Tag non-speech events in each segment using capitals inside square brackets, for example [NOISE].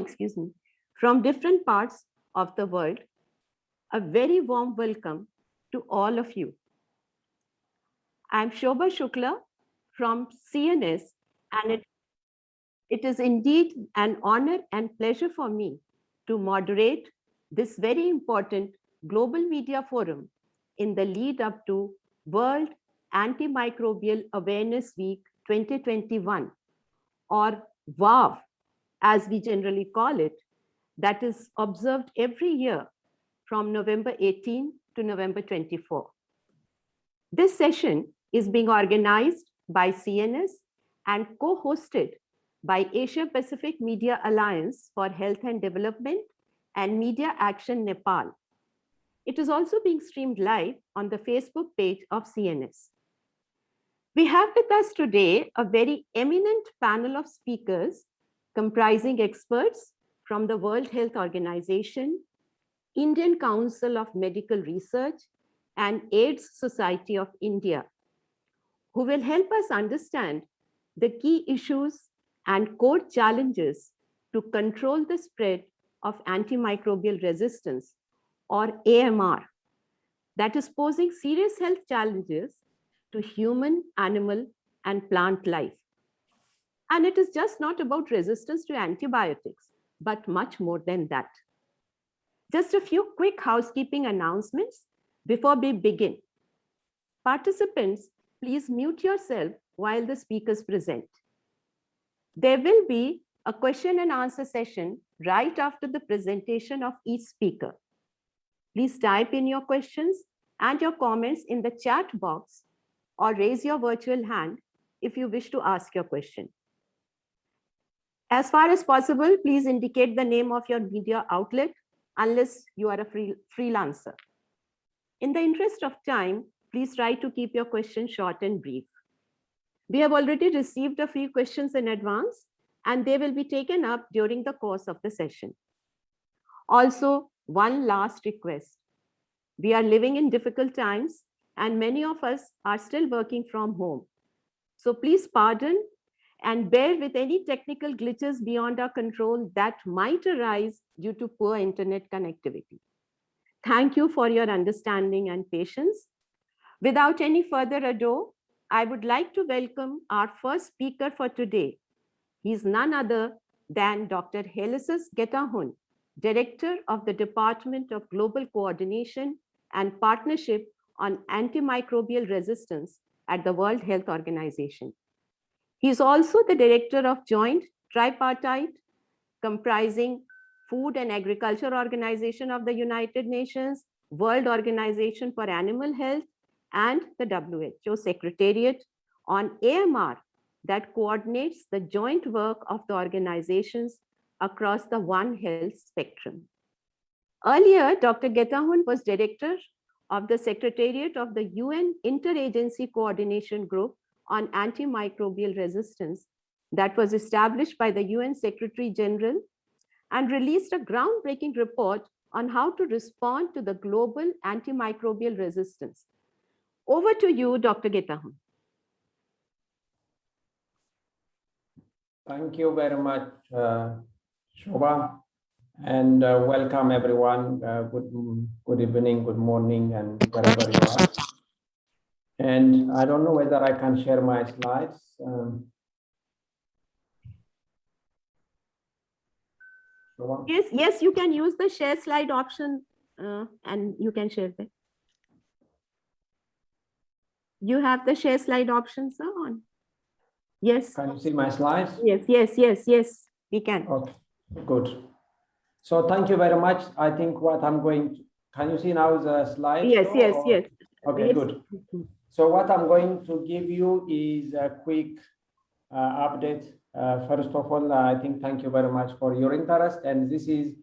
excuse me, from different parts of the world, a very warm welcome to all of you. I'm Shobha Shukla from CNS and it, it is indeed an honor and pleasure for me to moderate this very important Global Media Forum in the lead up to World Antimicrobial Awareness Week 2021 or WAV as we generally call it, that is observed every year from November 18 to November 24. This session is being organized by CNS and co-hosted by Asia Pacific Media Alliance for Health and Development and Media Action Nepal. It is also being streamed live on the Facebook page of CNS. We have with us today a very eminent panel of speakers comprising experts from the World Health Organization, Indian Council of Medical Research, and AIDS Society of India, who will help us understand the key issues and core challenges to control the spread of antimicrobial resistance, or AMR, that is posing serious health challenges to human, animal, and plant life. And it is just not about resistance to antibiotics, but much more than that. Just a few quick housekeeping announcements before we begin. Participants, please mute yourself while the speakers present. There will be a question and answer session right after the presentation of each speaker. Please type in your questions and your comments in the chat box or raise your virtual hand if you wish to ask your question. As far as possible, please indicate the name of your media outlet unless you are a free, freelancer. In the interest of time, please try to keep your questions short and brief. We have already received a few questions in advance and they will be taken up during the course of the session. Also, one last request. We are living in difficult times and many of us are still working from home. So please pardon and bear with any technical glitches beyond our control that might arise due to poor internet connectivity. Thank you for your understanding and patience. Without any further ado, I would like to welcome our first speaker for today. He's none other than Dr. Haileyesus Getahun, Director of the Department of Global Coordination and Partnership on Antimicrobial Resistance at the World Health Organization. He is also the director of Joint Tripartite comprising Food and Agriculture Organization of the United Nations, World Organization for Animal Health, and the WHO Secretariat on AMR that coordinates the joint work of the organizations across the One Health spectrum. Earlier, Dr. Getahun was director of the Secretariat of the UN Interagency Coordination Group on Antimicrobial Resistance that was established by the UN Secretary General and released a groundbreaking report on how to respond to the global antimicrobial resistance. Over to you, Dr. Getahun. Thank you very much, uh, and uh, welcome everyone. Uh, good, good evening, good morning, and wherever you are. And I don't know whether I can share my slides. Um, yes, yes, you can use the share slide option uh, and you can share them. You have the share slide options on. Yes. Can you see my slides? Yes, yes, yes, yes, we can. Okay, good. So thank you very much. I think what I'm going to, can you see now the slide? Yes, yes, or? yes. Okay, yes. good. So what I'm going to give you is a quick uh, update. Uh, first of all, I think thank you very much for your interest. And this is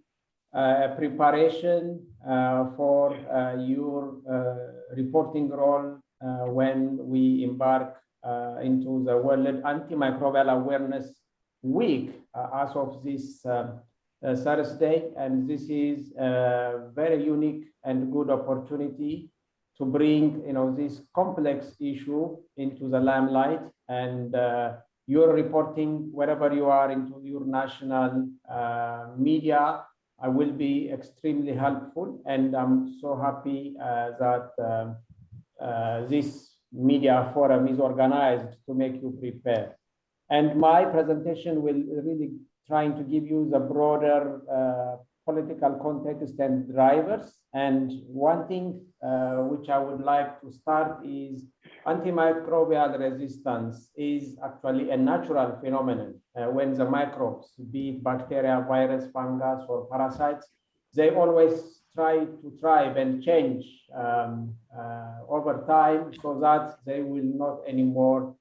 uh, a preparation uh, for uh, your reporting role when we embark into the World Antimicrobial Awareness Week as of this Thursday, and this is a very unique and good opportunity to bring you know this complex issue into the limelight and uh, your reporting wherever you are into your national uh, media I will be extremely helpful and I'm so happy uh, that um, uh, this media forum is organized to make you prepare. And my presentation will really trying to give you the broader uh, political context and drivers. And one thing uh, which I would like to start is antimicrobial resistance is actually a natural phenomenon. Uh, when the microbes, be it bacteria, virus, fungus, or parasites, they always try to thrive and change um, uh, over time so that they will not anymore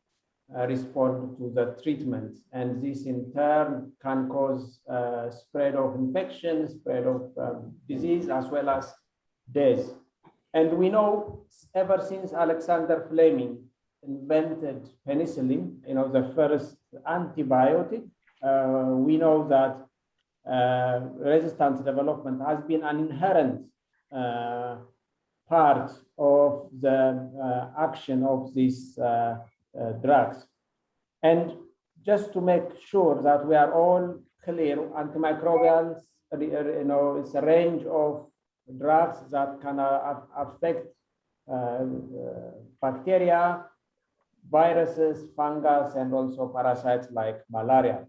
uh, respond to the treatment. And this in turn can cause uh, spread of infection, spread of um, disease, as well as death. And we know ever since Alexander Fleming invented penicillin, you know, the first antibiotic, uh, we know that uh, resistance development has been an inherent uh, part of the uh, action of these uh, uh, drugs. And just to make sure that we are all clear, antimicrobials, you know, it's a range of drugs that can uh, affect uh, uh, bacteria, viruses, fungus, and also parasites like malaria.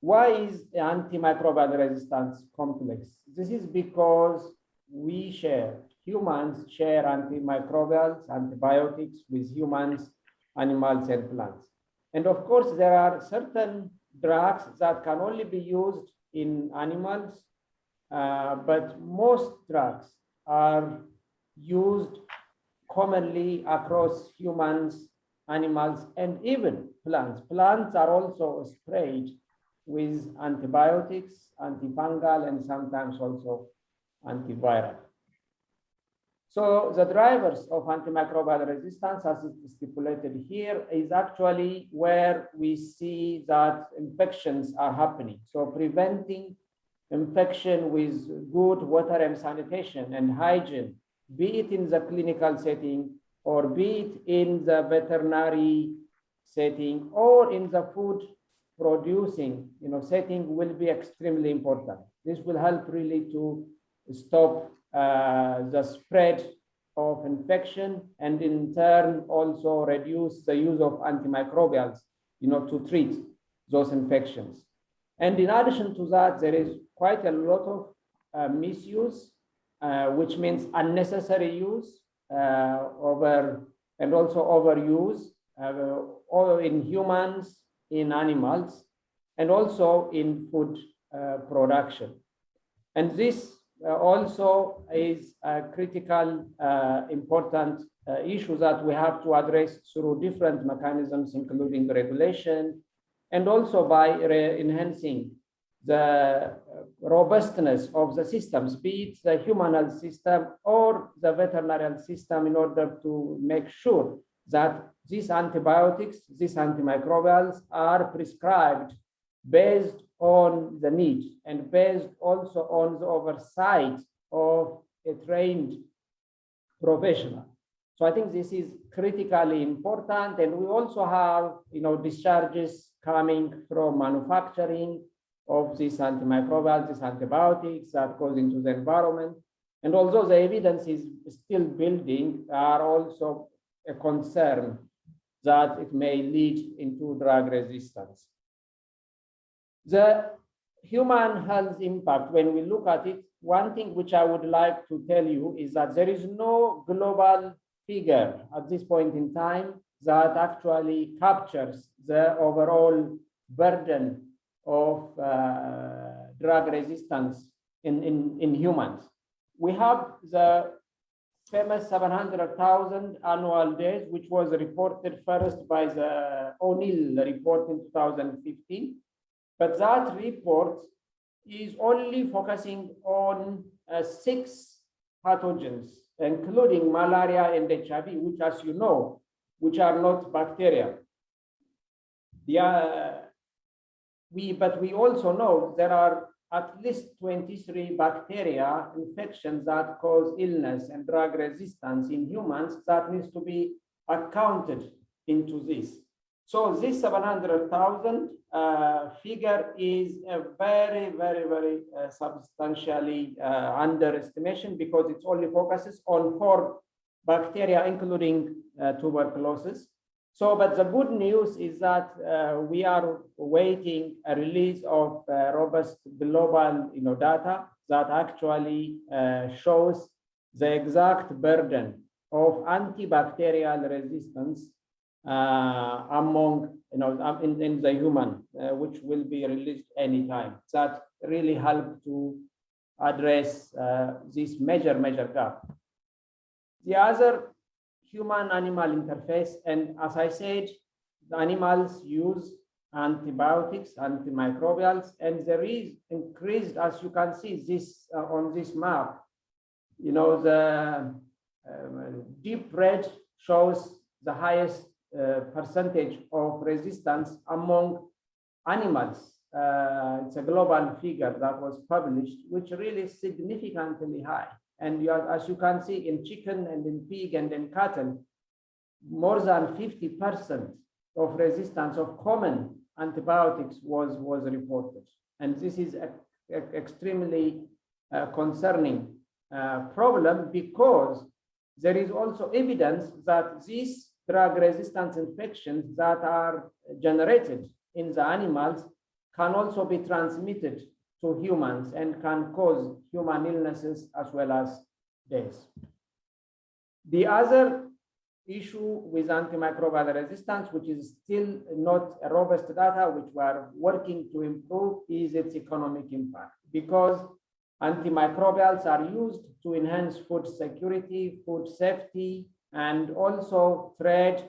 Why is the antimicrobial resistance complex? This is because we share, humans share antimicrobials, antibiotics with humans, animals, and plants. And of course, there are certain drugs that can only be used in animals uh, but most drugs are used commonly across humans, animals, and even plants. Plants are also sprayed with antibiotics, antifungal, and sometimes also antiviral. So the drivers of antimicrobial resistance, as stipulated here, is actually where we see that infections are happening. So preventing infection with good water and sanitation and hygiene, be it in the clinical setting or be it in the veterinary setting or in the food producing you know setting will be extremely important. This will help really to stop uh, the spread of infection and in turn also reduce the use of antimicrobials you know to treat those infections. And in addition to that there is quite a lot of uh, misuse, uh, which means unnecessary use uh, over and also overuse or in humans, in animals, and also in food production. And this uh, also is a critical, uh, important uh, issue that we have to address through different mechanisms, including regulation, and also by enhancing the robustness of the systems, be it the human health system or the veterinary system in order to make sure that these antibiotics, these antimicrobials are prescribed based on the need and based also on the oversight of a trained professional. So I think this is critically important. And we also have, you know, discharges coming from manufacturing of these antimicrobials, these antibiotics that goes into the environment. And although the evidence is still building, are also a concern that it may lead into drug resistance. The human health impact, when we look at it, one thing which I would like to tell you is that there is no global figure at this point in time that actually captures the overall burden of uh, drug resistance in, in, in humans. We have the famous 700,000 annual days, which was reported first by the O'Neill report in 2015. But that report is only focusing on uh, six pathogens, including malaria and HIV, which, as you know, which are not bacteria. The, uh, we, but we also know there are at least 23 bacteria infections that cause illness and drug resistance in humans that needs to be accounted into this. So this 700,000 uh, figure is a very, very, very uh, substantially uh, underestimation because it only focuses on four bacteria, including uh, tuberculosis. So, but the good news is that uh, we are waiting a release of uh, robust global you know, data that actually uh, shows the exact burden of antibacterial resistance uh, among you know um, in, in the human, uh, which will be released anytime. That really help to address uh, this major major gap. The other human animal interface, and as I said, the animals use antibiotics, antimicrobials, and there is increased, as you can see this uh, on this map, you know, the um, deep red shows the highest uh, percentage of resistance among animals. Uh, it's a global figure that was published, which really significantly high. And you are, as you can see in chicken and in pig and in cattle, more than 50% of resistance of common antibiotics was, was reported. And this is a, a extremely uh, concerning uh, problem because there is also evidence that these drug resistant infections that are generated in the animals can also be transmitted to humans and can cause human illnesses as well as deaths. The other issue with antimicrobial resistance, which is still not a robust data, which we are working to improve, is its economic impact. Because antimicrobials are used to enhance food security, food safety, and also trade.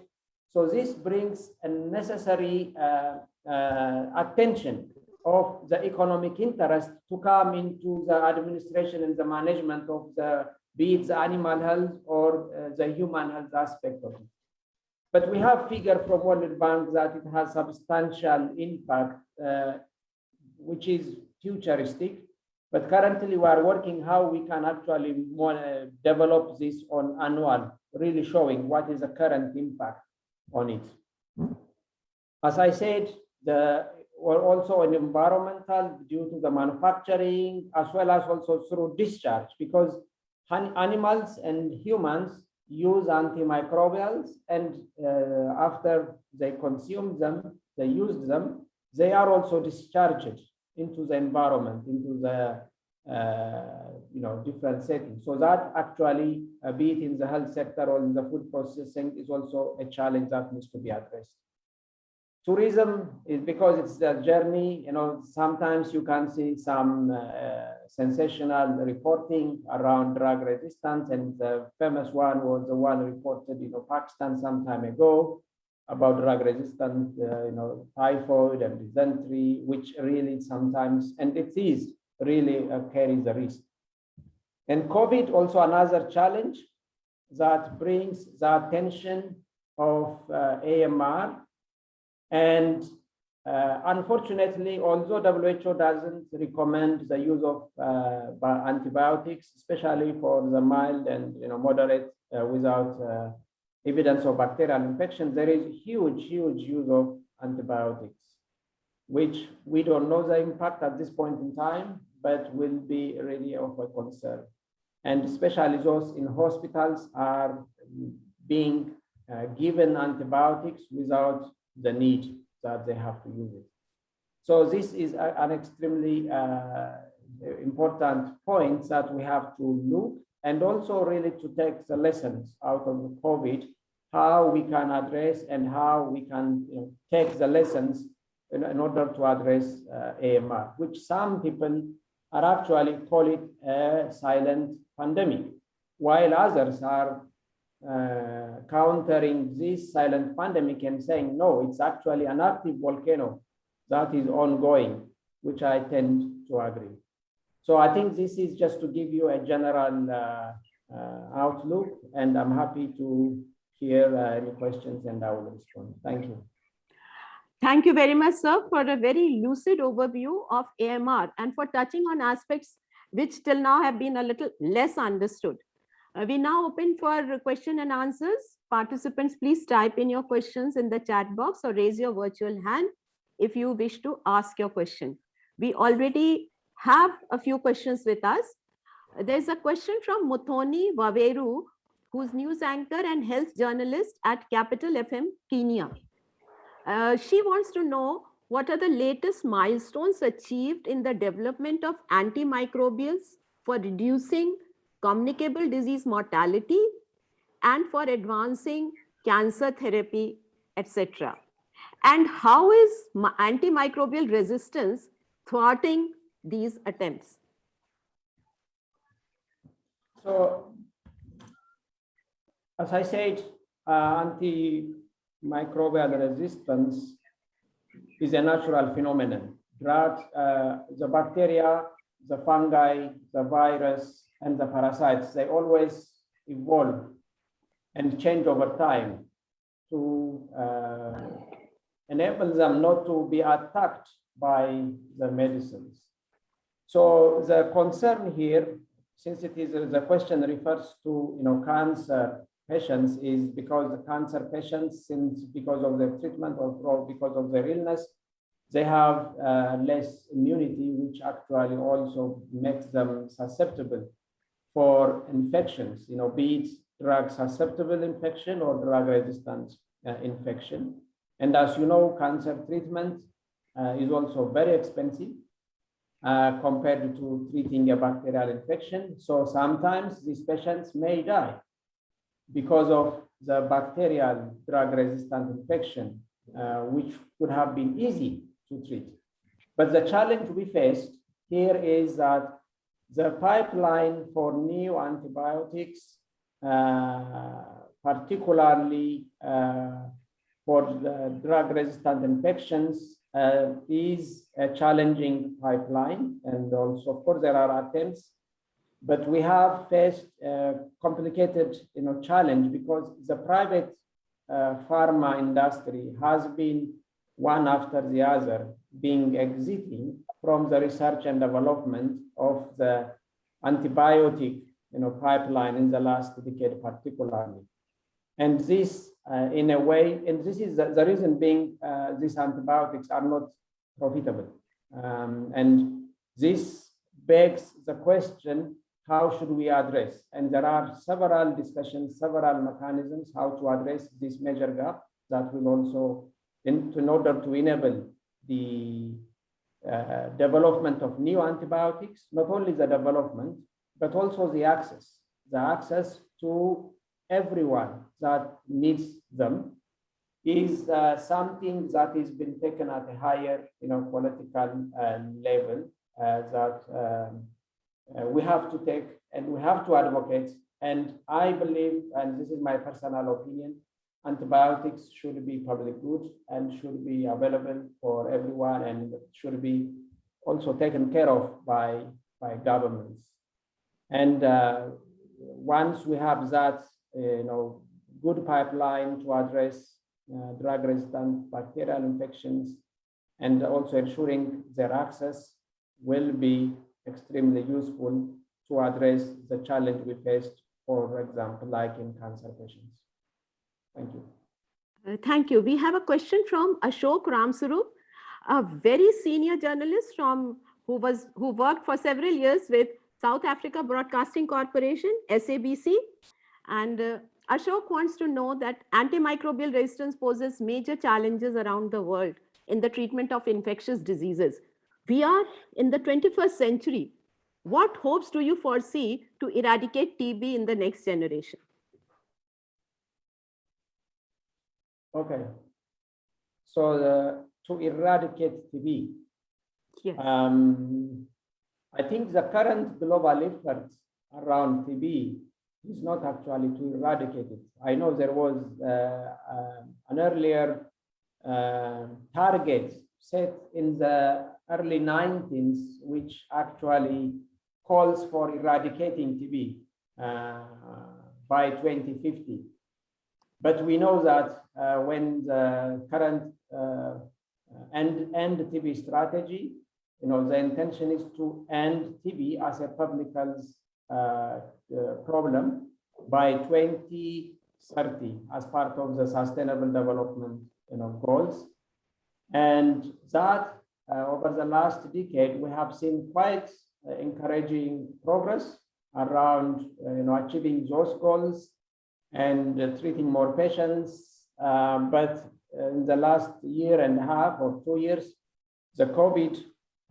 So this brings a necessary uh, uh, attention of the economic interest to come into the administration and the management of the be it the animal health or uh, the human health aspect of it. But we have figure from World Bank that it has substantial impact, uh, which is futuristic. But currently we are working how we can actually more, uh, develop this on annual, really showing what is the current impact on it. As I said, the or also an environmental due to the manufacturing as well as also through discharge because animals and humans use antimicrobials and uh, after they consume them, they use them, they are also discharged into the environment, into the uh, you know different settings. So that actually, uh, be it in the health sector or in the food processing, is also a challenge that needs to be addressed tourism is because it's a journey you know sometimes you can see some uh, sensational reporting around drug resistance and the famous one was the one reported in you know, pakistan some time ago about drug resistant uh, you know typhoid and dysentery which really sometimes and it is really uh, carries a risk. And covid also another challenge that brings the attention of uh, amr and uh, unfortunately, although WHO doesn't recommend the use of uh, antibiotics, especially for the mild and you know moderate uh, without uh, evidence of bacterial infection, there is huge, huge use of antibiotics, which we don't know the impact at this point in time, but will be really of a concern. And especially those in hospitals are being uh, given antibiotics without the need that they have to use it. So this is a, an extremely uh, important point that we have to look and also really to take the lessons out of the COVID, how we can address and how we can you know, take the lessons in, in order to address uh, AMR, which some people are actually call it a silent pandemic, while others are uh, countering this silent pandemic and saying, no, it's actually an active volcano that is ongoing, which I tend to agree. So I think this is just to give you a general uh, uh, outlook, and I'm happy to hear uh, any questions and I will respond. Thank you. Thank you very much, sir, for a very lucid overview of AMR and for touching on aspects which till now have been a little less understood. Uh, we now open for question and answers. Participants, please type in your questions in the chat box or raise your virtual hand if you wish to ask your question. We already have a few questions with us. There's a question from Muthoni Waweru, who's news anchor and health journalist at Capital FM Kenya. Uh, she wants to know what are the latest milestones achieved in the development of antimicrobials for reducing communicable disease mortality and for advancing cancer therapy, etc. And how is antimicrobial resistance thwarting these attempts? So, as I said, uh, antimicrobial resistance is a natural phenomenon. Drugs, uh, the bacteria, the fungi, the virus, and the parasites, they always evolve and change over time to uh, enable them not to be attacked by the medicines. So the concern here, since it is the question refers to you know cancer patients, is because the cancer patients, since because of their treatment or because of their illness, they have uh, less immunity, which actually also makes them susceptible for infections. You know, be it drug susceptible infection or drug resistant uh, infection. And as you know, cancer treatment uh, is also very expensive uh, compared to treating a bacterial infection. So sometimes these patients may die because of the bacterial drug resistant infection, uh, which could have been easy to treat. But the challenge we faced here is that the pipeline for new antibiotics, uh, particularly uh, for the drug resistant infections, uh, is a challenging pipeline. And also, of course, there are attempts, but we have faced a complicated you know, challenge because the private uh, pharma industry has been one after the other being exiting from the research and development of the antibiotic you know, pipeline in the last decade particularly. And this, uh, in a way, and this is the, the reason being uh, these antibiotics are not profitable. Um, and this begs the question, how should we address? And there are several discussions, several mechanisms how to address this major gap that will also, in, in order to enable the uh, development of new antibiotics, not only the development, but also the access, the access to everyone that needs them is uh, something that is been taken at a higher, you know, political uh, level uh, that um, we have to take and we have to advocate. And I believe, and this is my personal opinion, antibiotics should be public good and should be available for everyone and should be also taken care of by, by governments. And uh, once we have that, uh, you know, good pipeline to address uh, drug-resistant bacterial infections and also ensuring their access will be extremely useful to address the challenge we faced, for example, like in cancer patients. Thank you. Uh, thank you. We have a question from Ashok Ramsarup, a very senior journalist from who was who worked for several years with South Africa Broadcasting Corporation, SABC. And uh, Ashok wants to know that antimicrobial resistance poses major challenges around the world in the treatment of infectious diseases. We are in the 21st century. What hopes do you foresee to eradicate TB in the next generation? Okay. So the, to eradicate TB, Yes. um, I think the current global effort around TB is not actually to eradicate it. I know there was uh, uh, an earlier uh, target set in the early 19s, which actually calls for eradicating TB uh, by 2050. But we know that uh, when the current uh, end, end TB strategy, you know, the intention is to end TB as a public health uh, problem by 2030 as part of the Sustainable Development you know, goals. And that uh, over the last decade, we have seen quite uh, encouraging progress around uh, you know, achieving those goals and uh, treating more patients. Um, but in the last year and a half or two years, the COVID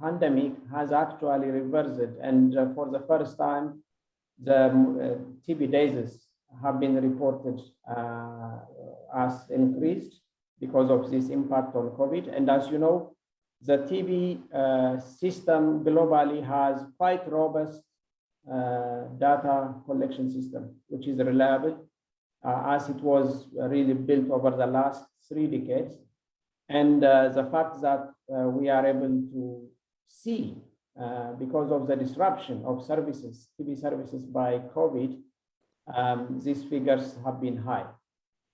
pandemic has actually reversed. And uh, for the first time, the uh, TB cases have been reported uh, as increased because of this impact on COVID. And as you know, the TB uh, system globally has quite robust uh, data collection system, which is reliable as it was really built over the last three decades. And uh, the fact that uh, we are able to see, uh, because of the disruption of services, TB services by COVID, um, these figures have been high.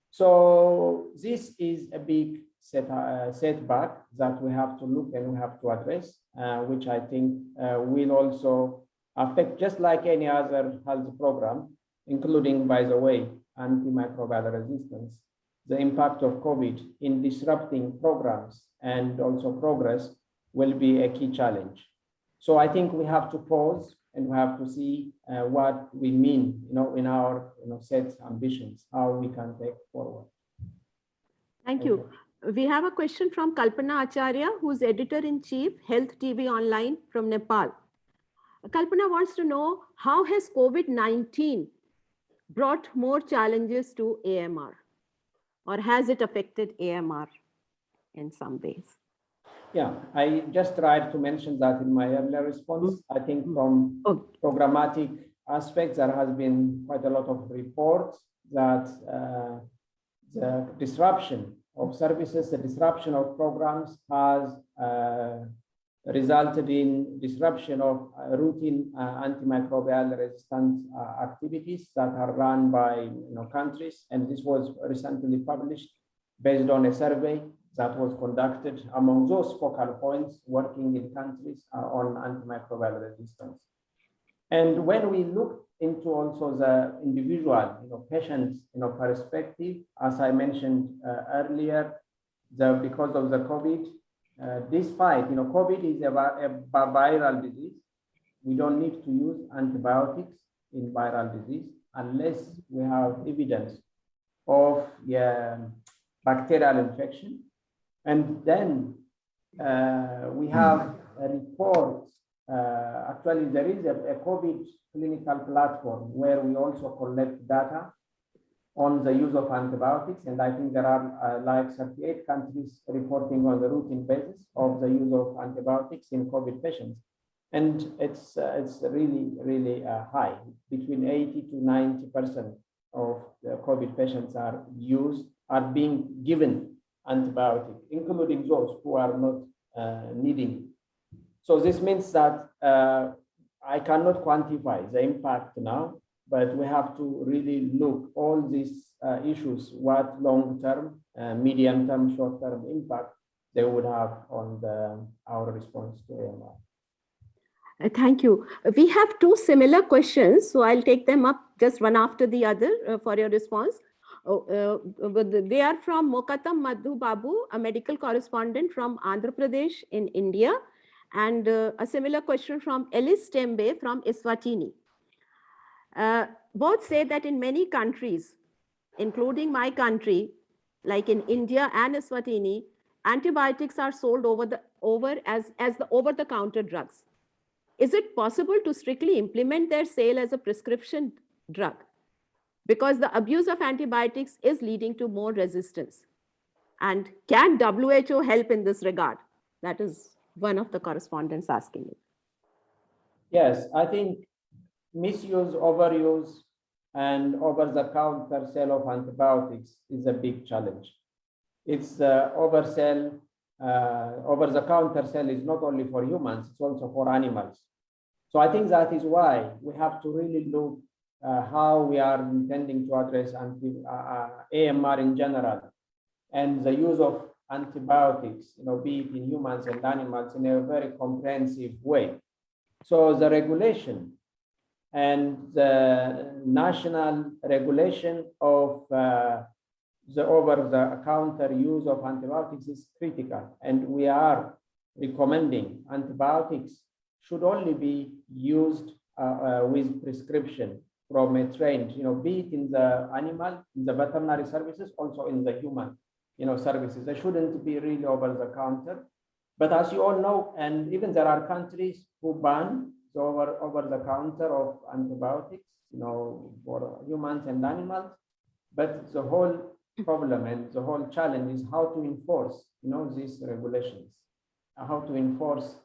So this is a big set, uh, setback that we have to look and we have to address, uh, which I think uh, will also affect just like any other health program, including, by the way, antimicrobial resistance, the impact of COVID in disrupting programs and also progress will be a key challenge. So I think we have to pause and we have to see uh, what we mean, you know, in our you know, set ambitions, how we can take forward. Thank you. We have a question from Kalpana Acharya, who's editor-in-chief, Health TV Online from Nepal. Kalpana wants to know, how has COVID-19 brought more challenges to AMR? Or has it affected AMR in some ways? Yeah, I just tried to mention that in my earlier response. I think from Oh. programmatic aspects, there has been quite a lot of reports that uh, the disruption of services, the disruption of programs has uh, resulted in disruption of uh, routine uh, antimicrobial resistant uh, activities that are run by you know, countries. And this was recently published based on a survey that was conducted among those focal points working in countries on antimicrobial resistance. And when we look into also the individual, you know, patients, you know, perspective, as I mentioned uh, earlier, the, because of the COVID, uh, despite, you know, COVID is a, a viral disease, we don't need to use antibiotics in viral disease unless we have evidence of yeah, bacterial infection. And then uh, we have a report. Uh, actually, there is a, a, COVID clinical platform where we also collect data on the use of antibiotics. And I think there are uh, like 38 countries reporting on the routine basis of the use of antibiotics in COVID patients. And it's, uh, it's really, really uh, high, between 80 to 90% of the COVID patients are used, are being given antibiotic, including those who are not uh, needing. So this means that uh, I cannot quantify the impact now, but we have to really look all these uh, issues, what long-term, uh, medium-term, short-term impact they would have on the, our response to AMR. Uh, Thank you. We have two similar questions, so I'll take them up just one after the other uh, for your response. Oh, uh, they are from Mokatam Madhu Babu, a medical correspondent from Andhra Pradesh in India, and a similar question from Ellis Tembe from Eswatini. Uh, both say that in many countries, including my country, like in India and Eswatini, antibiotics are sold over the over as as the over the counter drugs. Is it possible to strictly implement their sale as a prescription drug? Because the abuse of antibiotics is leading to more resistance. And can WHO help in this regard? That is one of the correspondents asking it. Yes, I think misuse, overuse, and over-the-counter sale of antibiotics is a big challenge. It's uh, oversell, uh, over-the-counter sale is not only for humans, it's also for animals. So I think that is why we have to really look uh, how we are intending to address anti, uh, uh AMR in general and the use of antibiotics, you know, be it in humans and animals in a very comprehensive way. So the regulation and the national regulation of uh, the over-the-counter use of antibiotics is critical, and we are recommending antibiotics should only be used uh, uh, with prescription from a trained, you know, be it in the animal, in the veterinary services, also in the human, you know, services. They shouldn't be really over the counter. But as you all know, and even there are countries who ban over, over the counter of antibiotics, you know, for humans and animals. But the whole problem and the whole challenge is how to enforce, you know, these regulations, how to enforce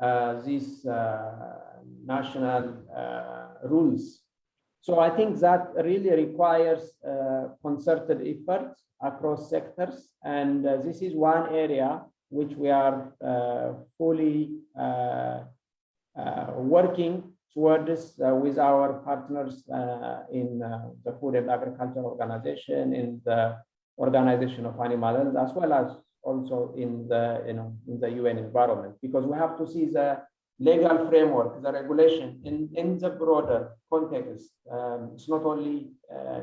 uh, these uh, national uh, rules. So I think that really requires uh, concerted effort across sectors. And uh, this is one area which we are uh, fully working towards with our partners in the Food and Agriculture Organization, in the Organization of Animal Health, as well as also in the you know in the UN environment, because we have to see the legal framework, the regulation in, in the broader context. Um, it's not only uh,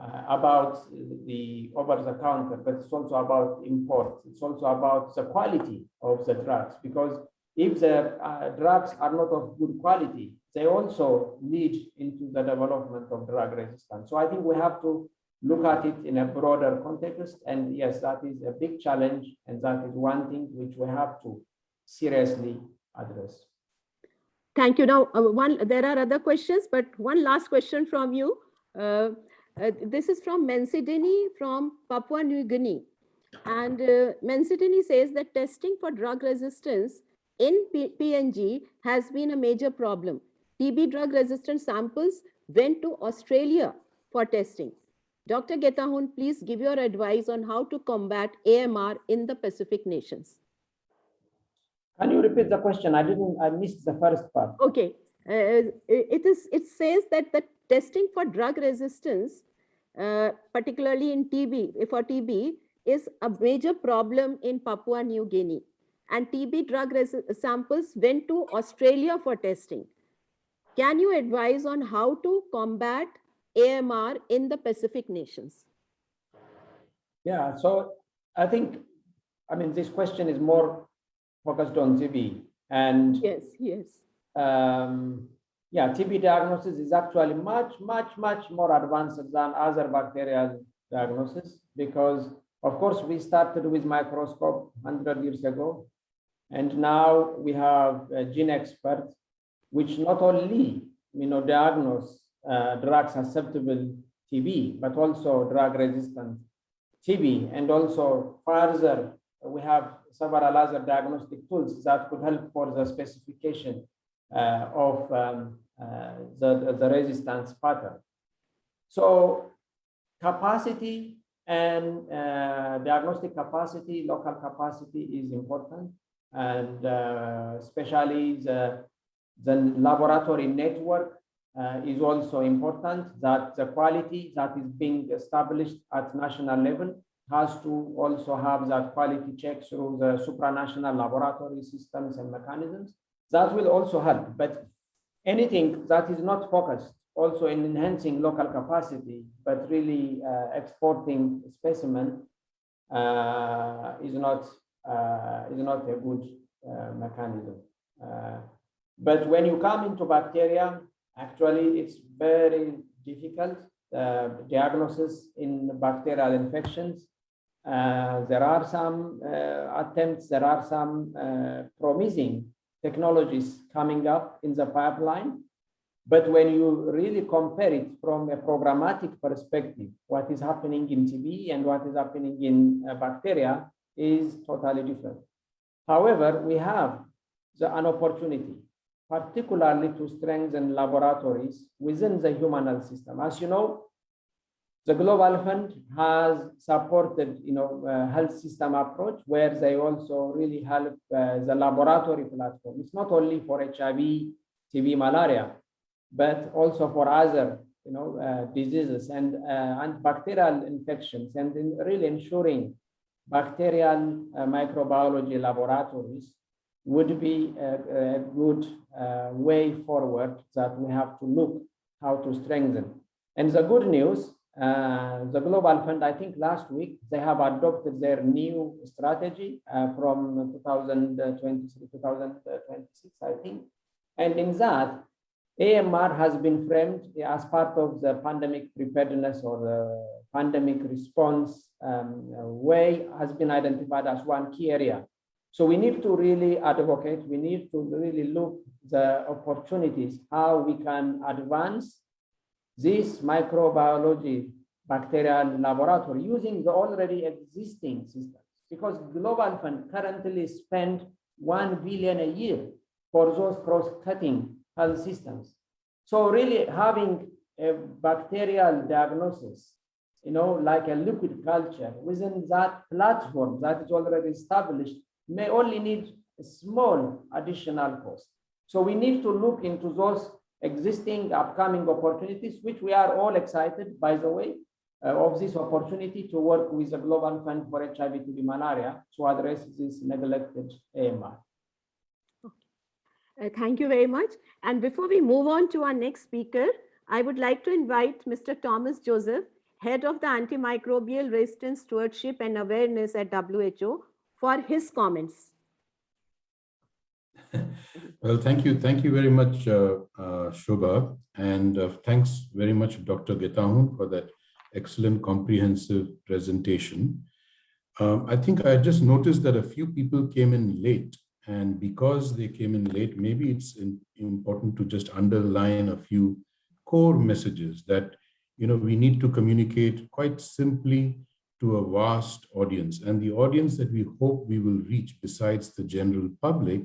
uh, about the over-the-counter, but it's also about import. It's also about the quality of the drugs, because if the uh, drugs are not of good quality, they also lead into the development of drug resistance. So I think we have to look at it in a broader context. And yes, that is a big challenge. And that is one thing which we have to seriously address. Thank you. Now, uh, one there are other questions, but one last question from you. Uh, uh, this is from Mensidini from Papua New Guinea. And uh, Mensidini says that testing for drug resistance in P PNG has been a major problem. TB drug resistant samples went to Australia for testing. Dr. Getahun, please give your advice on how to combat AMR in the Pacific nations. Can you repeat the question? I didn't, I missed the first part. Okay. Uh, it is, it says that the testing for drug resistance, uh, particularly in TB, for TB, is a major problem in Papua New Guinea. And TB drug samples went to Australia for testing. Can you advise on how to combat AMR in the Pacific nations? Yeah, so I think, I mean, this question is more focused on TB. And yes, yes. Um, yeah, TB diagnosis is actually much, much, much more advanced than other bacterial diagnosis because, of course, we started with microscope 100 years ago. And now we have a GeneXpert, which not only you know, diagnose uh, drug susceptible TB, but also drug resistant TB, and also further we have several other diagnostic tools that could help for the specification uh, of um, uh, the, the resistance pattern. So capacity and uh, diagnostic capacity, local capacity is important. And uh, especially the, the laboratory network uh, is also important that the quality that is being established at national level has to also have that quality check through the supranational laboratory systems and mechanisms. That will also help, but anything that is not focused also in enhancing local capacity, but really uh, exporting specimen uh, is not is not a good uh, mechanism. Uh, but when you come into bacteria, actually it's very difficult uh, diagnosis in bacterial infections uh, there are some uh, attempts, there are some uh, promising technologies coming up in the pipeline. But when you really compare it from a programmatic perspective, what is happening in TB and what is happening in bacteria is totally different. However, we have the, an opportunity, particularly to strengthen laboratories within the human health system. As you know, the Global Fund has supported, you know, uh, health system approach where they also really help uh, the laboratory platform. It's not only for HIV, TB, malaria, but also for other, you know, uh, diseases and uh, and bacterial infections, and in really ensuring bacterial uh, microbiology laboratories would be a, a good uh, way forward that we have to look how to strengthen. And the good news, uh, the Global Fund, I think last week, they have adopted their new strategy from 2023, 2026, I think. And in that, AMR has been framed as part of the pandemic preparedness or the pandemic response um, way has been identified as one key area. So we need to really advocate, we need to really look the opportunities, how we can advance this microbiology bacterial laboratory using the already existing systems. Because Global Fund currently spend 1 billion a year for those cross-cutting health systems. So really having a bacterial diagnosis, you know, like a liquid culture within that platform that is already established may only need a small additional cost. So we need to look into those existing upcoming opportunities, which we are all excited, by the way, uh, of this opportunity to work with the Global Fund for HIV TB malaria to address this neglected AMR. Uh, thank you very much. And before we move on to our next speaker, I would like to invite Mr. Thomas Joseph, Head of the Antimicrobial Resistance Stewardship and Awareness at WHO, for his comments. [LAUGHS] Well, thank you. Thank you very much, uh, uh. And uh, thanks very much, Dr. Getahun, for that excellent comprehensive presentation. Um, I think I just noticed that a few people came in late. And because they came in late, maybe it's in, important to just underline a few core messages that you know we need to communicate quite simply to a vast audience. And the audience that we hope we will reach besides the general public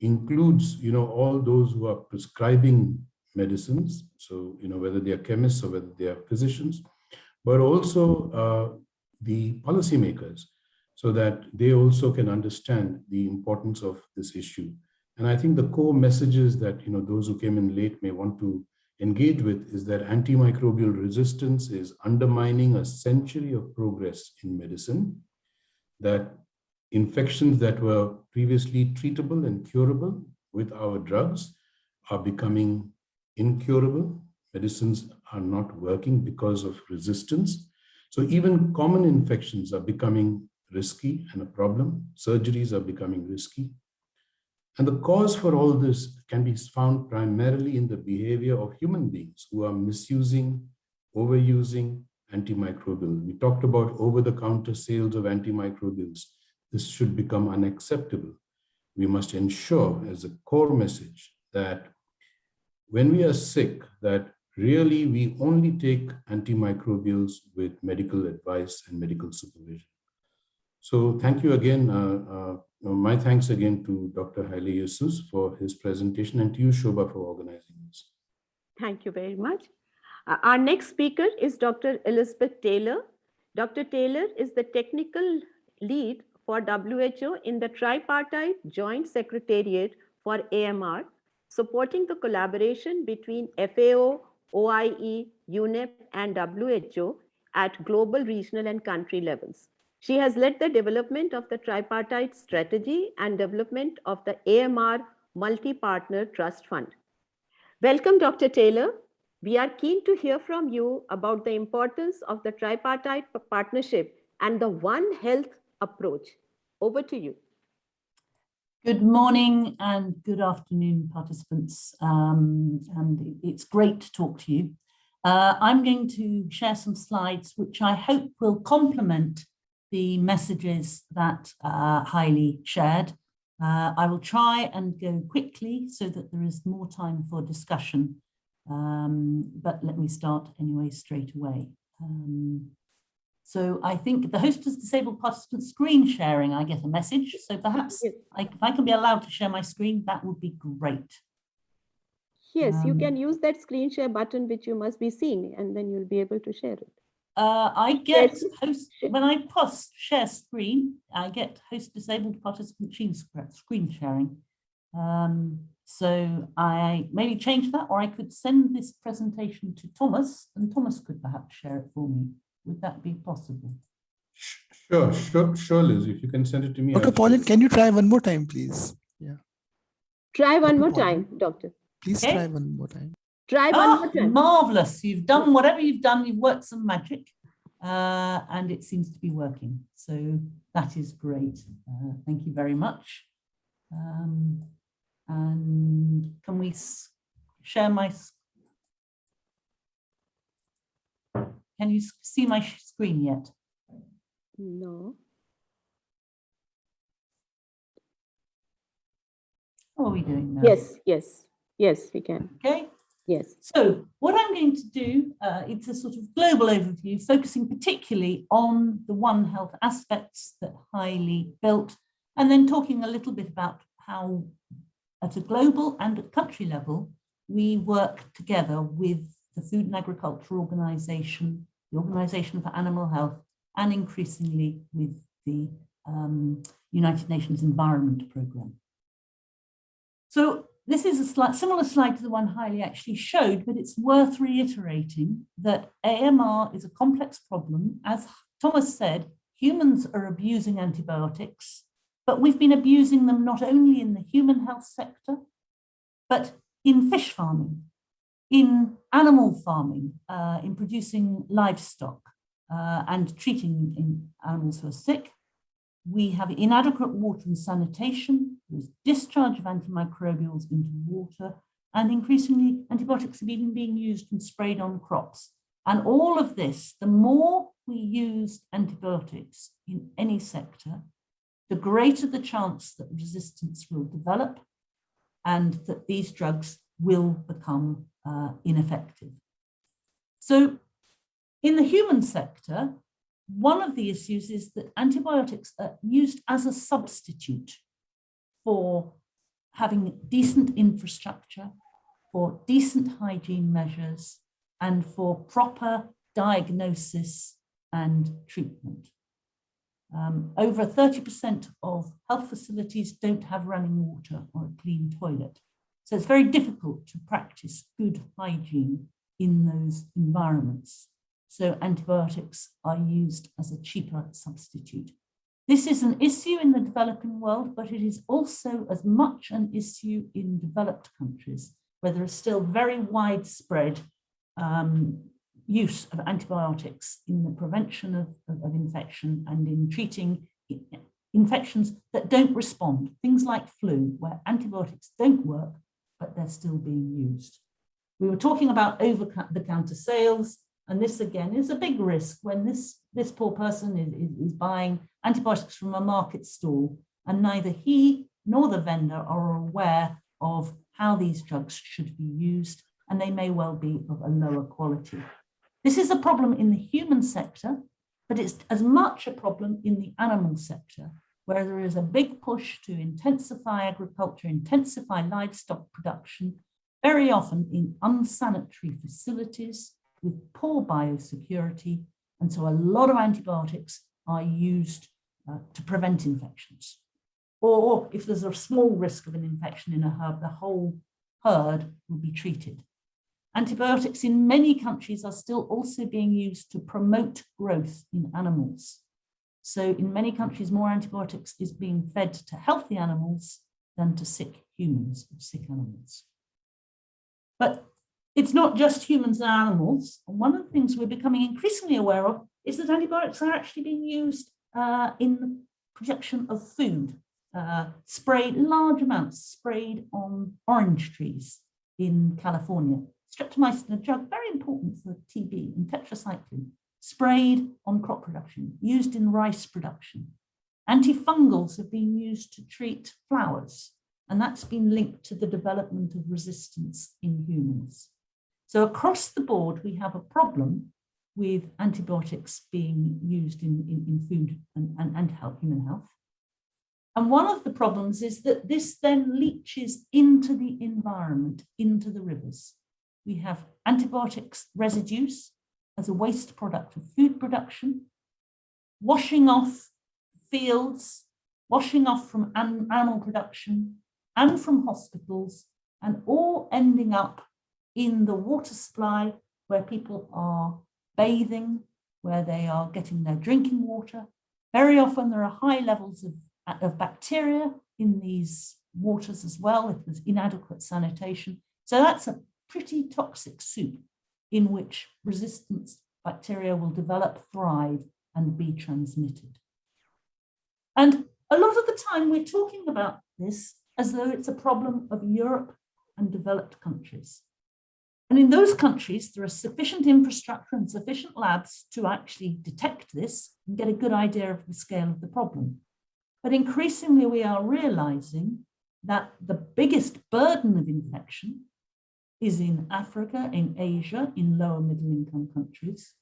includes, you know, all those who are prescribing medicines. So, you know, whether they are chemists or whether they are physicians, but also uh, the policymakers so that they also can understand the importance of this issue. And I think the core messages that, you know, those who came in late may want to engage with is that antimicrobial resistance is undermining a century of progress in medicine, that infections that were previously treatable and curable with our drugs are becoming incurable. Medicines are not working because of resistance. So even common infections are becoming risky and a problem. Surgeries are becoming risky. And the cause for all this can be found primarily in the behavior of human beings who are misusing, overusing antimicrobials. We talked about over-the-counter sales of antimicrobials. This should become unacceptable. We must ensure as a core message that when we are sick, that really we only take antimicrobials with medical advice and medical supervision. So thank you again. Uh, uh, my thanks again to Dr. Haileyesus for his presentation and to you, Shobha, for organizing this. Thank you very much. Uh, our next speaker is Dr. Elizabeth Taylor. Dr. Taylor is the technical lead for WHO in the Tripartite Joint Secretariat for AMR, supporting the collaboration between FAO, OIE, UNEP, and WHO at global, regional, and country levels. She has led the development of the tripartite strategy and development of the AMR Multi-Partner Trust Fund. Welcome, Dr. Taylor. We are keen to hear from you about the importance of the tripartite partnership and the One Health approach. Over to you. Good morning and good afternoon, participants. Um, and it's great to talk to you. Uh, I'm going to share some slides which I hope will complement the messages that uh, Haile shared. Uh, I will try and go quickly so that there is more time for discussion. Um, but let me start anyway straight away. Um, so I think the host has disabled participant screen sharing. I get a message. So perhaps I, if I can be allowed to share my screen, that would be great. Yes, um, you can use that screen share button, which you must be seeing, and then you'll be able to share it. Uh, I get host, when I post share screen, I get host disabled participant screen sharing. Um, so I maybe change that, or I could send this presentation to Thomas, and Thomas could perhaps share it for me. Would that be possible? Sure, sure, sure, Liz. If you can send it to me. Okay, Pauline, can you try one more time, please? Yeah. Try one more Important. time, doctor. Please Okay. try one more time. Try one Ah, more time. marvelous. You've done whatever you've done, you've worked some magic uh, and it seems to be working. So that is great. Uh, thank you very much. Um, and can we share my, s- can you see my screen yet? No. How are we doing now? Yes, yes, yes, we can. Okay. Yes. So what I'm going to do, uh, it's a sort of global overview, focusing particularly on the One Health aspects that highly built, and then talking a little bit about how at a global and at country level, we work together with the Food and Agriculture Organization, the Organization for Animal Health, and increasingly with the um, United Nations Environment Programme. So this is a slight, similar slide to the one Haile actually showed, but it's worth reiterating that AMR is a complex problem. As Thomas said, humans are abusing antibiotics, but we've been abusing them not only in the human health sector, but in fish farming, in animal farming, uh, in producing livestock uh, and treating in animals who are sick, we have inadequate water and sanitation, there's discharge of antimicrobials into water, and increasingly antibiotics are even being used and sprayed on crops. And all of this, the more we use antibiotics in any sector, the greater the chance that resistance will develop and that these drugs will become uh, ineffective. So in the human sector, one of the issues is that antibiotics are used as a substitute for having decent infrastructure, for decent hygiene measures, and for proper diagnosis and treatment. Um, over 30% of health facilities don't have running water or a clean toilet. So it's very difficult to practice good hygiene in those environments. So antibiotics are used as a cheaper substitute. This is an issue in the developing world, but it is also as much an issue in developed countries, where there is still very widespread um, use of antibiotics in the prevention of, of, of infection and in treating infections that don't respond, things like flu, where antibiotics don't work, but they're still being used. We were talking about over-the-counter sales, and this again is a big risk when this, this poor person is, is, buying antibiotics from a market stall and neither he nor the vendor are aware of how these drugs should be used and they may well be of a lower quality. This is a problem in the human sector, but it's as much a problem in the animal sector, where there is a big push to intensify agriculture, intensify livestock production, very often in unsanitary facilities with poor biosecurity. And so a lot of antibiotics are used uh, to prevent infections. Or if there's a small risk of an infection in a herd, the whole herd will be treated. Antibiotics in many countries are still also being used to promote growth in animals. So in many countries, more antibiotics is being fed to healthy animals than to sick humans or sick animals. But it's not just humans and animals. One of the things we're becoming increasingly aware of is that antibiotics are actually being used uh, in the production of food, uh, sprayed large amounts, sprayed on orange trees in California. Streptomycin, a drug very important for TB, and tetracycline, sprayed on crop production, used in rice production. Antifungals have been used to treat flowers, and that's been linked to the development of resistance in humans. So across the board, we have a problem with antibiotics being used in, in, in food and, and, and health, human health. And one of the problems is that this then leaches into the environment, into the rivers. We have antibiotics residues as a waste product of food production, washing off fields, washing off from animal production and from hospitals, and all ending up in the water supply where people are bathing, where they are getting their drinking water. Very often there are high levels of, of bacteria in these waters as well if there's inadequate sanitation. So that's a pretty toxic soup in which resistance bacteria will develop, thrive, and be transmitted. And a lot of the time we're talking about this as though it's a problem of Europe and developed countries. And in those countries, there is sufficient infrastructure and sufficient labs to actually detect this and get a good idea of the scale of the problem. But increasingly, we are realizing that the biggest burden of infection is in Africa, in Asia, in lower middle income countries.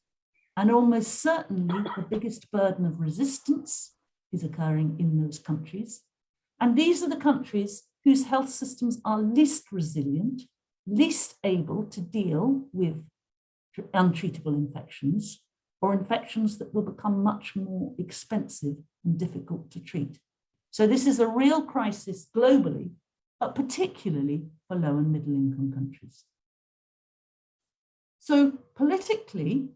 And almost certainly the biggest burden of resistance is occurring in those countries. And these are the countries whose health systems are least resilient, least able to deal with untreatable infections or infections that will become much more expensive and difficult to treat. So this is a real crisis globally, but particularly for low and middle income countries. So politically,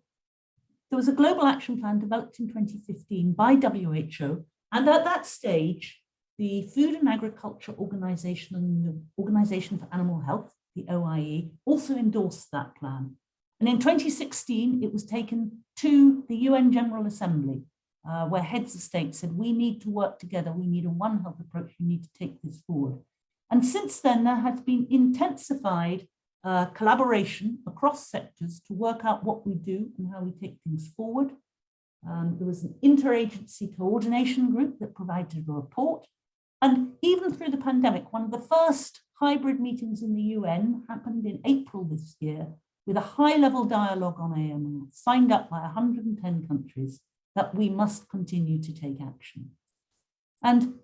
there was a global action plan developed in 2015 by WHO. And at that stage, the Food and Agriculture Organization and the Organization for Animal Health, the OIE, also endorsed that plan. And in 2016, it was taken to the UN General Assembly, uh, where heads of state said, we need to work together, we need a One Health approach, we need to take this forward. And since then, there has been intensified uh, collaboration across sectors to work out what we do and how we take things forward. Um, there was an interagency coordination group that provided a report. And even through the pandemic, one of the first hybrid meetings in the UN happened in April this year with a high level dialogue on AMR signed up by 110 countries that we must continue to take action. And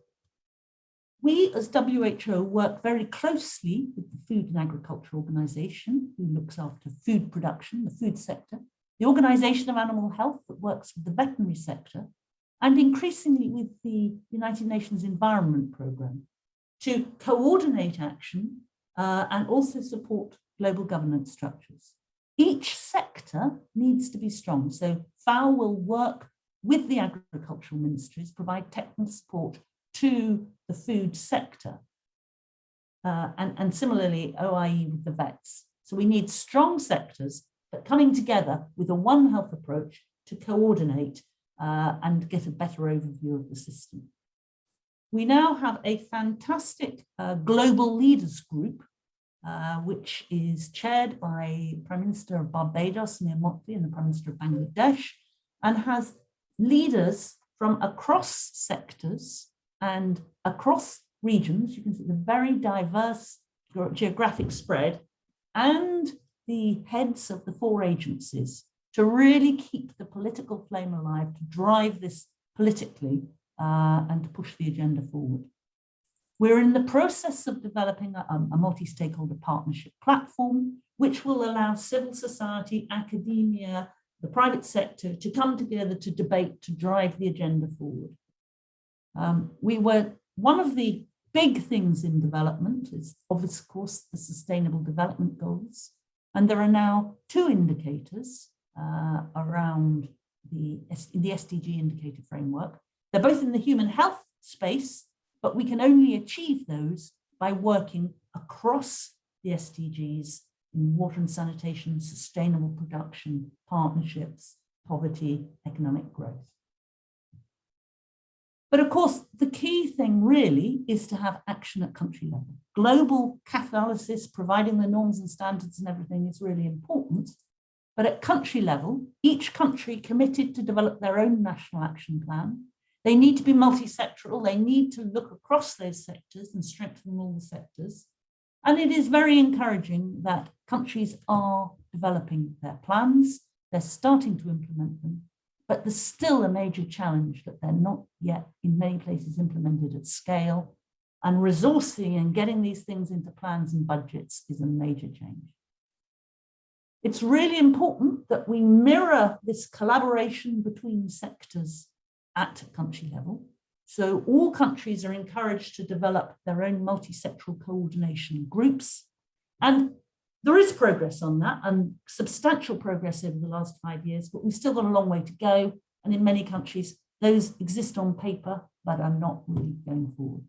we as WHO work very closely with the Food and Agriculture Organization, who looks after food production, the food sector, the Organization of Animal Health that works with the veterinary sector, and increasingly with the United Nations Environment Programme to coordinate action uh, and also support global governance structures. Each sector needs to be strong. So FAO will work with the agricultural ministries, provide technical support to the food sector. Uh, and, and similarly, OIE with the vets. So we need strong sectors, but coming together with a One Health approach to coordinate uh, and get a better overview of the system. We now have a fantastic uh, global leaders group, uh, which is chaired by Prime Minister of Barbados, Mia Mottley, and the Prime Minister of Bangladesh, and has leaders from across sectors and across regions, you can see the very diverse geographic spread and the heads of the four agencies to really keep the political flame alive, to drive this politically uh, and to push the agenda forward. We're in the process of developing a, a multi-stakeholder partnership platform, which will allow civil society, academia, the private sector to come together to debate, to drive the agenda forward. Um, we were, one of the big things in development is of course the sustainable development goals. And there are now two indicators uh, around the, the SDG indicator framework. They're both in the human health space, but we can only achieve those by working across the SDGs in water and sanitation, sustainable production, partnerships, poverty, economic growth. But of course, the key thing really is to have action at country level. Global catalysis, providing the norms and standards and everything is really important. But at country level, each country committed to develop their own national action plan. They need to be multi-sectoral. They need to look across those sectors and strengthen all the sectors. And it is very encouraging that countries are developing their plans. They're starting to implement them but there's still a major challenge that they're not yet in many places implemented at scale and resourcing and getting these things into plans and budgets is a major change. It's really important that we mirror this collaboration between sectors at country level. So all countries are encouraged to develop their own multi-sectoral coordination groups. And there is progress on that and substantial progress over the last five years, but we've still got a long way to go. And in many countries, those exist on paper, but are not really going forward.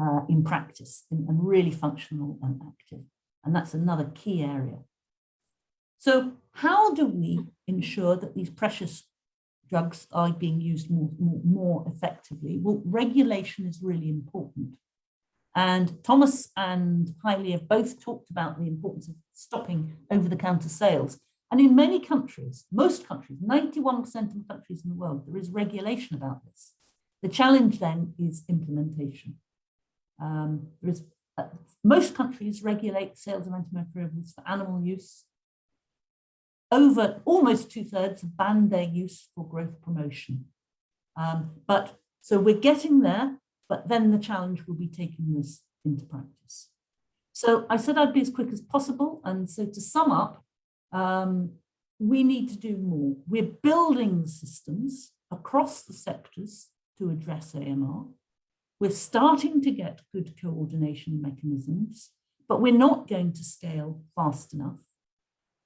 uh, in practice and, and really functional and active. And that's another key area. So how do we ensure that these precious drugs are being used more, more, more effectively? Well, regulation is really important. And Thomas and Haile have both talked about the importance of stopping over-the-counter sales. And in many countries, most countries, 91% of countries in the world, there is regulation about this. The challenge then is implementation. Um, there is, uh, most countries regulate sales of antimicrobials for animal use. Over almost two thirds banned their use for growth promotion. Um, but so we're getting there, but then the challenge will be taking this into practice. So I said I'd be as quick as possible. And so to sum up, um, we need to do more. We're building systems across the sectors to address AMR. We're starting to get good coordination mechanisms, but we're not going to scale fast enough.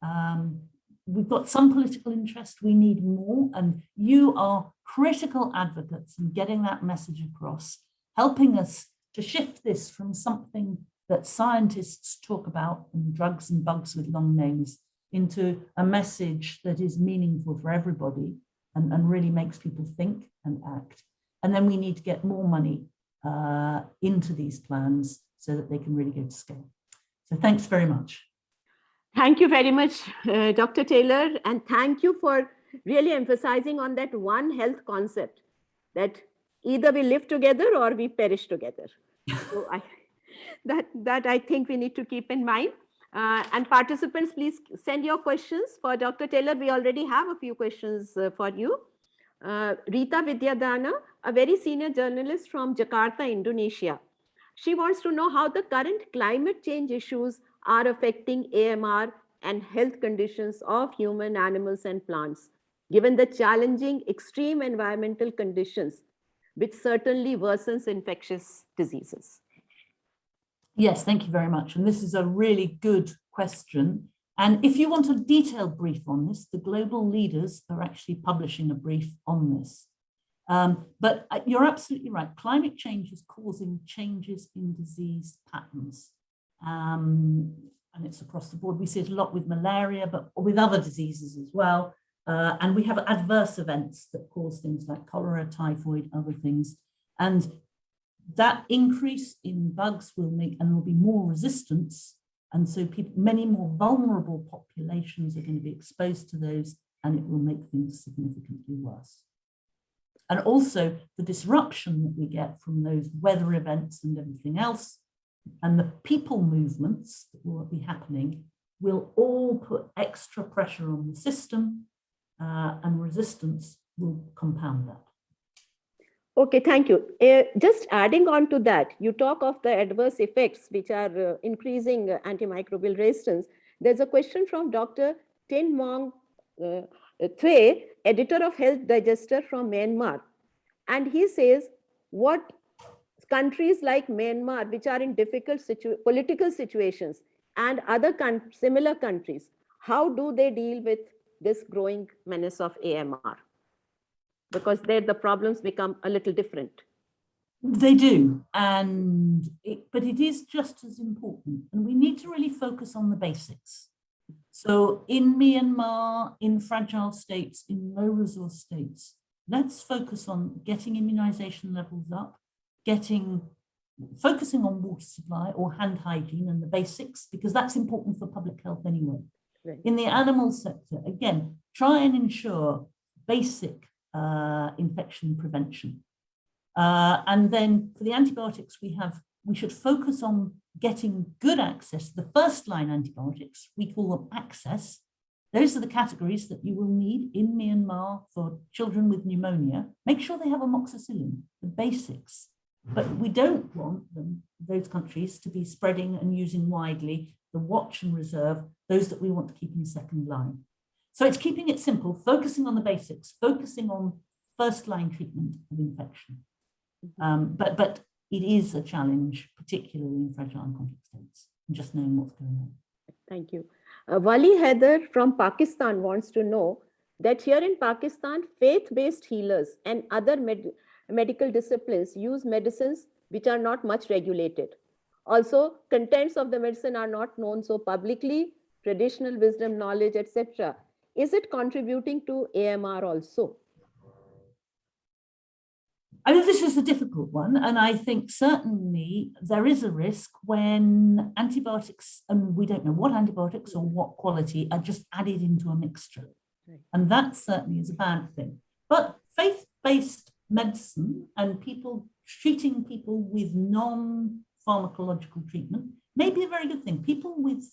Um, we've got some political interest, we need more, and you are critical advocates in getting that message across, helping us to shift this from something that scientists talk about and drugs and bugs with long names into a message that is meaningful for everybody and, and really makes people think and act. And then we need to get more money uh, into these plans so that they can really go to scale. So thanks very much. Thank you very much, uh, Dr. Taylor, and thank you for really emphasizing on that one health concept that either we live together or we perish together. [LAUGHS] so I, that, that I think we need to keep in mind. Uh, and participants, please send your questions for Dr. Taylor. We already have a few questions uh, for you. Uh, Rita Vidyadana, a very senior journalist from Jakarta, Indonesia. She wants to know how the current climate change issues are affecting AMR and health conditions of human, animals, and plants, given the challenging extreme environmental conditions, which certainly worsens infectious diseases. Yes, thank you very much. And this is a really good question. And if you want a detailed brief on this, the global leaders are actually publishing a brief on this. Um, but uh, you're absolutely right. Climate change is causing changes in disease patterns. Um, and it's across the board. We see it a lot with malaria, but with other diseases as well. Uh, and we have adverse events that cause things like cholera, typhoid, other things. And that increase in bugs will make, and there'll be more resistance. And so people, many more vulnerable populations are going to be exposed to those and it will make things significantly worse. And also the disruption that we get from those weather events and everything else and the people movements that will be happening will all put extra pressure on the system uh, and resistance will compound that. Okay, thank you. Uh, just adding on to that, you talk of the adverse effects which are uh, increasing uh, antimicrobial resistance. There's a question from Dr. Tin Mong uh, Thue, editor of Health Digester from Myanmar. And he says, what countries like Myanmar, which are in difficult situ political situations and other similar countries, how do they deal with this growing menace of AMR? because there the problems become a little different. They do, and it, but it is just as important, and we need to really focus on the basics. So in Myanmar, in fragile states, in low resource states, let's focus on getting immunization levels up, getting focusing on water supply or hand hygiene and the basics, because that's important for public health anyway. Right. In the animal sector, again, try and ensure basic uh, infection prevention. Uh, and then for the antibiotics, we have we should focus on getting good access. The first line antibiotics, we call them access. Those are the categories that you will need in Myanmar for children with pneumonia. Make sure they have amoxicillin, the basics. But we don't want them, those countries, to be spreading and using widely the watch and reserve, those that we want to keep in second line. So it's keeping it simple, focusing on the basics, focusing on first line treatment of infection. Mm-hmm. Um, but, but it is a challenge, particularly in fragile and complex states, and just knowing what's going on. Thank you. Uh, Wali Heather from Pakistan wants to know that here in Pakistan, faith-based healers and other med medical disciplines use medicines which are not much regulated. Also, contents of the medicine are not known so publicly, traditional wisdom, knowledge, etc. Is it contributing to AMR also? I mean, this is a difficult one, and I think certainly there is a risk when antibiotics, and we don't know what antibiotics or what quality, are just added into a mixture. And that certainly is a bad thing. But faith-based medicine and people treating people with non-pharmacological treatment may be a very good thing. People with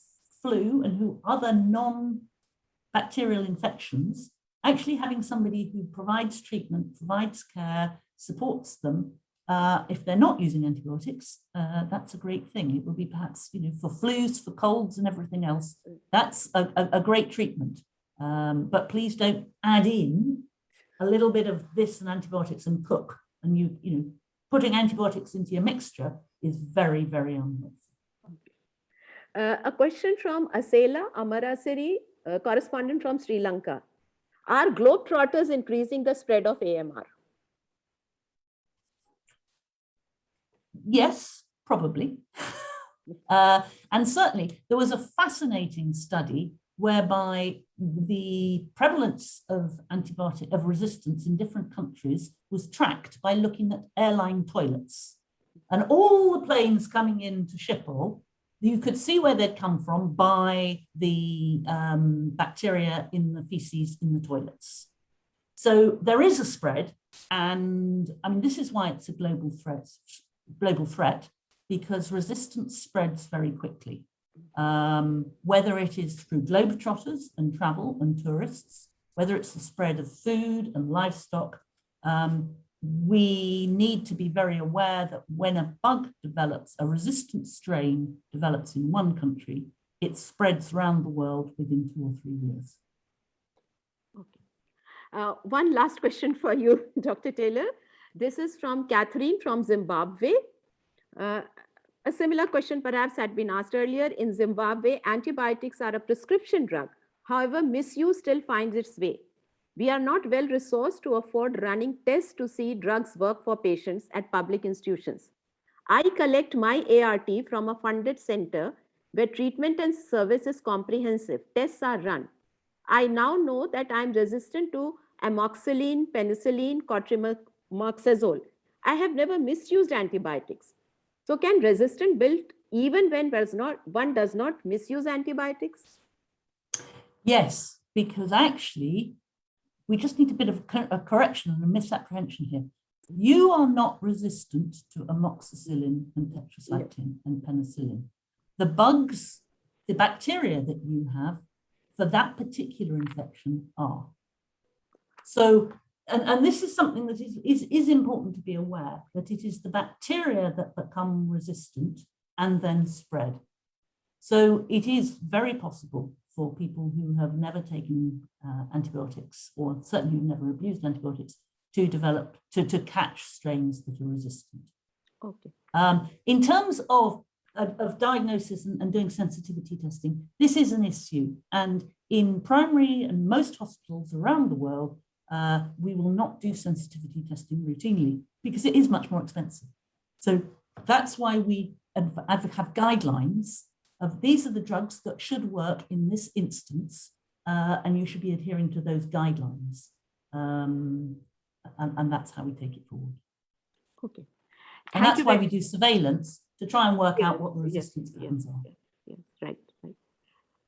flu and who other non-bacterial infections, actually having somebody who provides treatment, provides care, supports them, uh, if they're not using antibiotics, uh, that's a great thing. It will be perhaps, you know, for flus, for colds and everything else, that's a, a, a great treatment. Um, but please don't add in a little bit of this and antibiotics and cook. And you, you know, putting antibiotics into your mixture is very, very unhealthy. Uh, a question from Asela Amarasiri, uh, correspondent from Sri Lanka. Are globetrotters increasing the spread of AMR? Yes, probably. [LAUGHS] uh, and certainly there was a fascinating study whereby the prevalence of antibiotic of resistance in different countries was tracked by looking at airline toilets. And all the planes coming into Schiphol, you could see where they'd come from by the um, bacteria in the feces in the toilets. So there is a spread. And I mean, this is why it's a global threat, global threat, because resistance spreads very quickly um, whether it is through globetrotters and travel and tourists, whether it's the spread of food and livestock, um, we need to be very aware that when a bug develops, a resistant strain develops in one country, it spreads around the world within two or three years. Okay. Uh, one last question for you, [LAUGHS] Dr. Taylor. This is from Catherine from Zimbabwe. Uh, a similar question perhaps had been asked earlier. In Zimbabwe, antibiotics are a prescription drug. However, misuse still finds its way. We are not well resourced to afford running tests to see drugs work for patients at public institutions. I collect my ART from a funded center where treatment and service is comprehensive. Tests are run. I now know that I'm resistant to amoxicillin, penicillin, cotrimoxazole. I have never misused antibiotics. So can resistance build even when does not, one does not misuse antibiotics? Yes, because actually we just need a bit of a correction and a misapprehension here. You are not resistant to amoxicillin and tetracycline and penicillin. The bugs, the bacteria that you have for that particular infection are. So and, and this is something that is, is, is important to be aware, that it is the bacteria that become resistant and then spread. So it is very possible for people who have never taken uh, antibiotics or certainly who've never abused antibiotics to develop, to, to catch strains that are resistant. Okay. Um, in terms of, of, of diagnosis and, and doing sensitivity testing, this is an issue. And in primary and most hospitals around the world, uh, we will not do sensitivity testing routinely because it is much more expensive. So that's why we have guidelines of these are the drugs that should work in this instance, uh, and you should be adhering to those guidelines. Um, and, and, that's how we take it forward. Okay. And Thank that's why we do surveillance to try and work out what the resistance yes, patterns yes, are. Yes, right, right.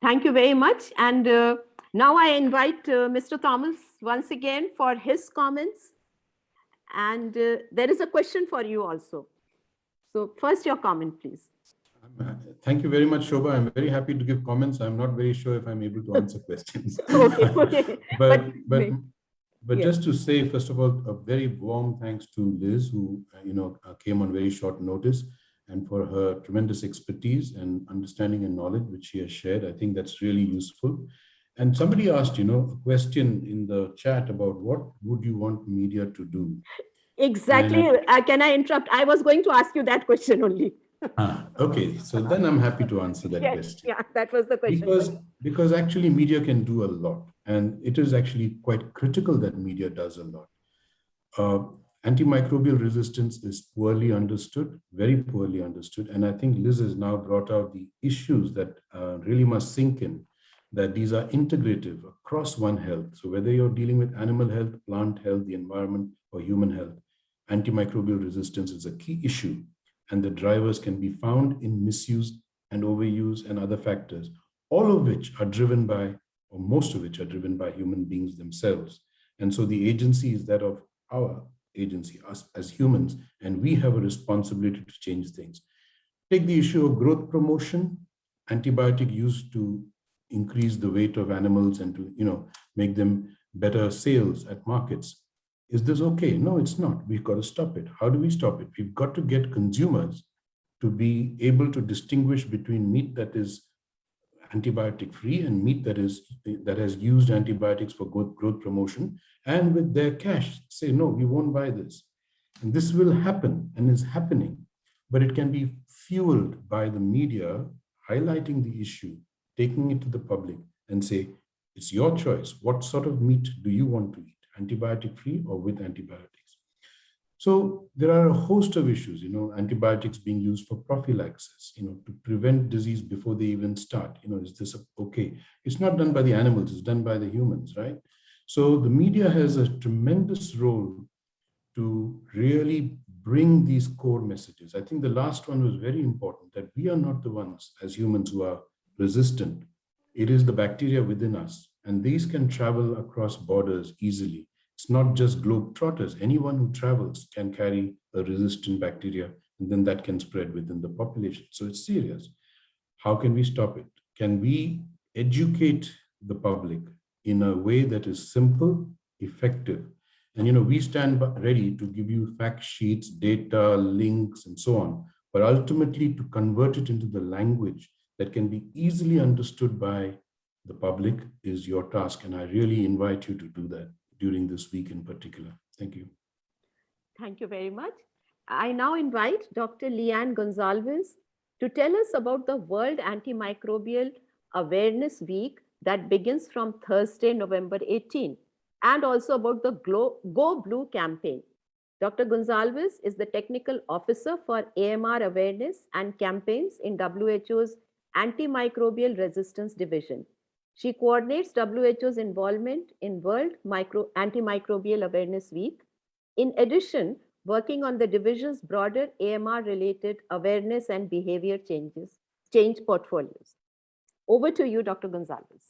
Thank you very much. And uh, now I invite uh, Mr. Thomas once again for his comments. And uh, there is a question for you also. So first your comment, please. Uh, thank you very much, Shobha. I'm very happy to give comments. I'm not very sure if I'm able to answer [LAUGHS] questions. [LAUGHS] okay, okay. [LAUGHS] but but but, yes. just to say, first of all, a very warm thanks to Liz, who uh, you know uh, came on very short notice, and for her tremendous expertise and understanding and knowledge which she has shared. I think that's really useful. And somebody asked, you know, a question in the chat about what would you want media to do? Exactly. Uh, can I interrupt? I was going to ask you that question only. ah, okay, so then I'm happy to answer that yes, question. Yeah, that was the question. Because, because actually media can do a lot and it is actually quite critical that media does a lot. Uh, Antimicrobial resistance is poorly understood, very poorly understood. And I think Liz has now brought out the issues that uh, really must sink in, that these are integrative across one health. So whether you're dealing with animal health, plant health, the environment, or human health, antimicrobial resistance is a key issue. And the drivers can be found in misuse and overuse and other factors, all of which are driven by, or most of which are driven by human beings themselves. And so the agency is that of our agency, us as humans, and we have a responsibility to change things. Take the issue of growth promotion, antibiotic use to increase the weight of animals and to you know make them better sales at markets. Is this okay? No, it's not. We've got to stop it. How do we stop it? We've got to get consumers to be able to distinguish between meat that is antibiotic free and meat that is that has used antibiotics for growth, growth promotion and with their cash say no we won't buy this and this will happen and is happening but it can be fueled by the media highlighting the issue taking it to the public and say it's your choice what sort of meat do you want to eat antibiotic free or with antibiotics so there are a host of issues, you know, antibiotics being used for prophylaxis, you know, to prevent disease before they even start. You know, is this okay? It's not done by the animals, it's done by the humans, right? So the media has a tremendous role to really bring these core messages. I think the last one was very important that we are not the ones as humans who are resistant. It is the bacteria within us, and these can travel across borders easily. It's not just globetrotters. Anyone who travels can carry a resistant bacteria, and then that can spread within the population. So it's serious. How can we stop it? Can we educate the public in a way that is simple, effective? And you know, we stand ready to give you fact sheets, data, links, and so on. But ultimately, to convert it into the language that can be easily understood by the public is your task. And I really invite you to do that during this week in particular. Thank you. Thank you very much. I now invite Dr. Leanne Gonzalez to tell us about the World Antimicrobial Awareness Week that begins from Thursday, November 18, and also about the Go Blue campaign. Dr. Gonzalez is the technical officer for AMR awareness and campaigns in WHO's Antimicrobial Resistance Division. She coordinates WHO's involvement in World Micro Antimicrobial Awareness Week. In addition, working on the division's broader AMR related awareness and behavior changes, change portfolios. Over to you, Dr. Gonzalez.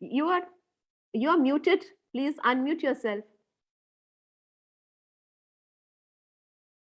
You are you're muted. Please unmute yourself.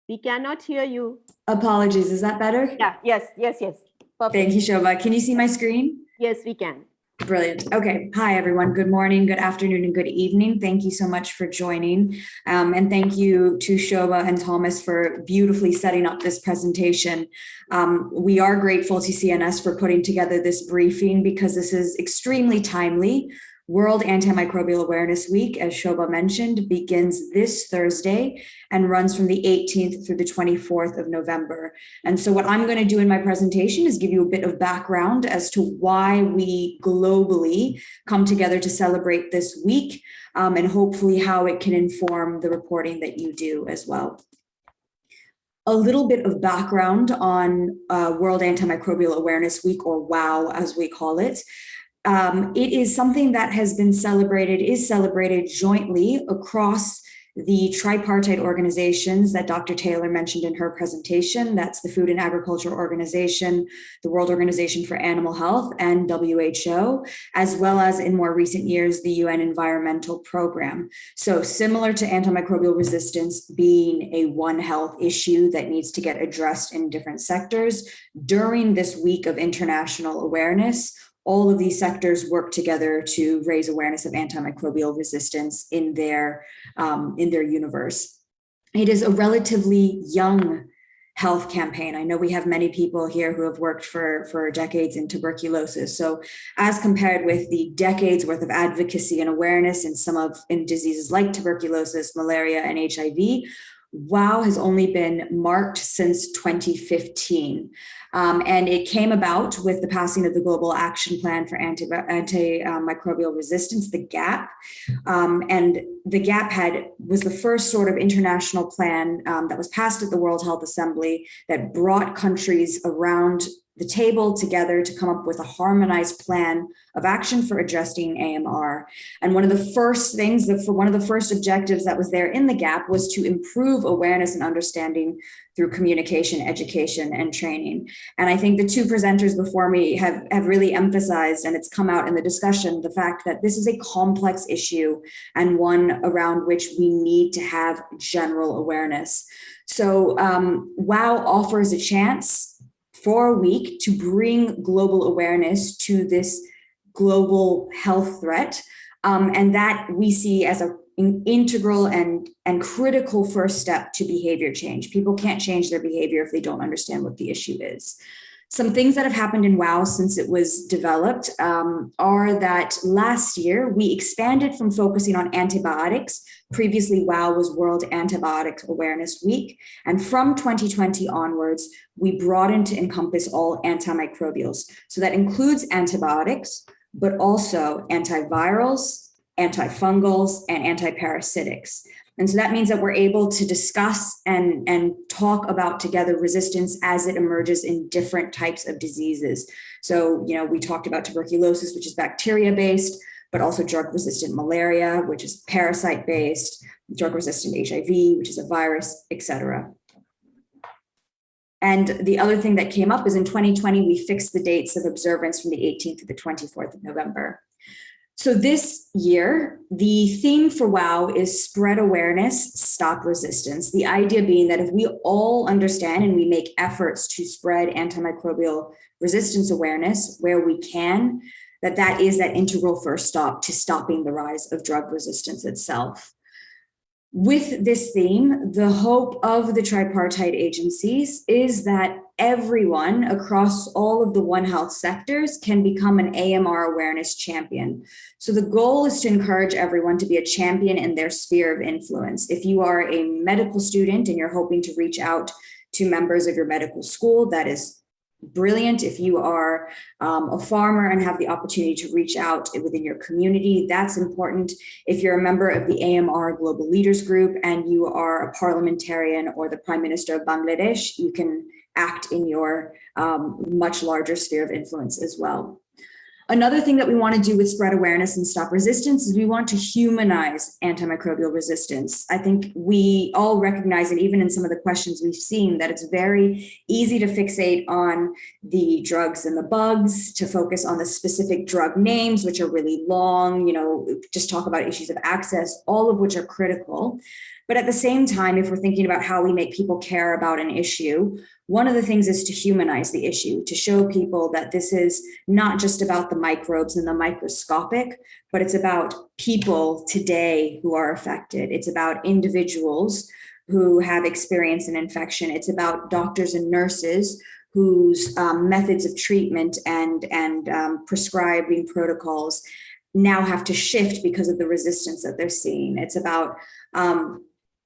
We cannot hear you. Apologies, is that better? Yeah, yes, yes, yes. Perfect. Thank you, Shobha. Can you see my screen? Yes, we can. Brilliant. Okay. Hi, everyone. Good morning, good afternoon, and good evening. Thank you so much for joining. Um, and thank you to Shobha and Thomas for beautifully setting up this presentation. Um, we are grateful to CNS for putting together this briefing because this is extremely timely World Antimicrobial Awareness Week, as Shobha mentioned, begins this Thursday and runs from the 18th through the 24th of November. And so what I'm going to do in my presentation is give you a bit of background as to why we globally come together to celebrate this week um, and hopefully how it can inform the reporting that you do as well a little bit of background on uh, World Antimicrobial Awareness Week, or WOW as we call it um, it is something that has been celebrated, is celebrated jointly across the tripartite organizations that Dr. Taylor mentioned in her presentation. That's the Food and Agriculture Organization, the World Organization for Animal Health, and WHO, as well as in more recent years, the UN Environmental Program. So similar to antimicrobial resistance being a One Health issue that needs to get addressed in different sectors, during this week of international awareness, all of these sectors work together to raise awareness of antimicrobial resistance in their, um, in their universe. It is a relatively young health campaign. I know we have many people here who have worked for, for decades in tuberculosis. So as compared with the decades worth of advocacy and awareness in some of in diseases like tuberculosis, malaria, and HIV, WOW has only been marked since 2015. Um, and it came about with the passing of the Global Action Plan for Anti- Antimicrobial Resistance, the GAP. Um, and the GAP had was the first sort of international plan um, that was passed at the World Health Assembly that brought countries around the table together to come up with a harmonized plan of action for addressing AMR. And one of the first things that for one of the first objectives that was there in the GAP was to improve awareness and understanding through communication, education, and training. And I think the two presenters before me have, have really emphasized, and it's come out in the discussion, the fact that this is a complex issue and one around which we need to have general awareness. So um, WOW offers a chance for a week to bring global awareness to this global health threat. Um, and that we see as a an integral and, and critical first step to behavior change. People can't change their behavior if they don't understand what the issue is. Some things that have happened in WOW since it was developed um, are that last year we expanded from focusing on antibiotics. Previously, WOW was World Antibiotic Awareness Week. And from 2020 onwards, we broadened to encompass all antimicrobials. So that includes antibiotics, but also antivirals, antifungals, and antiparasitics. And so that means that we're able to discuss and, and talk about together resistance as it emerges in different types of diseases. So, you know, we talked about tuberculosis, which is bacteria-based, but also drug-resistant malaria, which is parasite-based, drug-resistant HIV, which is a virus, et cetera. And the other thing that came up is in 2020, we fixed the dates of observance from the 18th to the 24th of November. So this year, the theme for WOW is spread awareness, stop resistance. The idea being that if we all understand and we make efforts to spread antimicrobial resistance awareness where we can, that that is that integral first stop to stopping the rise of drug resistance itself. With this theme, the hope of the tripartite agencies is that everyone across all of the One Health sectors can become an AMR awareness champion. So the goal is to encourage everyone to be a champion in their sphere of influence. If you are a medical student and you're hoping to reach out to members of your medical school, that is brilliant. If you are um, a farmer and have the opportunity to reach out within your community, that's important. If you're a member of the AMR Global Leaders Group and you are a parliamentarian or the Prime Minister of Bangladesh, you can act in your um, much larger sphere of influence as well. Another thing that we want to do with spread awareness and stop resistance is we want to humanize antimicrobial resistance. I think we all recognize, and even in some of the questions we've seen, that it's very easy to fixate on the drugs and the bugs, to focus on the specific drug names, which are really long, you know, just talk about issues of access, all of which are critical. But at the same time, if we're thinking about how we make people care about an issue, one of the things is to humanize the issue, to show people that this is not just about the microbes and the microscopic, but it's about people today who are affected. It's about individuals who have experienced an infection. It's about doctors and nurses whose um, methods of treatment and, and um, prescribing protocols now have to shift because of the resistance that they're seeing. It's about um,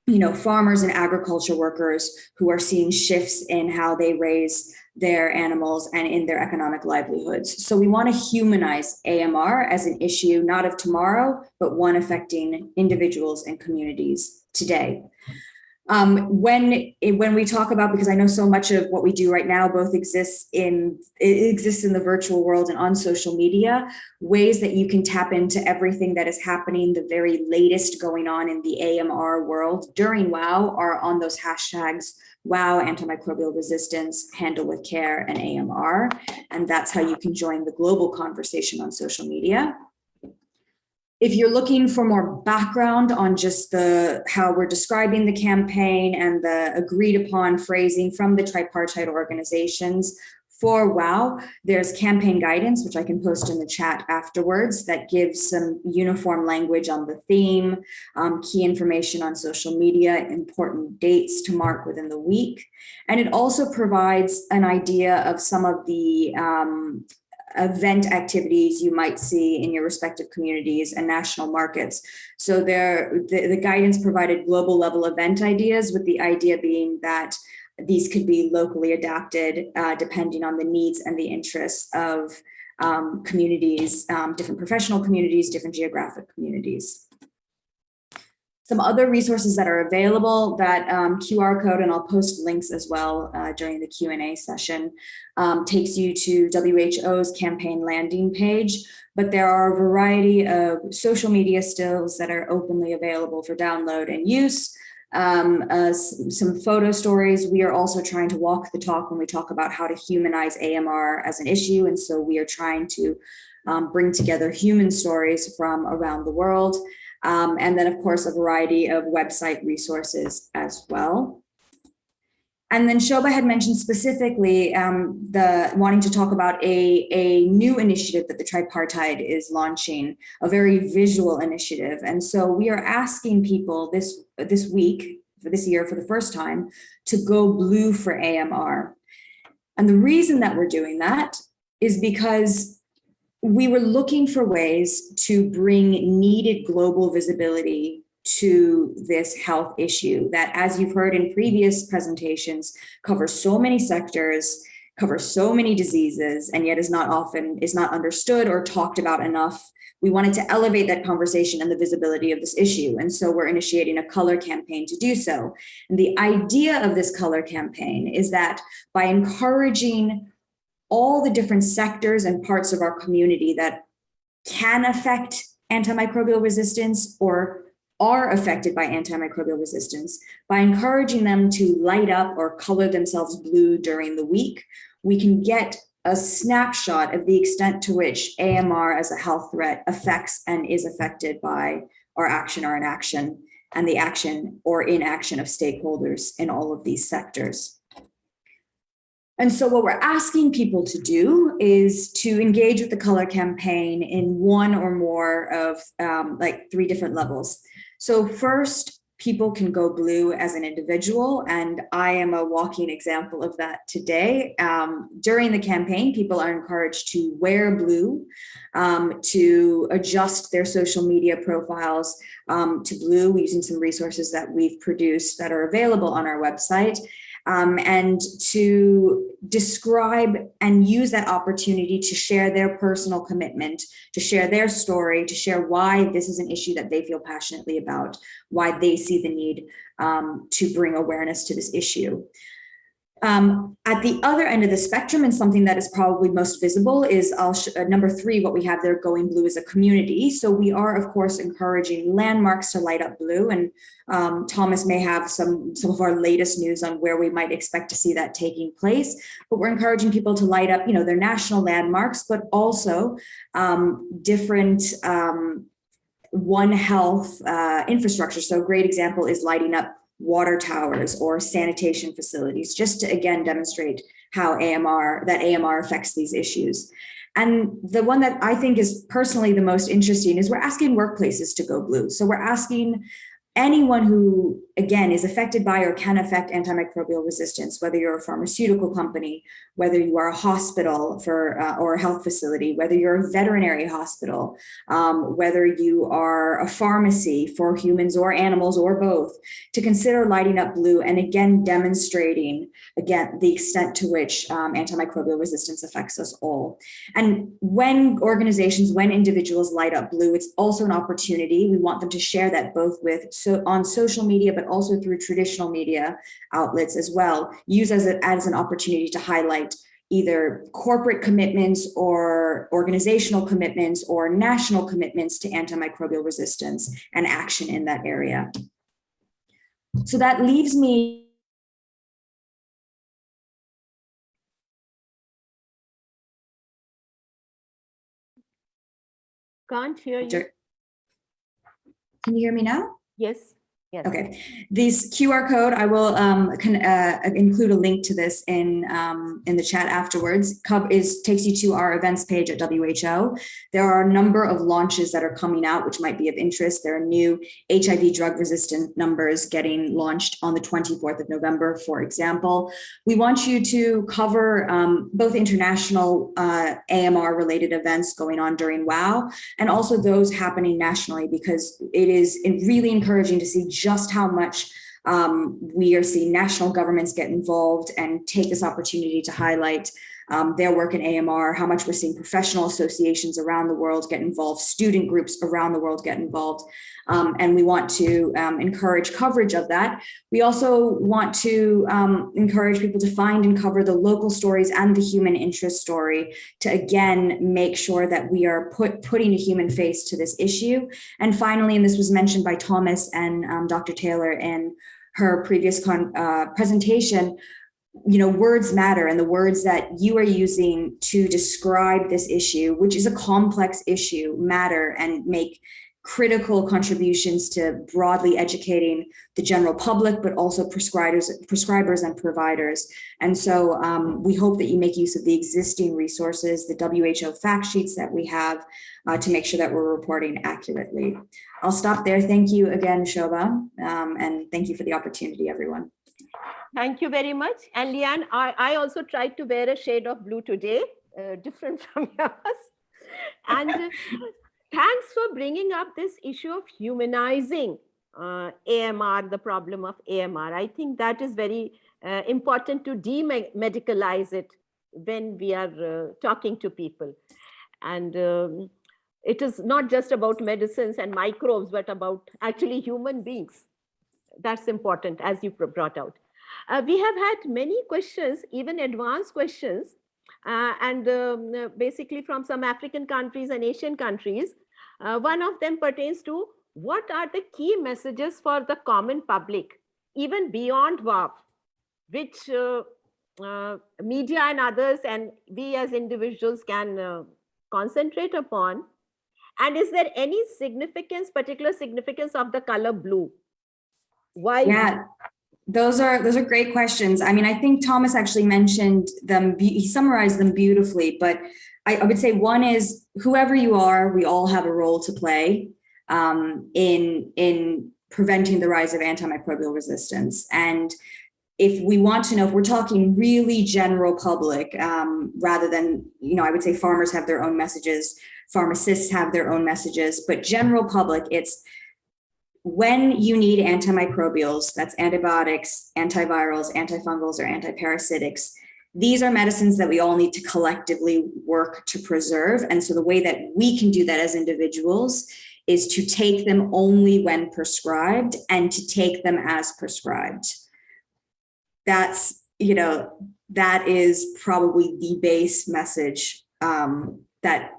you know, farmers and agriculture workers who are seeing shifts in how they raise their animals and in their economic livelihoods. So we want to humanize AMR as an issue, not of tomorrow, but one affecting individuals and communities today. Um, when when we talk about because I know so much of what we do right now both exists in it exists in the virtual world and on social media ways that you can tap into everything that is happening the very latest going on in the AMR world during WOW are on those hashtags WOW antimicrobial resistance handle with care and AMR and that's how you can join the global conversation on social media if you're looking for more background on just the how we're describing the campaign and the agreed upon phrasing from the tripartite organizations for WOW, there's campaign guidance, which I can post in the chat afterwards, that gives some uniform language on the theme, um, key information on social media, important dates to mark within the week. And it also provides an idea of some of the um, event activities you might see in your respective communities and national markets. So there, the, the guidance provided global level event ideas with the idea being that these could be locally adapted uh, depending on the needs and the interests of um, communities, um, different professional communities, different geographic communities. Some other resources that are available, that um, QR code, and I'll post links as well uh, during the Q&A session, um, takes you to WHO's campaign landing page, but there are a variety of social media stills that are openly available for download and use. Um, uh, some photo stories. We are also trying to walk the talk when we talk about how to humanize AMR as an issue. And so we are trying to um, bring together human stories from around the world. Um, and then, of course, a variety of website resources as well. And then Shobha had mentioned specifically um, the wanting to talk about a, a new initiative that the tripartite is launching, a very visual initiative. And so we are asking people this, this week, for this year for the first time, to go blue for AMR. And the reason that we're doing that is because we were looking for ways to bring needed global visibility to this health issue that, as you've heard in previous presentations, covers so many sectors, covers so many diseases, and yet is not often, is not understood or talked about enough. We wanted to elevate that conversation and the visibility of this issue. And so we're initiating a color campaign to do so. And the idea of this color campaign is that by encouraging all the different sectors and parts of our community that can affect antimicrobial resistance or are affected by antimicrobial resistance, by encouraging them to light up or color themselves blue during the week, we can get a snapshot of the extent to which AMR as a health threat affects and is affected by our action or inaction and the action or inaction of stakeholders in all of these sectors. And so what we're asking people to do is to engage with the color campaign in one or more of um, like three different levels. So first, people can go blue as an individual, and I am a walking example of that today. Um, during the campaign, people are encouraged to wear blue, um, to adjust their social media profiles um, to blue using some resources that we've produced that are available on our website um, and to describe and use that opportunity to share their personal commitment, to share their story, to share why this is an issue that they feel passionately about, why they see the need um, to bring awareness to this issue. Um, at the other end of the spectrum, and something that is probably most visible is uh, number three, what we have there going blue is a community. So we are, of course, encouraging landmarks to light up blue. And um, Thomas may have some, some of our latest news on where we might expect to see that taking place. But we're encouraging people to light up, you know, their national landmarks, but also um, different um, One Health uh, infrastructure. So a great example is lighting up water towers or sanitation facilities, just to again demonstrate how AMR, that AMR affects these issues. And the one that I think is personally the most interesting is we're asking workplaces to go blue. So we're asking anyone who, again, is affected by or can affect antimicrobial resistance, whether you're a pharmaceutical company, whether you are a hospital for uh, or a health facility, whether you're a veterinary hospital, um, whether you are a pharmacy for humans or animals or both, to consider lighting up blue and again demonstrating again the extent to which um, antimicrobial resistance affects us all. And when organizations, when individuals light up blue, it's also an opportunity. We want them to share that both with so on social media, but also through traditional media outlets as well. Use as, a, as an opportunity to highlight either corporate commitments or organizational commitments or national commitments to antimicrobial resistance and action in that area. So that leaves me Can't hear you. Can you hear me now? Yes. Yes. Okay, this QR code, I will um, can, uh, include a link to this in um, in the chat afterwards. Cub is takes you to our events page at WHO. There are a number of launches that are coming out, which might be of interest. There are new HIV drug resistant numbers getting launched on the 24th of November, for example. We want you to cover um, both international uh, AMR related events going on during WOW and also those happening nationally because it is really encouraging to see just how much um, we are seeing national governments get involved and take this opportunity to highlight um, their work in AMR, how much we're seeing professional associations around the world get involved, student groups around the world get involved. Um, and we want to um, encourage coverage of that. We also want to um, encourage people to find and cover the local stories and the human interest story to again make sure that we are put putting a human face to this issue. And finally, and this was mentioned by Thomas and um, Dr. Taylor in her previous uh, presentation, you know, words matter and the words that you are using to describe this issue, which is a complex issue, matter and make critical contributions to broadly educating the general public, but also prescribers, prescribers and providers. And so um, we hope that you make use of the existing resources, the WHO fact sheets that we have uh, to make sure that we're reporting accurately. I'll stop there. Thank you again, Shobha, um, and thank you for the opportunity, everyone. Thank you very much. And Leanne, I, I also tried to wear a shade of blue today, uh, different [LAUGHS] from yours. And thanks for bringing up this issue of humanizing uh, AMR, the problem of AMR. I think that is very uh, important to demedicalize it when we are uh, talking to people. And um, it is not just about medicines and microbes, but about actually human beings. That's important, as you brought out. Uh, we have had many questions, even advanced questions, uh, and um, basically from some African countries and Asian countries. Uh, one of them pertains to what are the key messages for the common public, even beyond WAV, which uh, uh, media and others and we as individuals can uh, concentrate upon. And is there any significance, particular significance of the color blue? Why? Yeah, those are those are great questions. I mean, I think Thomas actually mentioned them. He summarized them beautifully. But I, I would say one is whoever you are, we all have a role to play um, in in preventing the rise of antimicrobial resistance. And if we want to know if we're talking really general public, um, rather than you know, I would say farmers have their own messages, pharmacists have their own messages, but general public, it's when you need antimicrobials, that's antibiotics, antivirals, antifungals, or antiparasitics, these are medicines that we all need to collectively work to preserve. And so the way that we can do that as individuals is to take them only when prescribed and to take them as prescribed. That's, you know, that is probably the base message um, that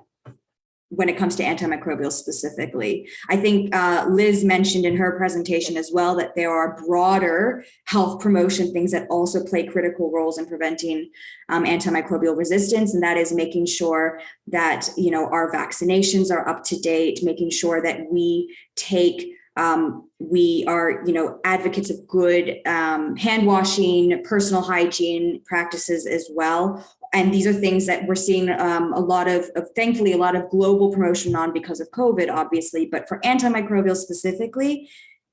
when it comes to antimicrobials specifically. I think uh, Liz mentioned in her presentation as well that there are broader health promotion things that also play critical roles in preventing um, antimicrobial resistance. And that is making sure that, you know, our vaccinations are up to date, making sure that we take um, we are, you know, advocates of good um, hand washing, personal hygiene practices as well, and these are things that we're seeing um, a lot of, of, thankfully, a lot of global promotion on because of COVID, obviously, but for antimicrobials specifically,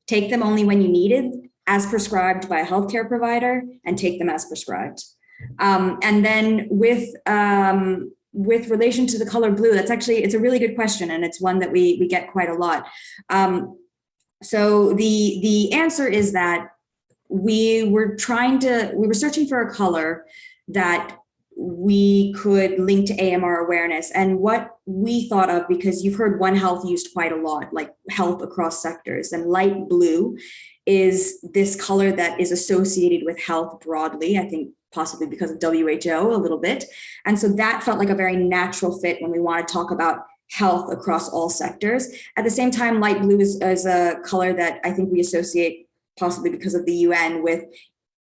take them only when you need it as prescribed by a healthcare provider and take them as prescribed. Um, and then with, um, with relation to the color blue, that's actually, it's a really good question. And it's one that we, we get quite a lot. Um, so the, the answer is that we were trying to, we were searching for a color that we could link to AMR awareness and what we thought of because you've heard One Health used quite a lot, like health across sectors and light blue is this color that is associated with health broadly, I think possibly because of WHO a little bit. And so that felt like a very natural fit when we want to talk about health across all sectors. At the same time, light blue is, is a color that I think we associate possibly because of the UN with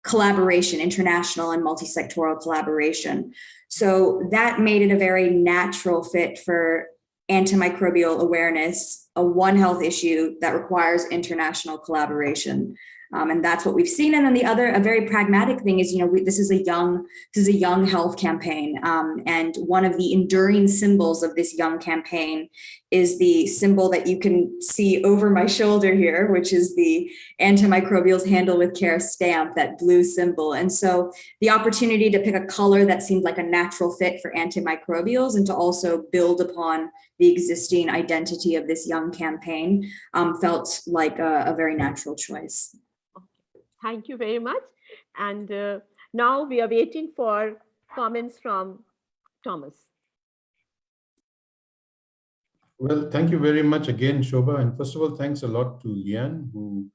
collaboration, international and multi-sectoral collaboration. So that made it a very natural fit for antimicrobial awareness, a One Health issue that requires international collaboration. Um, and that's what we've seen. And then the other, a very pragmatic thing is, you know, we, this is a young, this is a young health campaign. Um, and one of the enduring symbols of this young campaign is the symbol that you can see over my shoulder here, which is the antimicrobials handle with care stamp, that blue symbol. And so the opportunity to pick a color that seemed like a natural fit for antimicrobials and to also build upon the existing identity of this young campaign um, felt like a, a very natural choice. Thank you very much. And uh, now we are waiting for comments from Thomas. Well, thank you very much again, Shobha. And first of all, thanks a lot to Leanne, who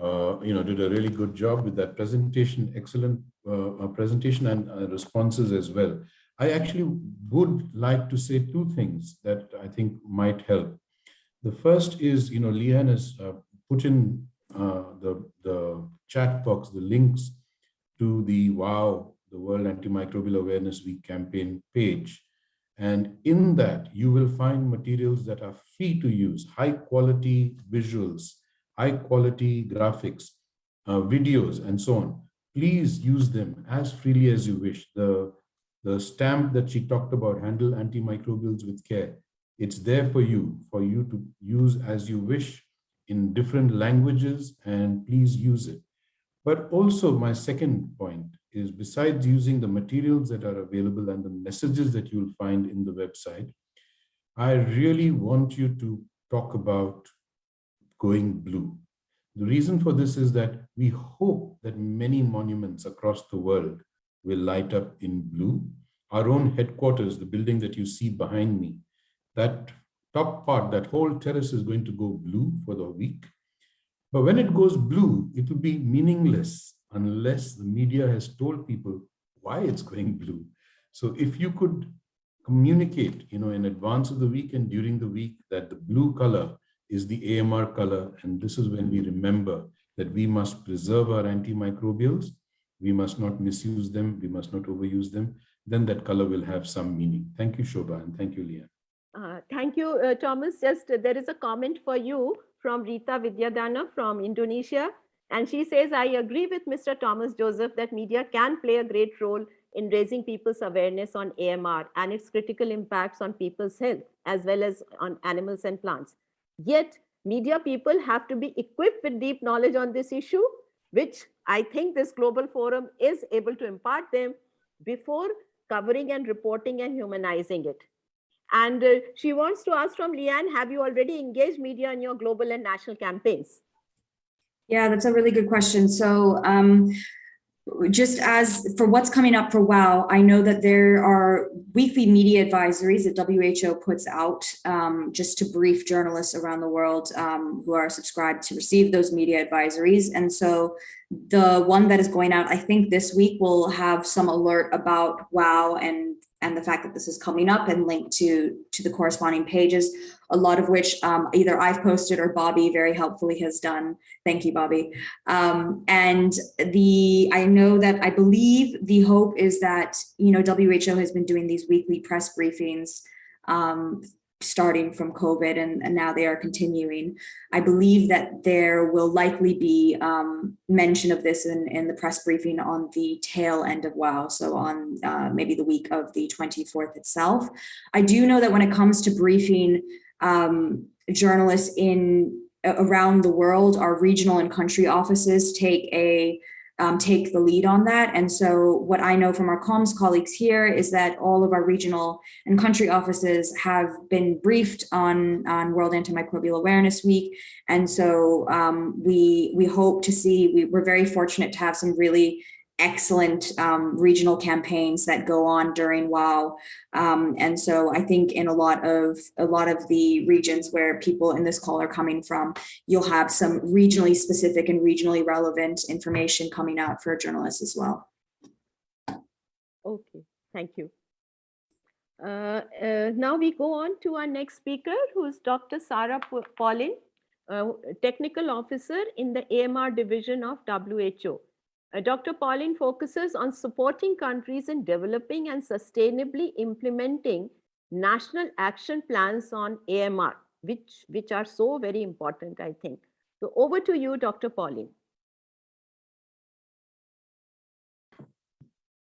uh, you know did a really good job with that presentation. Excellent uh, uh, presentation and uh, responses as well. I actually would like to say two things that I think might help. The first is, you know, Leanne has uh, put in uh, the the chat box the links to the WOW, the World Antimicrobial Awareness Week campaign page. And in that, you will find materials that are free to use, high quality visuals, high quality graphics, uh, videos, and so on. Please use them as freely as you wish. The, the stamp that she talked about, handle antimicrobials with care, it's there for you, for you to use as you wish in different languages, and please use it. But also my second point is besides using the materials that are available and the messages that you'll find in the website, I really want you to talk about going blue. The reason for this is that we hope that many monuments across the world will light up in blue. Our own headquarters, the building that you see behind me, that top part, that whole terrace is going to go blue for the week. But when it goes blue, it will be meaningless unless the media has told people why it's going blue. So if you could communicate, you know, in advance of the week and during the week that the blue color is the AMR color, and this is when we remember that we must preserve our antimicrobials, we must not misuse them, we must not overuse them, then that color will have some meaning. Thank you, Shobha, and thank you, Leah. Uh, thank you, uh, Thomas. Just uh, there is a comment for you from Rita Vidyadana from Indonesia. And she says, I agree with Mr. Thomas Joseph that media can play a great role in raising people's awareness on AMR and its critical impacts on people's health, as well as on animals and plants. Yet, media people have to be equipped with deep knowledge on this issue, which I think this global forum is able to impart them before covering and reporting and humanizing it. And uh, she wants to ask from Leanne, have you already engaged media in your global and national campaigns? Yeah, that's a really good question. So um, just as for what's coming up for WOW, I know that there are weekly media advisories that WHO puts out um, just to brief journalists around the world um, who are subscribed to receive those media advisories. And so the one that is going out, I think this week will have some alert about WOW and and the fact that this is coming up and linked to to the corresponding pages, a lot of which um, either I've posted or Bobby very helpfully has done. Thank you, Bobby. Um, and the I know that I believe the hope is that you know WHO has been doing these weekly press briefings um, starting from COVID and, and now they are continuing. I believe that there will likely be um, mention of this in, in the press briefing on the tail end of WOW, so on uh, maybe the week of the 24th itself. I do know that when it comes to briefing um, journalists in around the world, our regional and country offices take a um, take the lead on that. And so what I know from our comms colleagues here is that all of our regional and country offices have been briefed on, on World Antimicrobial Awareness Week. And so um, we, we hope to see, we, we're very fortunate to have some really excellent um, regional campaigns that go on during WOW. Um, and so I think in a lot of a lot of the regions where people in this call are coming from, you'll have some regionally specific and regionally relevant information coming out for journalists as well. Okay, thank you. Uh, uh, now we go on to our next speaker, who is Dr. Sarah Paulin, uh, Technical Officer in the AMR Division of WHO. Uh, Dr. Paulin focuses on supporting countries in developing and sustainably implementing national action plans on AMR, which, which are so very important, I think. So over to you, Dr. Paulin.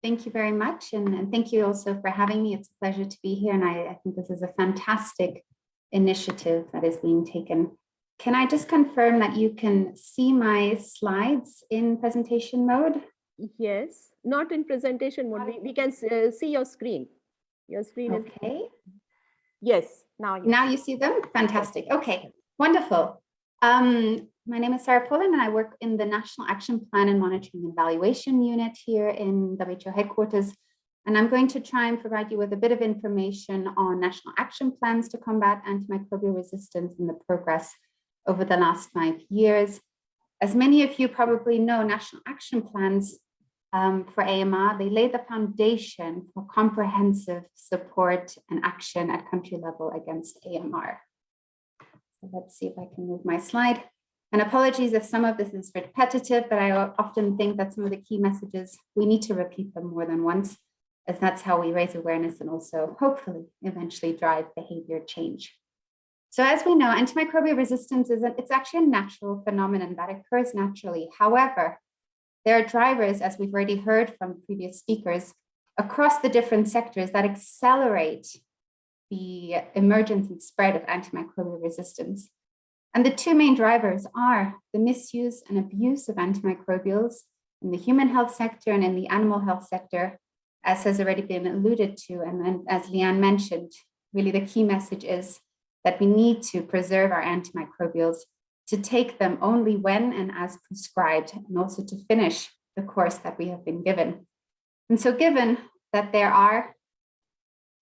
Thank you very much. And, and thank you also for having me. It's a pleasure to be here. And I, I think this is a fantastic initiative that is being taken. Can I just confirm that you can see my slides in presentation mode? Yes, not in presentation mode. We, we can uh, see your screen. Your screen is, Okay, yes, now. you- now you see them? Fantastic. Okay, wonderful. Um, my name is Sarah Paulin and I work in the National Action Plan and Monitoring and Evaluation Unit here in WHO headquarters. And I'm going to try and provide you with a bit of information on national action plans to combat antimicrobial resistance and the progress over the last five years. As many of you probably know, national action plans um, for AMR, they lay the foundation for comprehensive support and action at country level against AMR. So let's see if I can move my slide. And apologies if some of this is repetitive, but I often think that some of the key messages, we need to repeat them more than once, as that's how we raise awareness and also hopefully eventually drive behavior change. So as we know, antimicrobial resistance is a, it's actually a natural phenomenon that occurs naturally. However, there are drivers, as we've already heard from previous speakers, across the different sectors that accelerate the emergence and spread of antimicrobial resistance. And the two main drivers are the misuse and abuse of antimicrobials in the human health sector and in the animal health sector, as has already been alluded to. And then, as Leanne mentioned, really the key message is that we need to preserve our antimicrobials to take them only when and as prescribed, and also to finish the course that we have been given. And so given that there are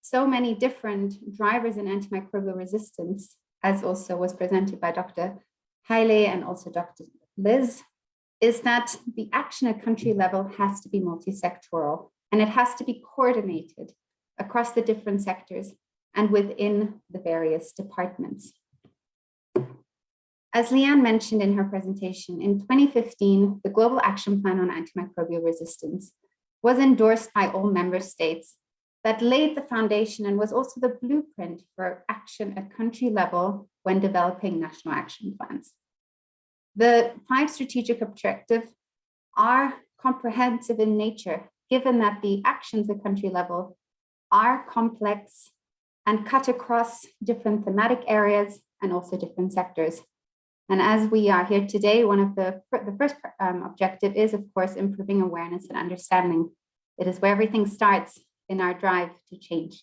so many different drivers in antimicrobial resistance, as also was presented by Dr. Haile and also Dr. Liz, is that the action at country level has to be multi-sectoral and it has to be coordinated across the different sectors and within the various departments. As Leanne mentioned in her presentation, in 2015, the Global Action Plan on Antimicrobial Resistance was endorsed by all member states that laid the foundation and was also the blueprint for action at country level when developing national action plans. The five strategic objectives are comprehensive in nature, given that the actions at country level are complex and cut across different thematic areas and also different sectors. And as we are here today, one of the, the first um, objective is, of course, improving awareness and understanding. It is where everything starts in our drive to change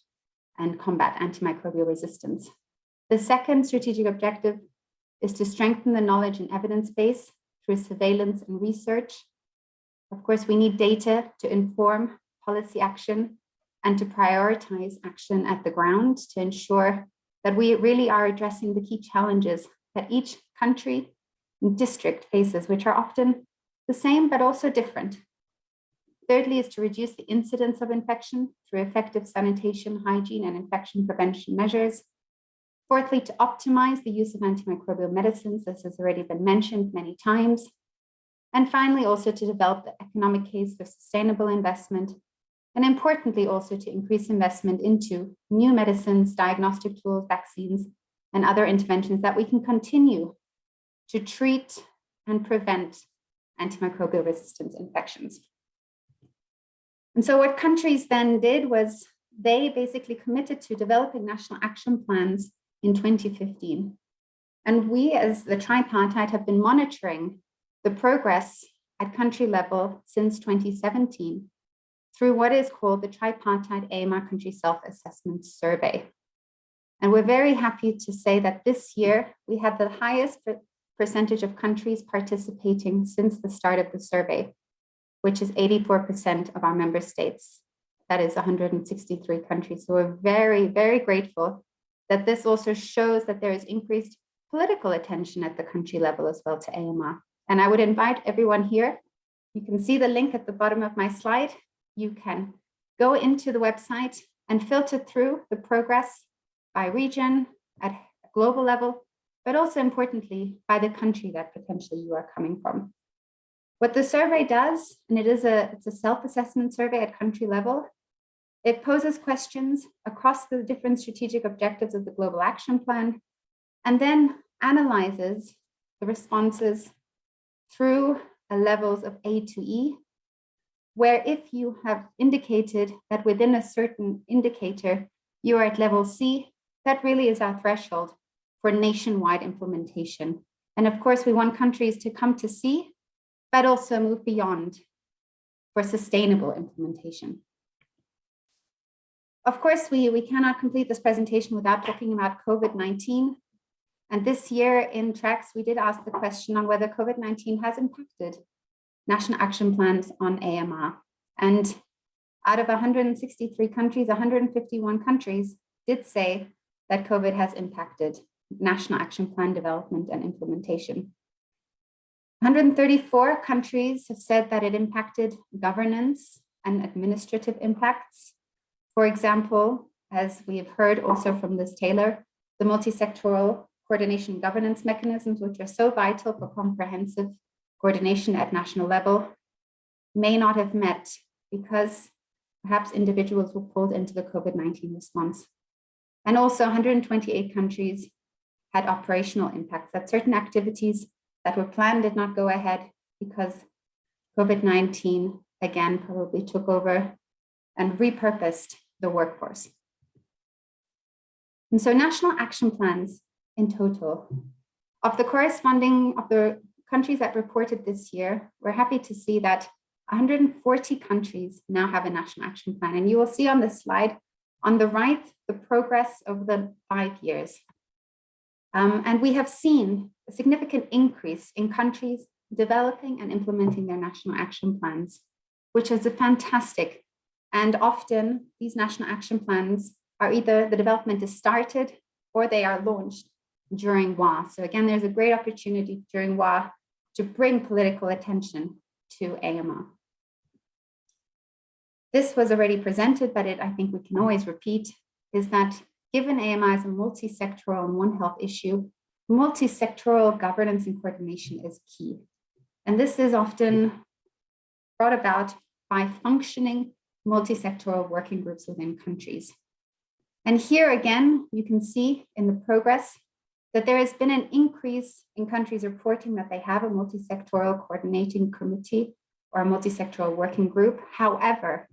and combat antimicrobial resistance. The second strategic objective is to strengthen the knowledge and evidence base through surveillance and research. Of course, we need data to inform policy action and to prioritize action at the ground to ensure that we really are addressing the key challenges that each country and district faces, which are often the same but also different. Thirdly is to reduce the incidence of infection through effective sanitation, hygiene, and infection prevention measures. Fourthly, to optimize the use of antimicrobial medicines, this has already been mentioned many times. And finally, also to develop the economic case for sustainable investment. And importantly, also to increase investment into new medicines, diagnostic tools, vaccines, and other interventions that we can continue to treat and prevent antimicrobial resistance infections. And so what countries then did was they basically committed to developing national action plans in 2015. And we as the tripartite have been monitoring the progress at country level since 2017 through what is called the tripartite AMR country self-assessment survey. And we're very happy to say that this year we had the highest percentage of countries participating since the start of the survey, which is 84% of our member states. That is 163 countries. So we're very, very grateful that this also shows that there is increased political attention at the country level as well to AMR. And I would invite everyone here, you can see the link at the bottom of my slide. You can go into the website and filter through the progress by region at global level, but also importantly by the country that potentially you are coming from. What the survey does, and it is a, it's a self-assessment survey at country level, It poses questions across the different strategic objectives of the Global Action Plan, and then analyzes the responses through levels of A to E, where if you have indicated that within a certain indicator, you are at level C, that really is our threshold for nationwide implementation. And of course, we want countries to come to C, but also move beyond for sustainable implementation. Of course, we, we cannot complete this presentation without talking about COVID-19. And this year in TrACSS, we did ask the question on whether COVID-19 has impacted national action plans on AMR. And out of 163 countries, 151 countries did say that COVID has impacted national action plan development and implementation. 134 countries have said that it impacted governance and administrative impacts. For example, as we have heard also from Liz Taylor, the multi-sectoral coordination governance mechanisms, which are so vital for comprehensive coordination at national level, may not have met because perhaps individuals were pulled into the COVID-19 response. And also 128 countries had operational impacts that certain activities that were planned did not go ahead because COVID-19 again probably took over and repurposed the workforce. And so national action plans in total of the corresponding of the countries that reported this year, we're happy to see that 140 countries now have a national action plan. And you will see on this slide on the right, the progress over the five years. Um, and we have seen a significant increase in countries developing and implementing their national action plans, which is a fantastic. And often these national action plans are either the development is started or they are launched during WA. So again, there's a great opportunity during WA to bring political attention to AMR. This was already presented, but it I think we can always repeat, is that given AMR is a multi-sectoral and One Health issue, multi-sectoral governance and coordination is key. And this is often brought about by functioning multi-sectoral working groups within countries. And here again, you can see in the progress that there has been an increase in countries reporting that they have a multi-sectoral coordinating committee or a multi-sectoral working group. However,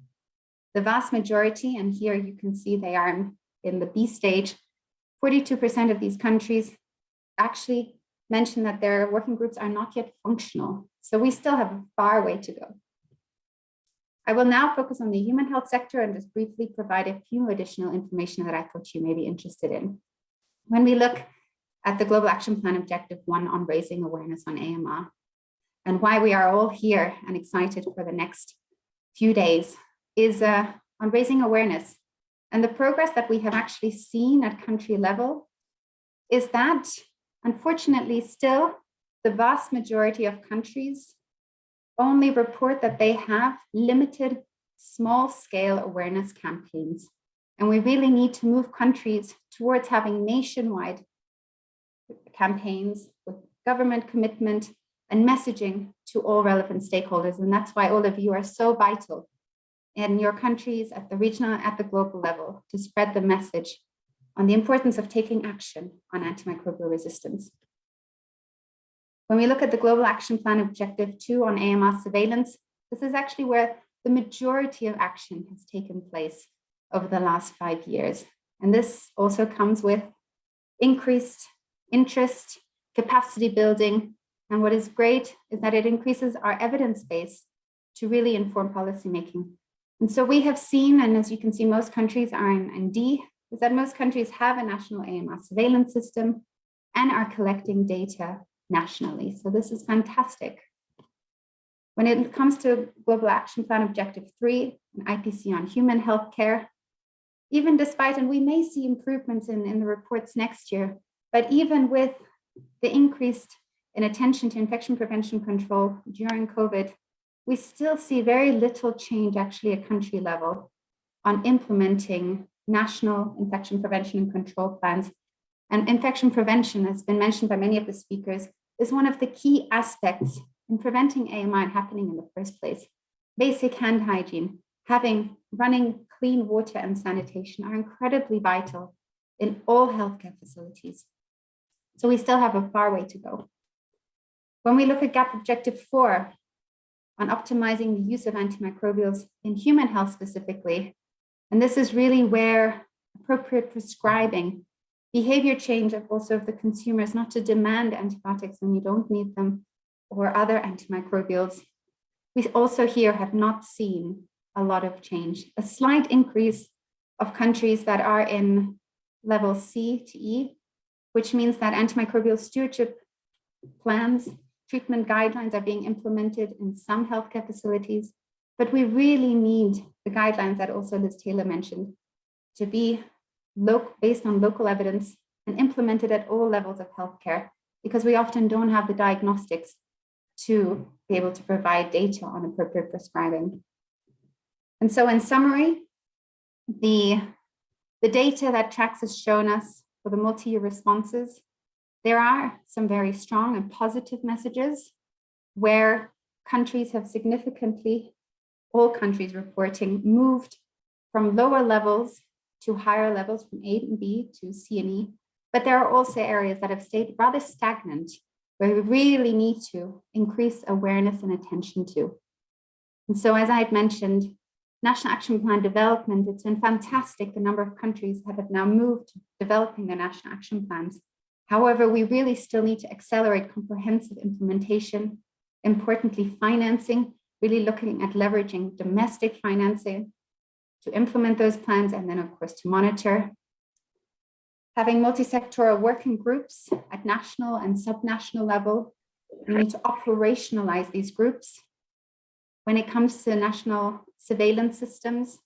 the vast majority, and here you can see they are in the B stage, 42% of these countries actually mention that their working groups are not yet functional. So we still have a far way to go. I will now focus on the human health sector and just briefly provide a few additional information that I thought you may be interested in. When we look at the Global Action Plan Objective 1 on raising awareness on AMR and why we are all here and excited for the next few days is uh, on raising awareness and the progress that we have actually seen at country level is that, unfortunately, still the vast majority of countries only report that they have limited small scale awareness campaigns. And we really need to move countries towards having nationwide campaigns with government commitment and messaging to all relevant stakeholders. And that's why all of you are so vital in your countries at the regional, at the global level to spread the message on the importance of taking action on antimicrobial resistance. When we look at the Global Action Plan Objective 2 on AMR surveillance, this is actually where the majority of action has taken place over the last five years. And this also comes with increased interest, capacity building. And what is great is that it increases our evidence base to really inform policymaking and so we have seen, and as you can see, most countries are in, in D, is that most countries have a national AMR surveillance system and are collecting data nationally. So this is fantastic. When it comes to Global Action Plan Objective 3, an IPC on human health care, even despite, and we may see improvements in, in the reports next year, but even with the increased in attention to infection prevention control during COVID, we still see very little change actually at country level on implementing national infection prevention and control plans. And infection prevention has been mentioned by many of the speakers is one of the key aspects in preventing AMR happening in the first place. Basic hand hygiene, having running clean water and sanitation are incredibly vital in all healthcare facilities. So we still have a far way to go. When we look at GAP Objective 4 on optimizing the use of antimicrobials in human health specifically, and this is really where appropriate prescribing, behavior change of also of the consumers not to demand antibiotics when you don't need them or other antimicrobials. We also here have not seen a lot of change, a slight increase of countries that are in level C to E, which means that antimicrobial stewardship plans, treatment guidelines are being implemented in some healthcare facilities, but we really need the guidelines that also Liz Taylor mentioned to be based on local evidence and implemented at all levels of healthcare, because we often don't have the diagnostics to be able to provide data on appropriate prescribing. And so in summary, the, the data that TrACSS has shown us for the multi-year responses, there are some very strong and positive messages where countries have significantly, all countries reporting, moved from lower levels to higher levels from A and B to C and E. But there are also areas that have stayed rather stagnant where we really need to increase awareness and attention to. And so as I had mentioned, National Action Plan development, it's been fantastic the number of countries that have now moved to developing their national action plans. However, we really still need to accelerate comprehensive implementation, importantly financing, really looking at leveraging domestic financing to implement those plans and then of course to monitor. Having multi-sectoral working groups at national and subnational level, we need to operationalize these groups. When it comes to national surveillance systems,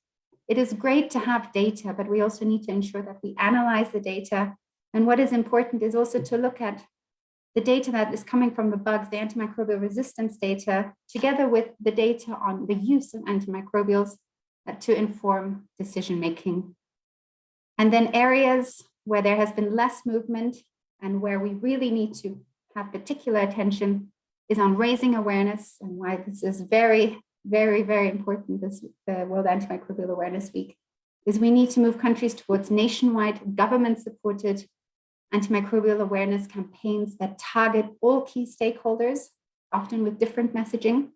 it is great to have data, but we also need to ensure that we analyze the data. And what is important is also to look at the data that is coming from the bugs, the antimicrobial resistance data, together with the data on the use of antimicrobials uh, to inform decision making. And then areas where there has been less movement and where we really need to have particular attention is on raising awareness and why this is very, very, very important this the World Antimicrobial Awareness Week is we need to move countries towards nationwide government supported antimicrobial awareness campaigns that target all key stakeholders, often with different messaging.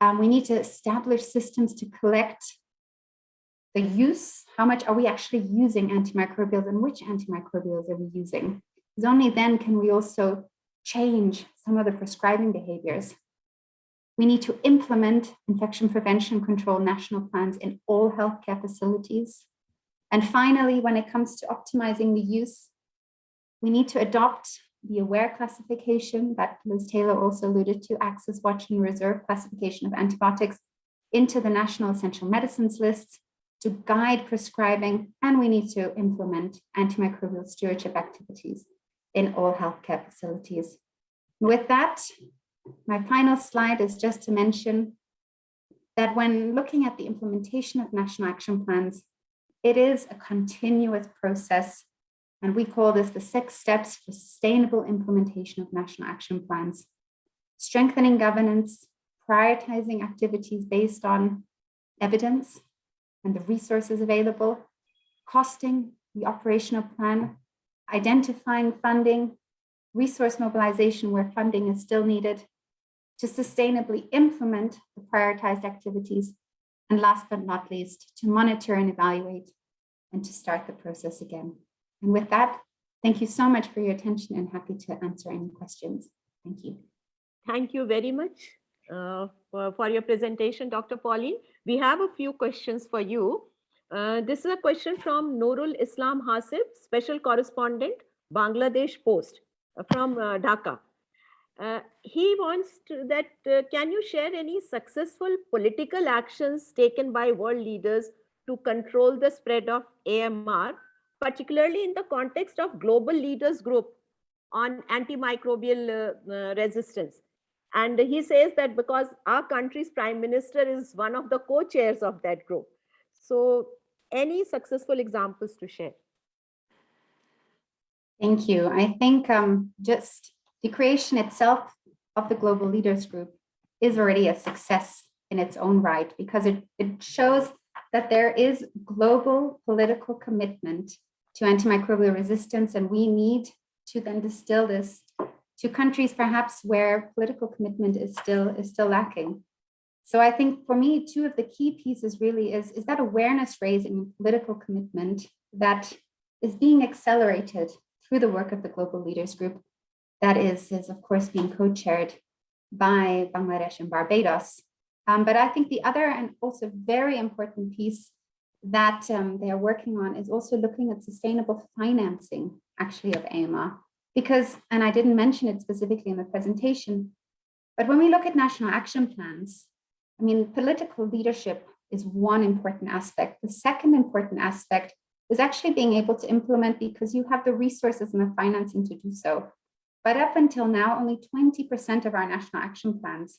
Um, we need to establish systems to collect the use, how much are we actually using antimicrobials and which antimicrobials are we using? Because only then can we also change some of the prescribing behaviors. We need to implement infection prevention control national plans in all healthcare facilities. And finally, when it comes to optimizing the use, we need to adopt the AWARE classification that Liz Tayler also alluded to, access, watch, and reserve classification of antibiotics into the national essential medicines lists to guide prescribing, and we need to implement antimicrobial stewardship activities in all healthcare facilities. With that, my final slide is just to mention that when looking at the implementation of national action plans, it is a continuous process, and we call this the six steps for sustainable implementation of national action plans. Strengthening governance, prioritizing activities based on evidence, and the resources available, costing the operational plan, identifying funding, resource mobilization where funding is still needed, to sustainably implement the prioritized activities, and last but not least, to monitor and evaluate and to start the process again. And with that, thank you so much for your attention and happy to answer any questions. Thank you. Thank you very much uh, for, for your presentation, Dr. Paulin. We have a few questions for you. Uh, this is a question from Nurul Islam Hasib, Special Correspondent, Bangladesh Post uh, from uh, Dhaka. Uh, he wants to that, uh, can you share any successful political actions taken by world leaders to control the spread of AMR, particularly in the context of global leaders group on antimicrobial uh, resistance? And he says that because our country's prime minister is one of the co-chairs of that group. So any successful examples to share? Thank you. I think um, just the creation itself of the Global Leaders Group is already a success in its own right because it, it shows that there is global political commitment to antimicrobial resistance, and we need to then distill this to countries perhaps where political commitment is still is still lacking. So I think for me, two of the key pieces really is, is that awareness raising political commitment that is being accelerated through the work of the Global Leaders Group that is, is of course being co-chaired by Bangladesh and Barbados. Um, but I think the other and also very important piece that um, they are working on is also looking at sustainable financing actually of AMR. Because, and I didn't mention it specifically in the presentation, but when we look at national action plans, I mean, political leadership is one important aspect. The second important aspect is actually being able to implement because you have the resources and the financing to do so. But up until now, only 20% of our national action plans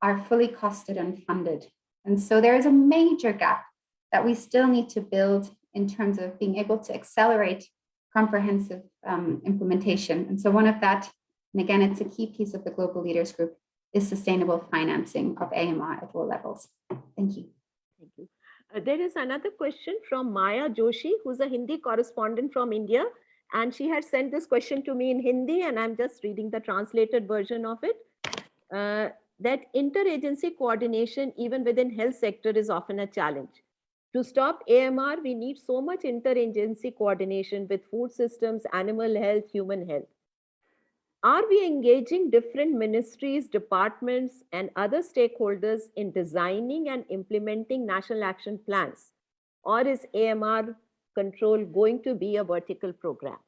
are fully costed and funded. And so there is a major gap that we still need to build in terms of being able to accelerate comprehensive um, implementation. And so one of that, and again, it's a key piece of the Global Leaders Group, is sustainable financing of AMR at all levels. Thank you. Thank you. Uh, there is another question from Maya Joshi, who's a Hindi correspondent from India. And she had sent this question to me in Hindi, and I'm just reading the translated version of it. Uh, that interagency coordination, even within health sector, is often a challenge. To stop AMR, we need so much interagency coordination with food systems, animal health, human health. Are we engaging different ministries, departments, and other stakeholders in designing and implementing national action plans? Or is AMR control going to be a vertical program?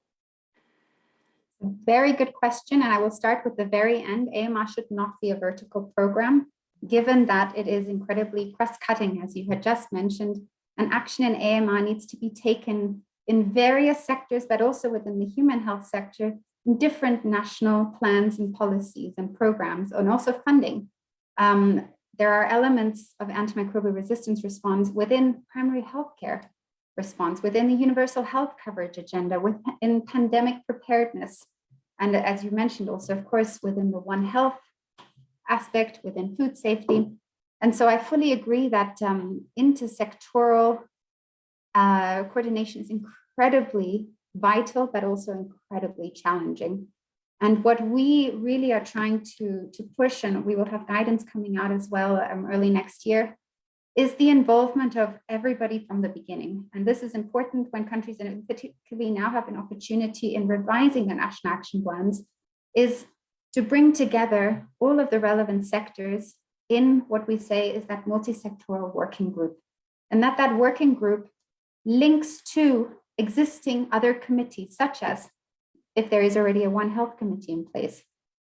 Very good question. And I will start with the very end. AMR should not be a vertical program, given that it is incredibly cross-cutting, as you had just mentioned. And action in AMR needs to be taken in various sectors, but also within the human health sector, in different national plans and policies and programs, and also funding. Um, there are elements of antimicrobial resistance response within primary healthcare response, within the universal health coverage agenda, within pandemic preparedness. And as you mentioned also, of course, within the One Health aspect, within food safety. And so I fully agree that um, intersectoral uh, coordination is incredibly vital, but also incredibly challenging. And what we really are trying to, to push, and we will have guidance coming out as well um, early next year, is the involvement of everybody from the beginning. And this is important when countries, and particularly now have an opportunity in revising the national action plans, is to bring together all of the relevant sectors in what we say is that multi-sectoral working group. And that that working group links to existing other committees, such as if there is already a One Health committee in place,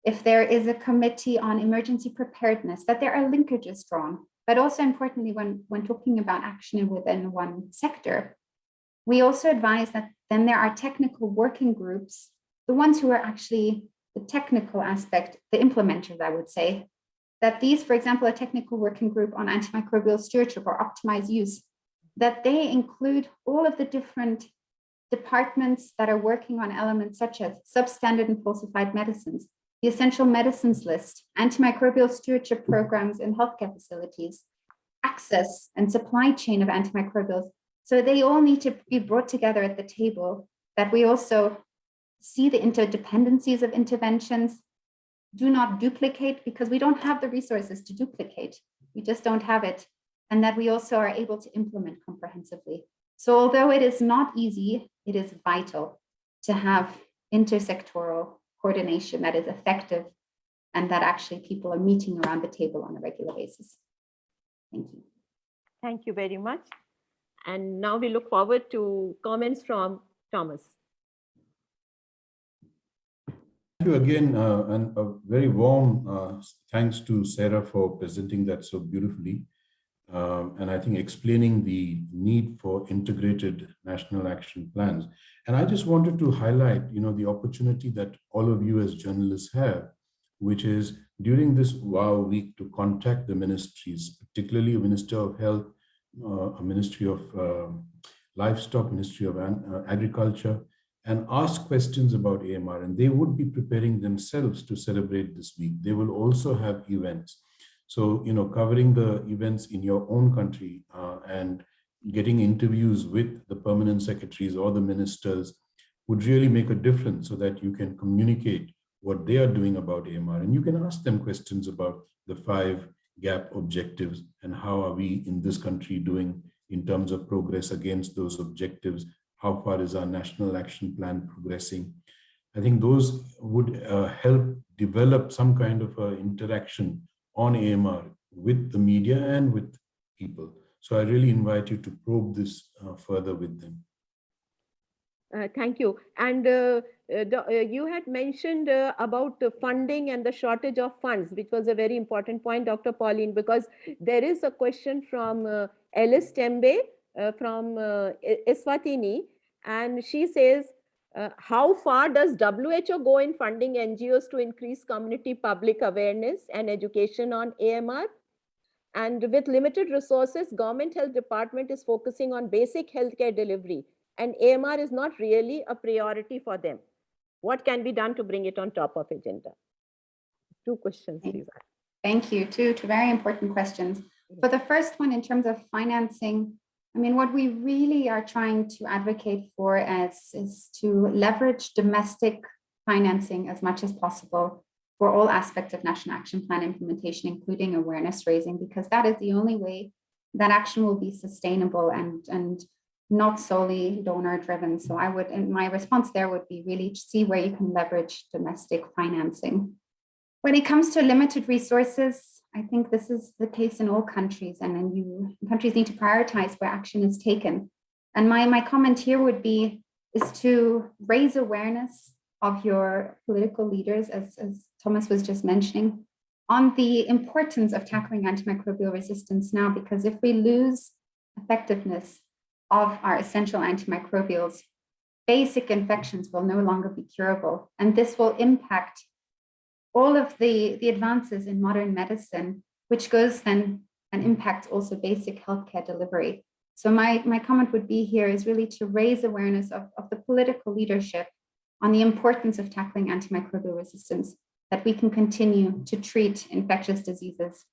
if there is a committee on emergency preparedness, that there are linkages drawn. But also importantly, when, when talking about action within one sector, we also advise that then there are technical working groups, the ones who are actually the technical aspect, the implementers, I would say, that these, for example, a technical working group on antimicrobial stewardship or optimized use, that they include all of the different departments that are working on elements such as substandard and falsified medicines, the essential medicines list, antimicrobial stewardship programs in healthcare facilities, access and supply chain of antimicrobials. So they all need to be brought together at the table that we also see the interdependencies of interventions, do not duplicate because we don't have the resources to duplicate. We just don't have it. And that we also are able to implement comprehensively. So although it is not easy, it is vital to have intersectoral coordination that is effective and that actually people are meeting around the table on a regular basis. Thank you. Thank you very much. And now we look forward to comments from Thomas. Thank you again, uh, and a very warm uh, thanks to Sarah for presenting that so beautifully. Um, and I think explaining the need for integrated national action plans. And I just wanted to highlight, you know, the opportunity that all of you as journalists have, which is during this WAAW week to contact the ministries, particularly a Minister of Health, uh, a Ministry of uh, Livestock, Ministry of uh, Agriculture, and ask questions about AMR. And they would be preparing themselves to celebrate this week. They will also have events. So, you know, covering the events in your own country uh, and getting interviews with the permanent secretaries or the ministers would really make a difference so that you can communicate what they are doing about AMR. And you can ask them questions about the five GAP objectives and how are we in this country doing in terms of progress against those objectives? How far is our national action plan progressing? I think those would uh, help develop some kind of uh, interaction on AMR with the media and with people. So I really invite you to probe this uh, further with them. Uh, thank you. And uh, uh, the, uh, you had mentioned uh, about the funding and the shortage of funds, which was a very important point, Dr. Paulin, because there is a question from uh, Alice Tembe from Eswatini, and she says, Uh, how far does WHO go in funding NGOs to increase community public awareness and education on AMR? And with limited resources, government health department is focusing on basic healthcare delivery and AMR is not really a priority for them. What can be done to bring it on top of agenda? Two questions, please. Thank you. Two, two very important questions. Mm. For the first one, in terms of financing, I mean, what we really are trying to advocate for is, is to leverage domestic financing as much as possible for all aspects of National Action Plan implementation, including awareness raising, because that is the only way that action will be sustainable and, and not solely donor driven. So I would, and my response there would be really see where you can leverage domestic financing. When it comes to limited resources, I think this is the case in all countries and then you countries need to prioritize where action is taken. And my, my comment here would be is to raise awareness of your political leaders, as, as Thomas was just mentioning, on the importance of tackling antimicrobial resistance now, because if we lose effectiveness of our essential antimicrobials, basic infections will no longer be curable. And this will impact all of the, the advances in modern medicine, which goes then and impacts also basic healthcare delivery. So my, my comment would be here is really to raise awareness of, of the political leadership on the importance of tackling antimicrobial resistance, that we can continue to treat infectious diseases,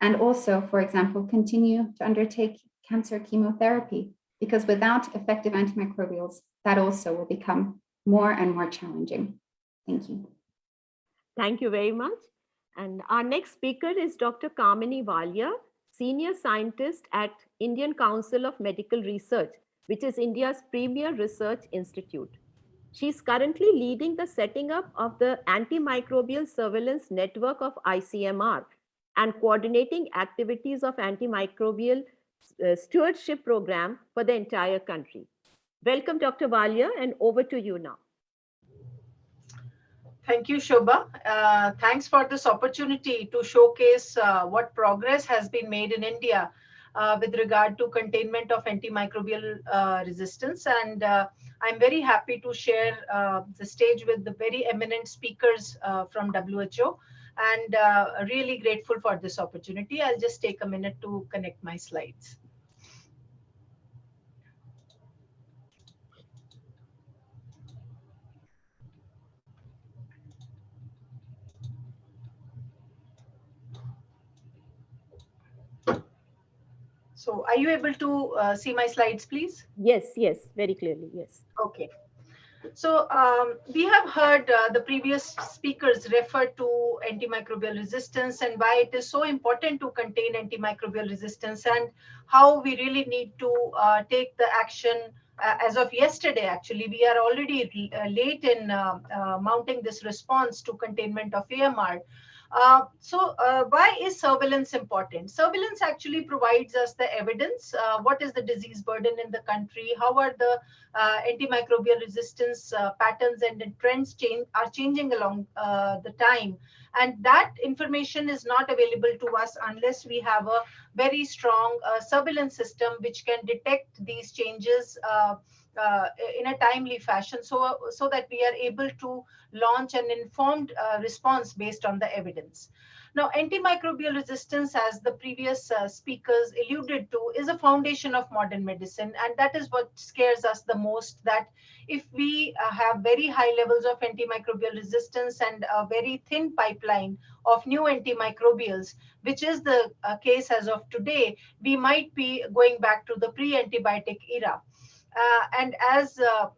and also, for example, continue to undertake cancer chemotherapy because without effective antimicrobials, that also will become more and more challenging. Thank you. Thank you very much. And our next speaker is Dr. Kamini Walia, Senior Scientist at Indian Council of Medical Research, which is India's premier research institute. She's currently leading the setting up of the antimicrobial surveillance network of ICMR and coordinating activities of antimicrobial uh, stewardship program for the entire country. Welcome, Dr. Walia, and over to you now. Thank you, Shobha. Uh, thanks for this opportunity to showcase uh, what progress has been made in India uh, with regard to containment of antimicrobial uh, resistance. And uh, I'm very happy to share the stage with the very eminent speakers from WHO and really grateful for this opportunity. I'll just take a minute to connect my slides. So are you able to uh, see my slides, please? Yes, yes, very clearly, yes. Okay. So um, we have heard uh, the previous speakers refer to antimicrobial resistance and why it is so important to contain antimicrobial resistance and how we really need to uh, take the action uh, as of yesterday, actually, we are already uh, late in uh, uh, mounting this response to containment of AMR. Uh, so uh, why is surveillance important? Surveillance actually provides us the evidence. Uh, what is the disease burden in the country? How are the uh, antimicrobial resistance uh, patterns and trends change are changing along the time? And that information is not available to us unless we have a very strong surveillance system which can detect these changes uh, in a timely fashion so, so that we are able to launch an informed uh, response based on the evidence. Now, antimicrobial resistance, as the previous uh, speakers alluded to, is a foundation of modern medicine. And that is what scares us the most, that if we uh, have very high levels of antimicrobial resistance and a very thin pipeline of new antimicrobials, which is the uh, case as of today, we might be going back to the pre-antibiotic era. Uh, and as uh,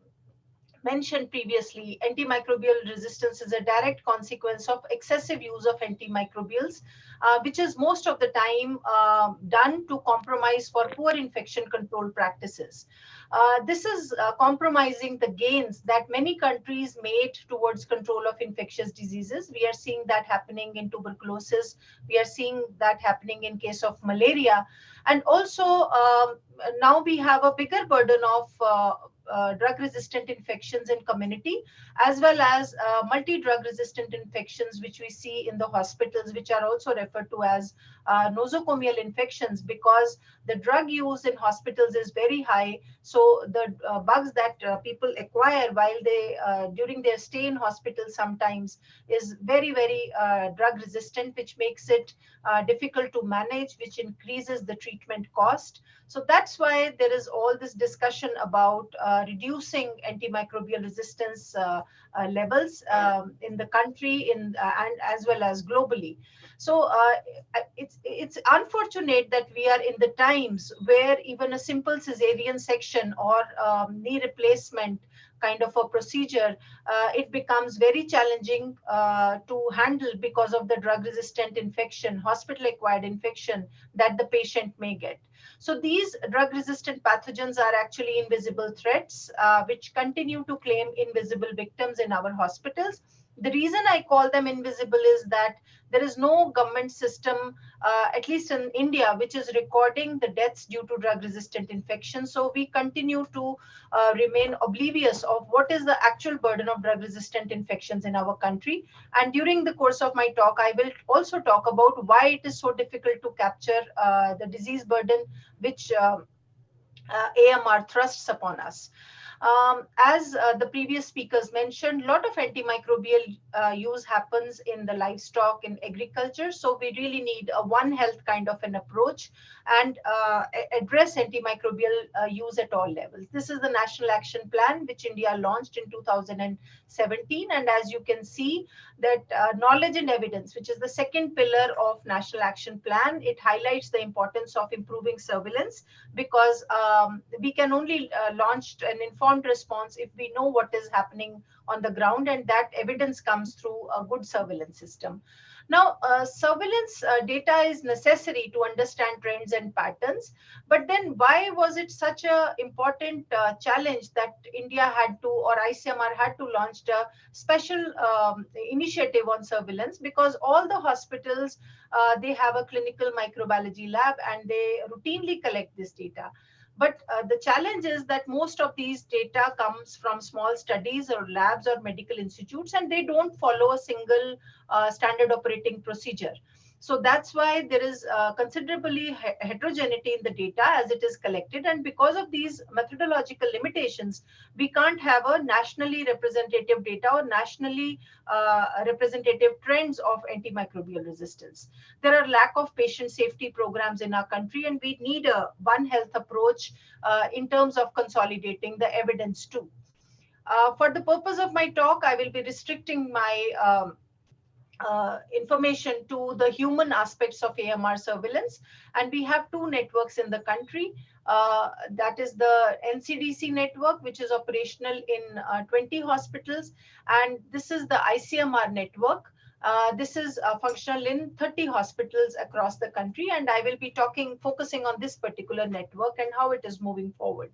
mentioned previously, antimicrobial resistance is a direct consequence of excessive use of antimicrobials, uh, which is most of the time uh, done to compromise for poor infection control practices. Uh, this is uh, compromising the gains that many countries made towards control of infectious diseases. We are seeing that happening in tuberculosis. We are seeing that happening in case of malaria. And also um, now we have a bigger burden of uh, uh, drug resistant infections in community as well as uh, multi drug resistant infections which we see in the hospitals which are also referred to as uh, nosocomial infections because the drug use in hospitals is very high so the uh, bugs that uh, people acquire while they uh, during their stay in hospital sometimes is very very drug resistant which makes it difficult to manage which increases the treatment cost so that's why there is all this discussion about uh, reducing antimicrobial resistance uh, uh, levels um, in the country in, uh, and as well as globally. So uh, it's, it's unfortunate that we are in the times where even a simple cesarean section or um, knee replacement kind of a procedure, uh, it becomes very challenging uh, to handle because of the drug resistant infection, hospital acquired infection that the patient may get. So these drug-resistant pathogens are actually invisible threats, uh, which continue to claim invisible victims in our hospitals. The reason I call them invisible is that there is no government system, uh, at least in India, which is recording the deaths due to drug-resistant infection. So we continue to uh, remain oblivious of what is the actual burden of drug-resistant infections in our country. And during the course of my talk, I will also talk about why it is so difficult to capture uh, the disease burden which uh, uh, AMR thrusts upon us. Um, as uh, the previous speakers mentioned, a lot of antimicrobial uh, use happens in the livestock in agriculture. So we really need a one health kind of an approach and uh, address antimicrobial uh, use at all levels. This is the National Action Plan, which India launched in 2017. And as you can see that uh, knowledge and evidence, which is the second pillar of National Action Plan, it highlights the importance of improving surveillance because um, we can only uh, launch an informed informed response if we know what is happening on the ground and that evidence comes through a good surveillance system. Now, uh, surveillance uh, data is necessary to understand trends and patterns, but then why was it such a important uh, challenge that India had to or ICMR had to launch a special um, initiative on surveillance because all the hospitals, uh, they have a clinical microbiology lab and they routinely collect this data. But uh, the challenge is that most of these data comes from small studies or labs or medical institutes, and they don't follow a single uh, standard operating procedure. So that's why there is uh, considerably heterogeneity in the data as it is collected. And because of these methodological limitations, we can't have a nationally representative data or nationally uh, representative trends of antimicrobial resistance. There are lack of patient safety programs in our country, and we need a One Health approach uh, in terms of consolidating the evidence too. Uh, for the purpose of my talk, I will be restricting my um, uh, information to the human aspects of AMR surveillance. And we have two networks in the country. Uh, that is the NCDC network, which is operational in uh, 20 hospitals. And this is the ICMR network. Uh, this is uh, functional in 30 hospitals across the country. And I will be talking, focusing on this particular network and how it is moving forward.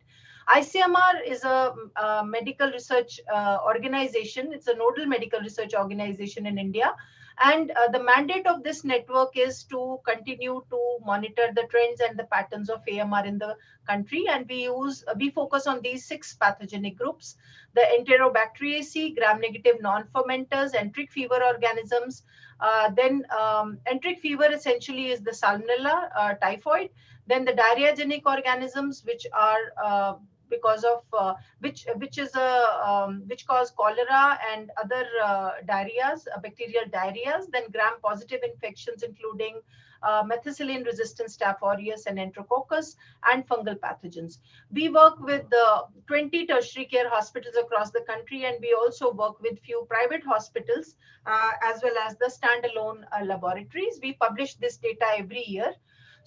ICMR is a, a medical research uh, organization. It's a nodal medical research organization in India. And uh, the mandate of this network is to continue to monitor the trends and the patterns of AMR in the country. And we use, uh, we focus on these six pathogenic groups, the Enterobacteriaceae, gram-negative non-fermenters, enteric fever organisms. Uh, then um, enteric fever essentially is the salmonella, uh, typhoid. Then the diarrheagenic organisms, which are uh, because of uh, which which is a um, which cause cholera and other uh, diarrheas, uh, bacterial diarrheas, then gram-positive infections, including uh, methicillin-resistant Staph aureus and enterococcus, and fungal pathogens. We work with the 20 tertiary care hospitals across the country, and we also work with few private hospitals, uh, as well as the standalone uh, laboratories. We publish this data every year.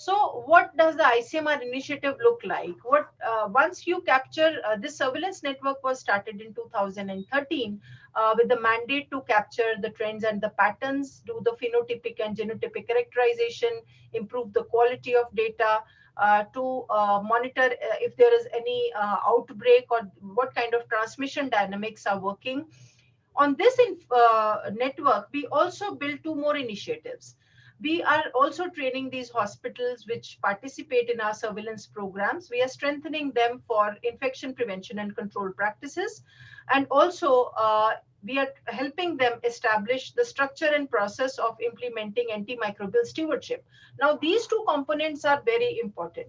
So what does the ICMR initiative look like? What uh, Once you capture, uh, this surveillance network was started in 2013 uh, with the mandate to capture the trends and the patterns, do the phenotypic and genotypic characterization, improve the quality of data, uh, to uh, monitor uh, if there is any outbreak or what kind of transmission dynamics are working. On this network, we also built two more initiatives we are also training these hospitals which participate in our surveillance programs. We are strengthening them for infection prevention and control practices. And also, uh, we are helping them establish the structure and process of implementing antimicrobial stewardship. Now, these two components are very important.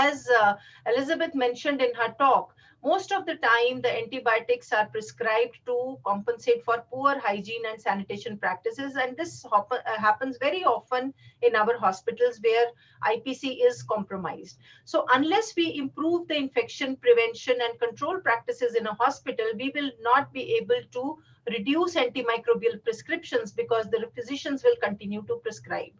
As uh, Elizabeth mentioned in her talk, most of the time, the antibiotics are prescribed to compensate for poor hygiene and sanitation practices. And this uh, happens very often in our hospitals where IPC is compromised. So unless we improve the infection prevention and control practices in a hospital, we will not be able to reduce antimicrobial prescriptions because the physicians will continue to prescribe.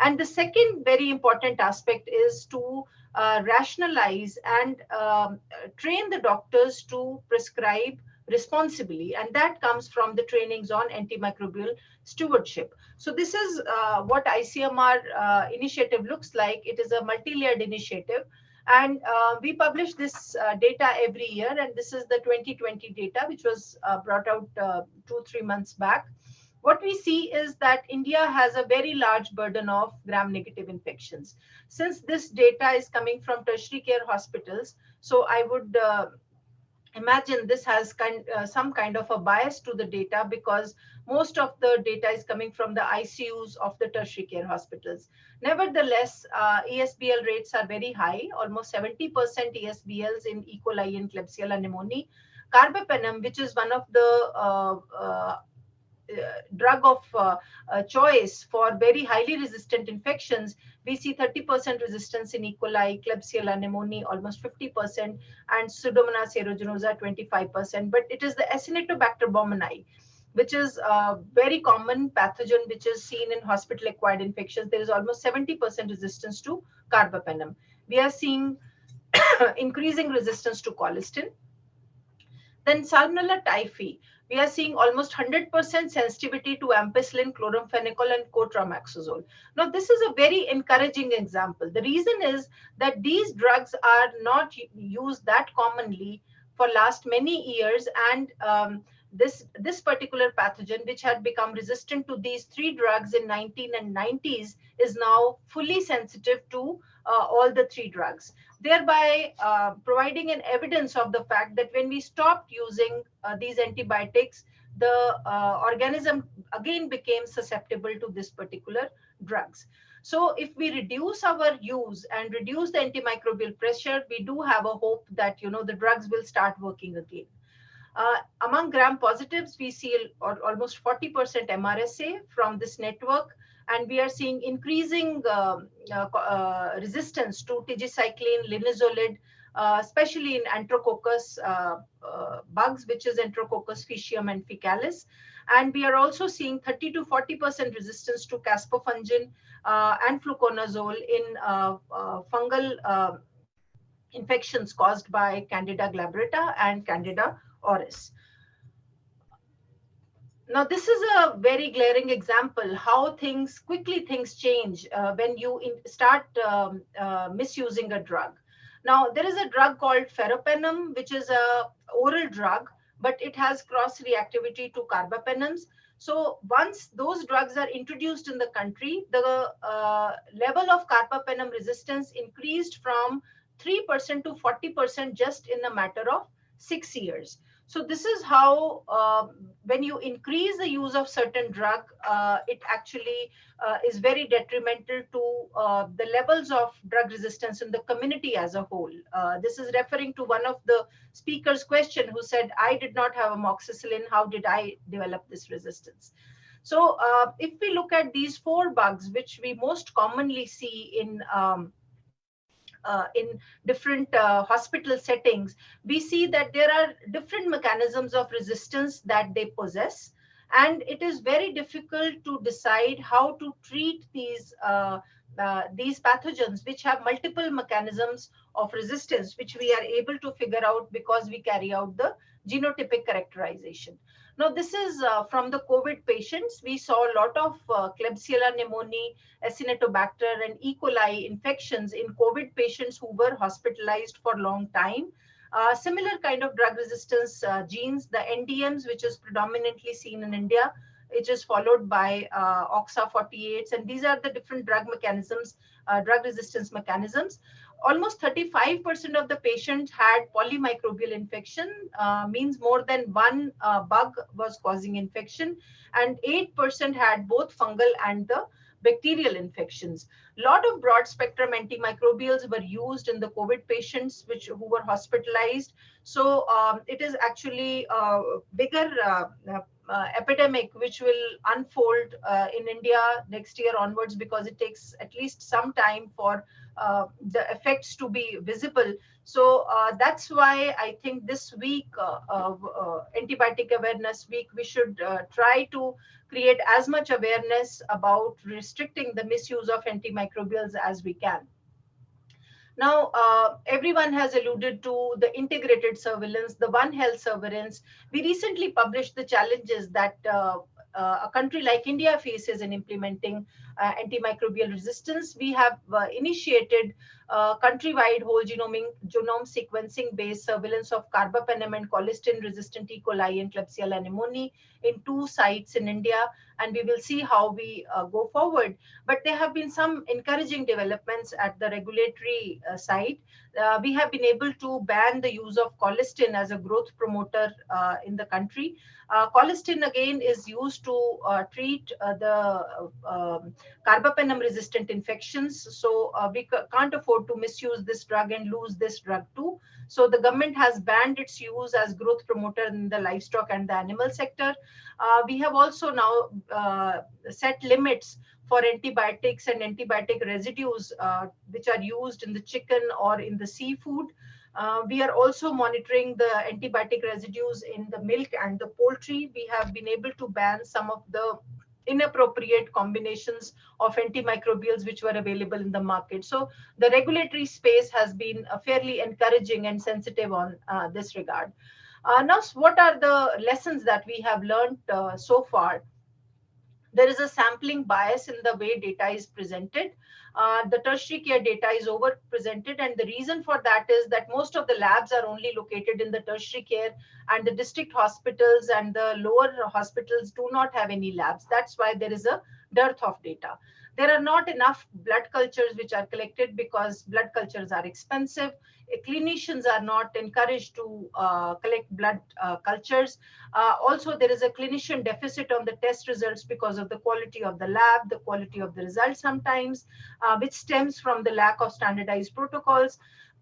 And the second very important aspect is to uh, rationalize and um, train the doctors to prescribe responsibly. And that comes from the trainings on antimicrobial stewardship. So this is uh, what ICMR uh, initiative looks like. It is a multi-layered initiative. And uh, we publish this uh, data every year. And this is the 2020 data which was uh, brought out two three months back what we see is that India has a very large burden of gram-negative infections. Since this data is coming from tertiary care hospitals, so I would uh, imagine this has kind, uh, some kind of a bias to the data because most of the data is coming from the ICUs of the tertiary care hospitals. Nevertheless, uh, ESBL rates are very high, almost 70% ESBLs in E. coli and Klebsiella pneumoniae. Carbapenem, which is one of the uh, uh drug of uh, uh, choice for very highly resistant infections, we see 30% resistance in E. coli, Klebsiella pneumoniae, almost 50%, and Pseudomonas aeruginosa, 25%. But it is the Acinetobacter baumannii, which is a very common pathogen which is seen in hospital-acquired infections. There is almost 70% resistance to carbapenem. We are seeing [COUGHS] increasing resistance to colistin. Then Salmonella typhi, we are seeing almost 100% sensitivity to ampicillin, chloramphenicol, and cotrimoxazole. Now, this is a very encouraging example. The reason is that these drugs are not used that commonly for last many years, and um, this this particular pathogen, which had become resistant to these three drugs in 19 and 90s, is now fully sensitive to uh, all the three drugs thereby uh, providing an evidence of the fact that when we stopped using uh, these antibiotics, the uh, organism again became susceptible to this particular drugs. So if we reduce our use and reduce the antimicrobial pressure, we do have a hope that you know the drugs will start working again. Uh, among gram positives, we see almost 40% MRSA from this network and we are seeing increasing uh, uh, uh, resistance to tigecycline, linezolid, uh, especially in Enterococcus uh, uh, bugs, which is Enterococcus faecium and faecalis. And we are also seeing 30 to 40% resistance to caspofungin and fluconazole in fungal infections caused by Candida glabrata and Candida auris. Now, this is a very glaring example how things quickly things change uh, when you in, start um, uh, misusing a drug. Now, there is a drug called faropenem, which is a oral drug, but it has cross reactivity to carbapenems. So once those drugs are introduced in the country, the uh, level of carbapenem resistance increased from 3% to 40% just in a matter of six years. So this is how, uh, when you increase the use of certain drug, uh, it actually uh, is very detrimental to uh, the levels of drug resistance in the community as a whole. Uh, this is referring to one of the speaker's question who said, I did not have amoxicillin, how did I develop this resistance? So uh, if we look at these four bugs, which we most commonly see in um, uh, in different uh, hospital settings, we see that there are different mechanisms of resistance that they possess. And it is very difficult to decide how to treat these, uh, uh these pathogens, which have multiple mechanisms of resistance, which we are able to figure out because we carry out the genotypic characterization. Now, this is uh, from the COVID patients. We saw a lot of uh, Klebsiella pneumoniae, Acinetobacter, and E. coli infections in COVID patients who were hospitalized for a long time. Uh, similar kind of drug resistance uh, genes, the NDMs, which is predominantly seen in India, which is followed by uh, OXA48s. And these are the different drug mechanisms, uh, drug resistance mechanisms almost 35% of the patients had polymicrobial infection, uh, means more than one uh, bug was causing infection, and 8% had both fungal and the bacterial infections. A lot of broad spectrum antimicrobials were used in the COVID patients which who were hospitalized. So um, it is actually a bigger uh, uh, epidemic which will unfold uh, in India next year onwards because it takes at least some time for uh, the effects to be visible. So uh, that's why I think this week, uh, antibiotic awareness week, we should try to create as much awareness about restricting the misuse of antimicrobials as we can. Now, uh, everyone has alluded to the integrated surveillance, the One Health surveillance. We recently published the challenges that uh, uh, a country like India faces in implementing antimicrobial resistance. We have uh, initiated uh, countrywide whole genome, genome sequencing based surveillance of carbapenem and colistin resistant E. coli and Klebsiella pneumoniae in two sites in India. And we will see how we uh, go forward. But there have been some encouraging developments at the regulatory uh, side. Uh, we have been able to ban the use of colistin as a growth promoter uh, in the country. Uh, colistin again is used to treat the um, carbapenem resistant infections. So we can't afford to misuse this drug and lose this drug too. So the government has banned its use as growth promoter in the livestock and the animal sector. Uh, we have also now uh, set limits for antibiotics and antibiotic residues uh, which are used in the chicken or in the seafood. Uh, we are also monitoring the antibiotic residues in the milk and the poultry. We have been able to ban some of the inappropriate combinations of antimicrobials which were available in the market. So the regulatory space has been uh, fairly encouraging and sensitive on uh, this regard. Uh, now, what are the lessons that we have learned uh, so far? There is a sampling bias in the way data is presented. Uh, the tertiary care data is over-presented. And the reason for that is that most of the labs are only located in the tertiary care and the district hospitals and the lower hospitals do not have any labs. That's why there is a dearth of data. There are not enough blood cultures which are collected because blood cultures are expensive. Clinicians are not encouraged to uh, collect blood uh, cultures. Uh, also, there is a clinician deficit on the test results because of the quality of the lab, the quality of the results sometimes, uh, which stems from the lack of standardized protocols.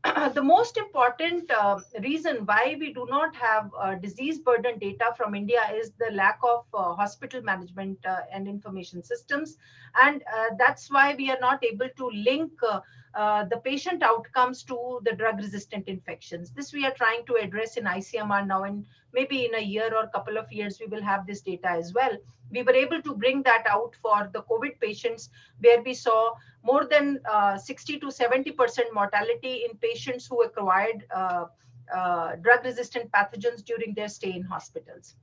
[CLEARS THROAT] the most important uh, reason why we do not have uh, disease burden data from India is the lack of uh, hospital management uh, and information systems. And uh, that's why we are not able to link uh, the patient outcomes to the drug resistant infections. This we are trying to address in ICMR now and maybe in a year or a couple of years, we will have this data as well. We were able to bring that out for the COVID patients where we saw more than uh, 60 to 70% mortality in patients who acquired uh, uh, drug resistant pathogens during their stay in hospitals.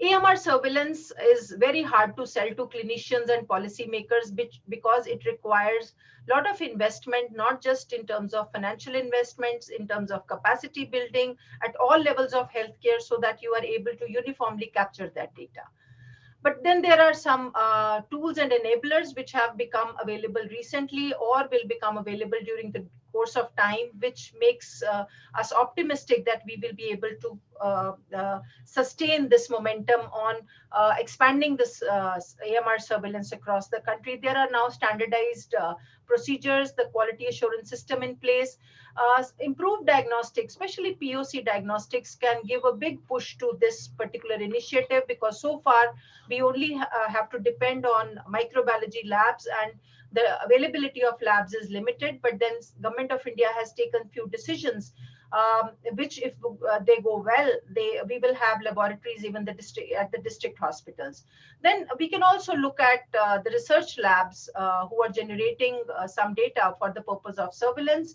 AMR surveillance is very hard to sell to clinicians and policymakers because it requires a lot of investment, not just in terms of financial investments, in terms of capacity building at all levels of healthcare so that you are able to uniformly capture that data. But then there are some uh, tools and enablers which have become available recently or will become available during the course of time, which makes uh, us optimistic that we will be able to uh, uh, sustain this momentum on uh, expanding this uh, AMR surveillance across the country. There are now standardized uh, procedures, the quality assurance system in place. Improved diagnostics, especially POC diagnostics, can give a big push to this particular initiative because so far we only have to depend on microbiology labs and the availability of labs is limited. But then government of India has taken few decisions um, which if uh, they go well, they we will have laboratories even the district at the district hospitals. Then we can also look at uh, the research labs uh, who are generating uh, some data for the purpose of surveillance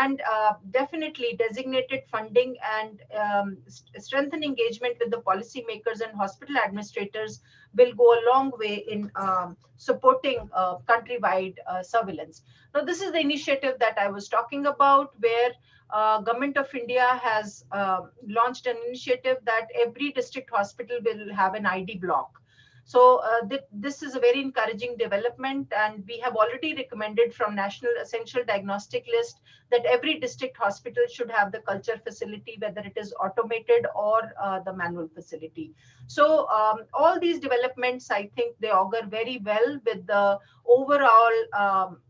and uh, definitely designated funding and um, st strengthen engagement with the policymakers and hospital administrators will go a long way in um, supporting uh, countrywide surveillance. Now, this is the initiative that I was talking about where uh, government of India has uh, launched an initiative that every district hospital will have an ID block. So uh, th this is a very encouraging development and we have already recommended from National Essential Diagnostic List that every district hospital should have the culture facility, whether it is automated or uh, the manual facility. So um, all these developments, I think they augur very well with the overall um,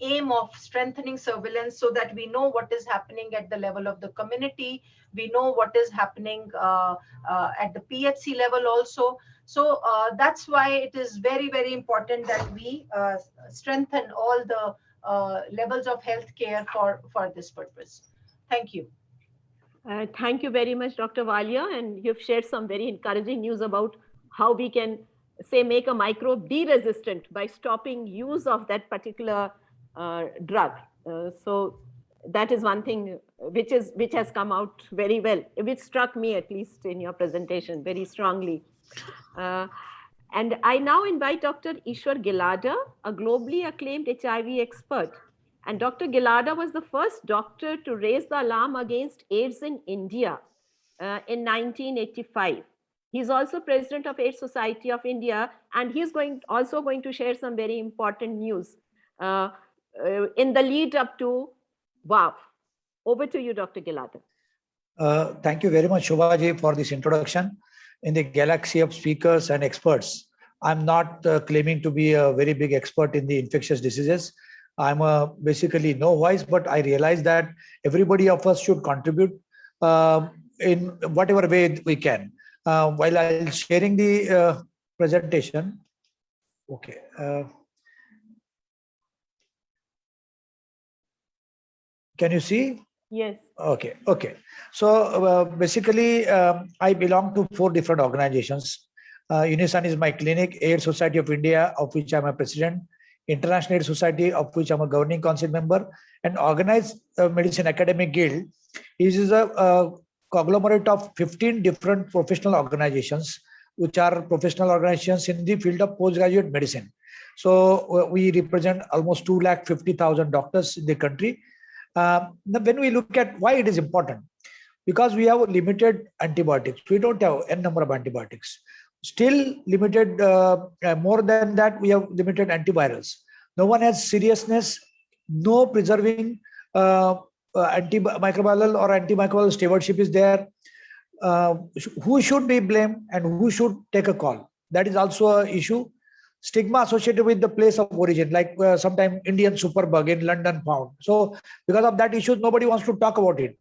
aim of strengthening surveillance so that we know what is happening at the level of the community. We know what is happening uh, uh, at the PHC level also. So uh, that's why it is very, very important that we uh, strengthen all the uh, levels of healthcare for, for this purpose. Thank you. Uh, thank you very much, Dr. Walia. And you've shared some very encouraging news about how we can say make a microbe de-resistant by stopping use of that particular drug. Uh, so that is one thing which is which has come out very well, which struck me at least in your presentation very strongly. Uh, and I now invite Dr. Ishwar Gilada, a globally acclaimed HIV expert. And Dr. Gilada was the first doctor to raise the alarm against AIDS in India uh, in 1985. He's also president of AIDS Society of India, and he's going also going to share some very important news. Uh, uh, in the lead up to WAAW. Over to you, Dr. Gilada. Uh, thank you very much, Shobhaji, for this introduction. In the galaxy of speakers and experts, I'm not uh, claiming to be a very big expert in the infectious diseases. I'm a basically no voice, but I realize that everybody of us should contribute uh, in whatever way we can. Uh, while I'm sharing the uh, presentation, okay. Uh, Can you see? Yes. Okay, okay. So uh, basically, um, I belong to four different organizations. Uh, Unison is my clinic, AIDS Society of India, of which I'm a president, International AIDS Society, of which I'm a governing council member, and Organized uh, Medicine Academic Guild This is a, a conglomerate of 15 different professional organizations, which are professional organizations in the field of postgraduate medicine. So uh, we represent almost 2,50,000 doctors in the country um, when we look at why it is important, because we have limited antibiotics, we don't have n number of antibiotics. Still limited, uh, uh, more than that, we have limited antivirals. No one has seriousness, no preserving uh, uh, antimicrobial or antimicrobial stewardship is there. Uh, who should be blamed and who should take a call? That is also an issue stigma associated with the place of origin, like uh, sometime Indian superbug in London found. So because of that issue, nobody wants to talk about it.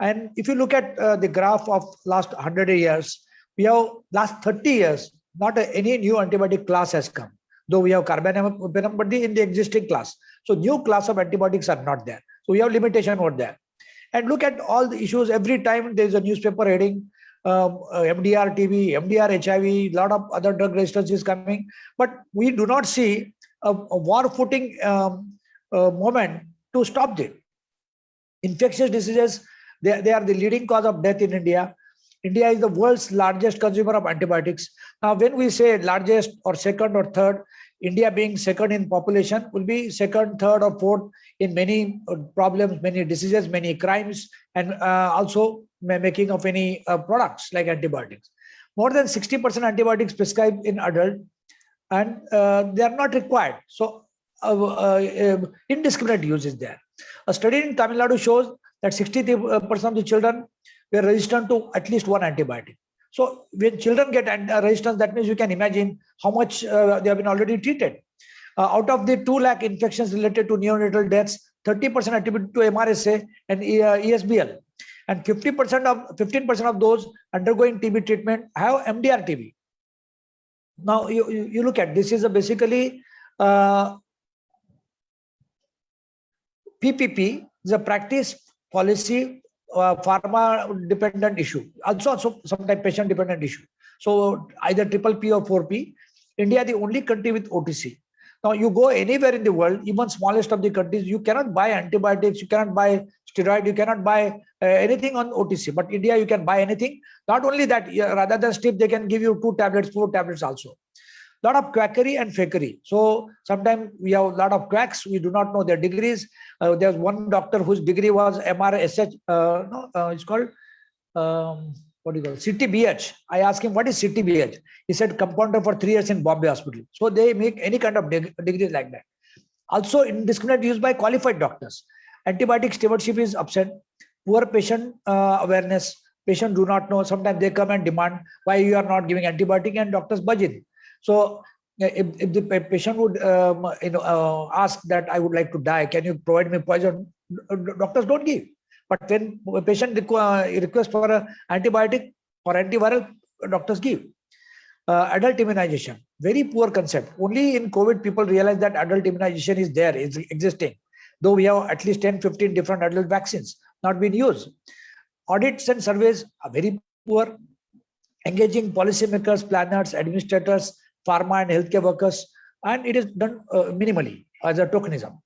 And if you look at uh, the graph of last 100 years, we have last 30 years, not a, any new antibiotic class has come, though we have carbapenem, but in the existing class. So new class of antibiotics are not there. So we have limitation over there. And look at all the issues every time there is a newspaper heading, um, uh, MDR TB, MDR HIV, a lot of other drug resistance is coming, but we do not see a, a war footing um, uh, moment to stop it. Infectious diseases, they, they are the leading cause of death in India. India is the world's largest consumer of antibiotics. Now, when we say largest or second or third, India being second in population will be second, third or fourth in many uh, problems, many diseases, many crimes, and uh, also making of any uh, products like antibiotics. More than 60% antibiotics prescribed in adult and uh, they are not required. So uh, uh, um, indiscriminate use is there. A study in Tamil Nadu shows that 60% of the children were resistant to at least one antibiotic. So when children get resistance, that means you can imagine how much uh, they have been already treated. Uh, out of the 2 lakh infections related to neonatal deaths, 30% attributed to MRSA and uh, ESBL. And 50% of 15% of those undergoing TB treatment have MDR TB. Now you, you, you look at this is a basically uh, PPP is a practice policy uh, pharma dependent issue also also sometimes patient dependent issue so either triple p or 4p india the only country with otc now you go anywhere in the world even smallest of the countries you cannot buy antibiotics you cannot buy steroid you cannot buy uh, anything on otc but india you can buy anything not only that rather than strip they can give you two tablets four tablets also lot of quackery and fakery. So sometimes we have a lot of quacks. We do not know their degrees. Uh, there's one doctor whose degree was MRSH. Uh, no, uh, it's called um, what do you call it? CTBH. I asked him what is CTBH. He said compounder for three years in Bombay Hospital. So they make any kind of deg- degrees like that. Also indiscriminate use by qualified doctors. Antibiotic stewardship is absent. Poor patient uh, awareness. Patient do not know. Sometimes they come and demand why you are not giving antibiotic and doctors budget. So uh, if, if the patient would um, you know uh, ask that I would like to die, can you provide me poison? Doctors don't give. But when a patient requ- request for a antibiotic or antiviral, doctors give. Uh, adult immunization, very poor concept. Only in COVID people realize that adult immunization is there, is existing. Though we have at least 10, 15 different adult vaccines not being used. Audits and surveys are very poor. Engaging policymakers, planners, administrators, pharma and healthcare workers, and it is done uh, minimally as a tokenism.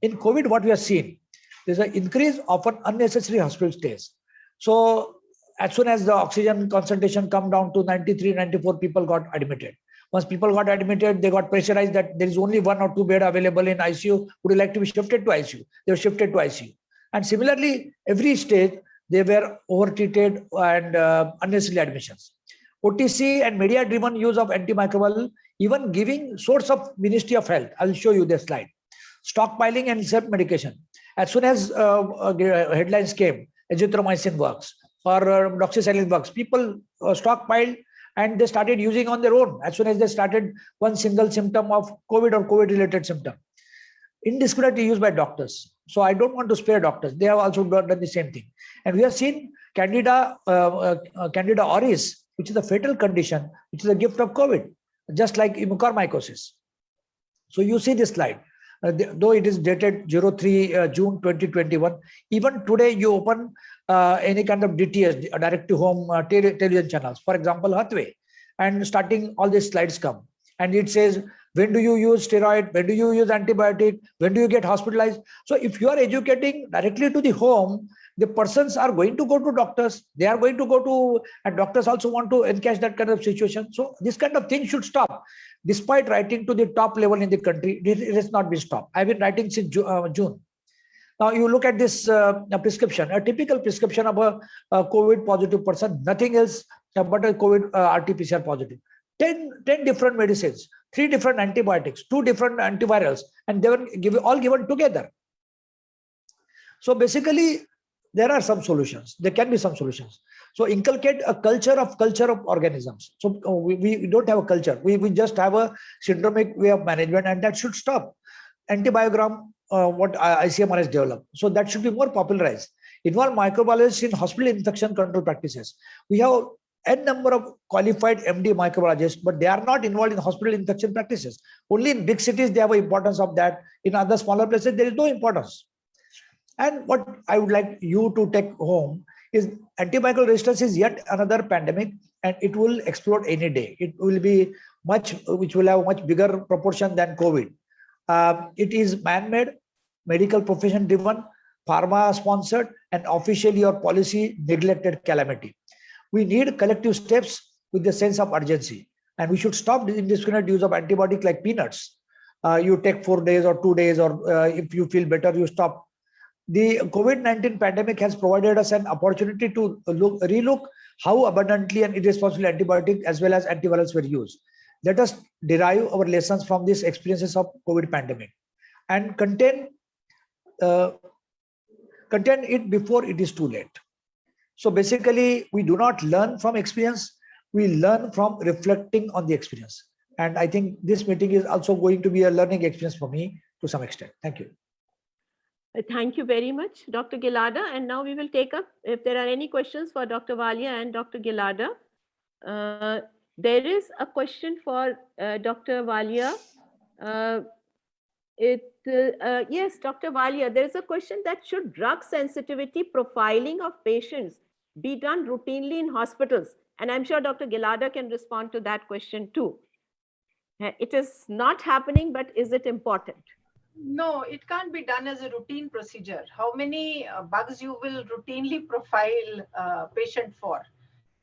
In COVID, what we have seen, there's an increase of unnecessary hospital stays. So as soon as the oxygen concentration come down to 93, 94 people got admitted. Once people got admitted, they got pressurized that there is only one or two bed available in ICU. Would you like to be shifted to ICU? They were shifted to ICU. And similarly, every stage, they were overtreated and uh, unnecessary admissions. OTC and media driven use of antimicrobial, even giving source of Ministry of Health. I'll show you this slide. Stockpiling and self medication. As soon as uh, uh, headlines came, azithromycin works or uh, doxycycline works, people uh, stockpiled and they started using on their own as soon as they started one single symptom of COVID or COVID related symptom. Indiscriminately used by doctors. So I don't want to spare doctors. They have also done the same thing. And we have seen Candida, uh, uh, uh, Candida auris, which is a fatal condition, which is a gift of COVID, just like mucormycosis. So you see this slide. Uh, though it is dated 03 uh, June 2021, even today you open uh, any kind of DTH, direct to home tele- television channels, for example, Hathway, and starting all these slides come. And it says, when do you use steroid? When do you use antibiotic? When do you get hospitalized? So if you are educating directly to the home, the persons are going to go to doctors. They are going to go to, and doctors also want to encash that kind of situation. So this kind of thing should stop. Despite writing to the top level in the country, it has not been stopped. I've been writing since uh, June. Now you look at this uh, prescription, a typical prescription of a, a COVID positive person, nothing else uh, but a COVID uh, RT-PCR positive. 10, 10 different medicines, three different antibiotics, two different antivirals, and they were given, all given together. So basically, there are some solutions. There can be some solutions. So inculcate a culture of culture of organisms. So uh, we, we don't have a culture. We, we just have a syndromic way of management, and that should stop. Antibiogram, uh, what ICMR has developed. So that should be more popularized. Involve microbiologists in hospital infection control practices. We have n number of qualified MD microbiologists, but they are not involved in hospital infection practices. Only in big cities they have importance of that. In other smaller places, there is no importance. And what I would like you to take home is antimicrobial resistance is yet another pandemic and it will explode any day. It will be much, which will have much bigger proportion than COVID. Um, it is man-made, medical profession driven, pharma sponsored and officially or policy neglected calamity. We need collective steps with the sense of urgency and we should stop the indiscriminate use of antibiotic like peanuts. Uh, you take four days or two days or uh, if you feel better, you stop the COVID-19 pandemic has provided us an opportunity to look, relook how abundantly and irresponsibly antibiotic as well as antivirals were used. Let us derive our lessons from these experiences of COVID pandemic. and contain uh, contain it before it is too late. So basically, we do not learn from experience, we learn from reflecting on the experience. And I think this meeting is also going to be a learning experience for me to some extent. Thank you. Uh, Thank you very much, Dr. Gilada. And now we will take up if there are any questions for Dr. Walia and Dr. Gilada. Uh, there is a question for uh, Dr. Walia. Uh, it uh, uh, yes, Dr. Walia, there is a question that should drug sensitivity profiling of patients be done routinely in hospitals? And I'm sure Dr. Gilada can respond to that question too. It is not happening, but is it important? No, it can't be done as a routine procedure. How many uh, bugs you will routinely [LAUGHS] profile uh, patient for?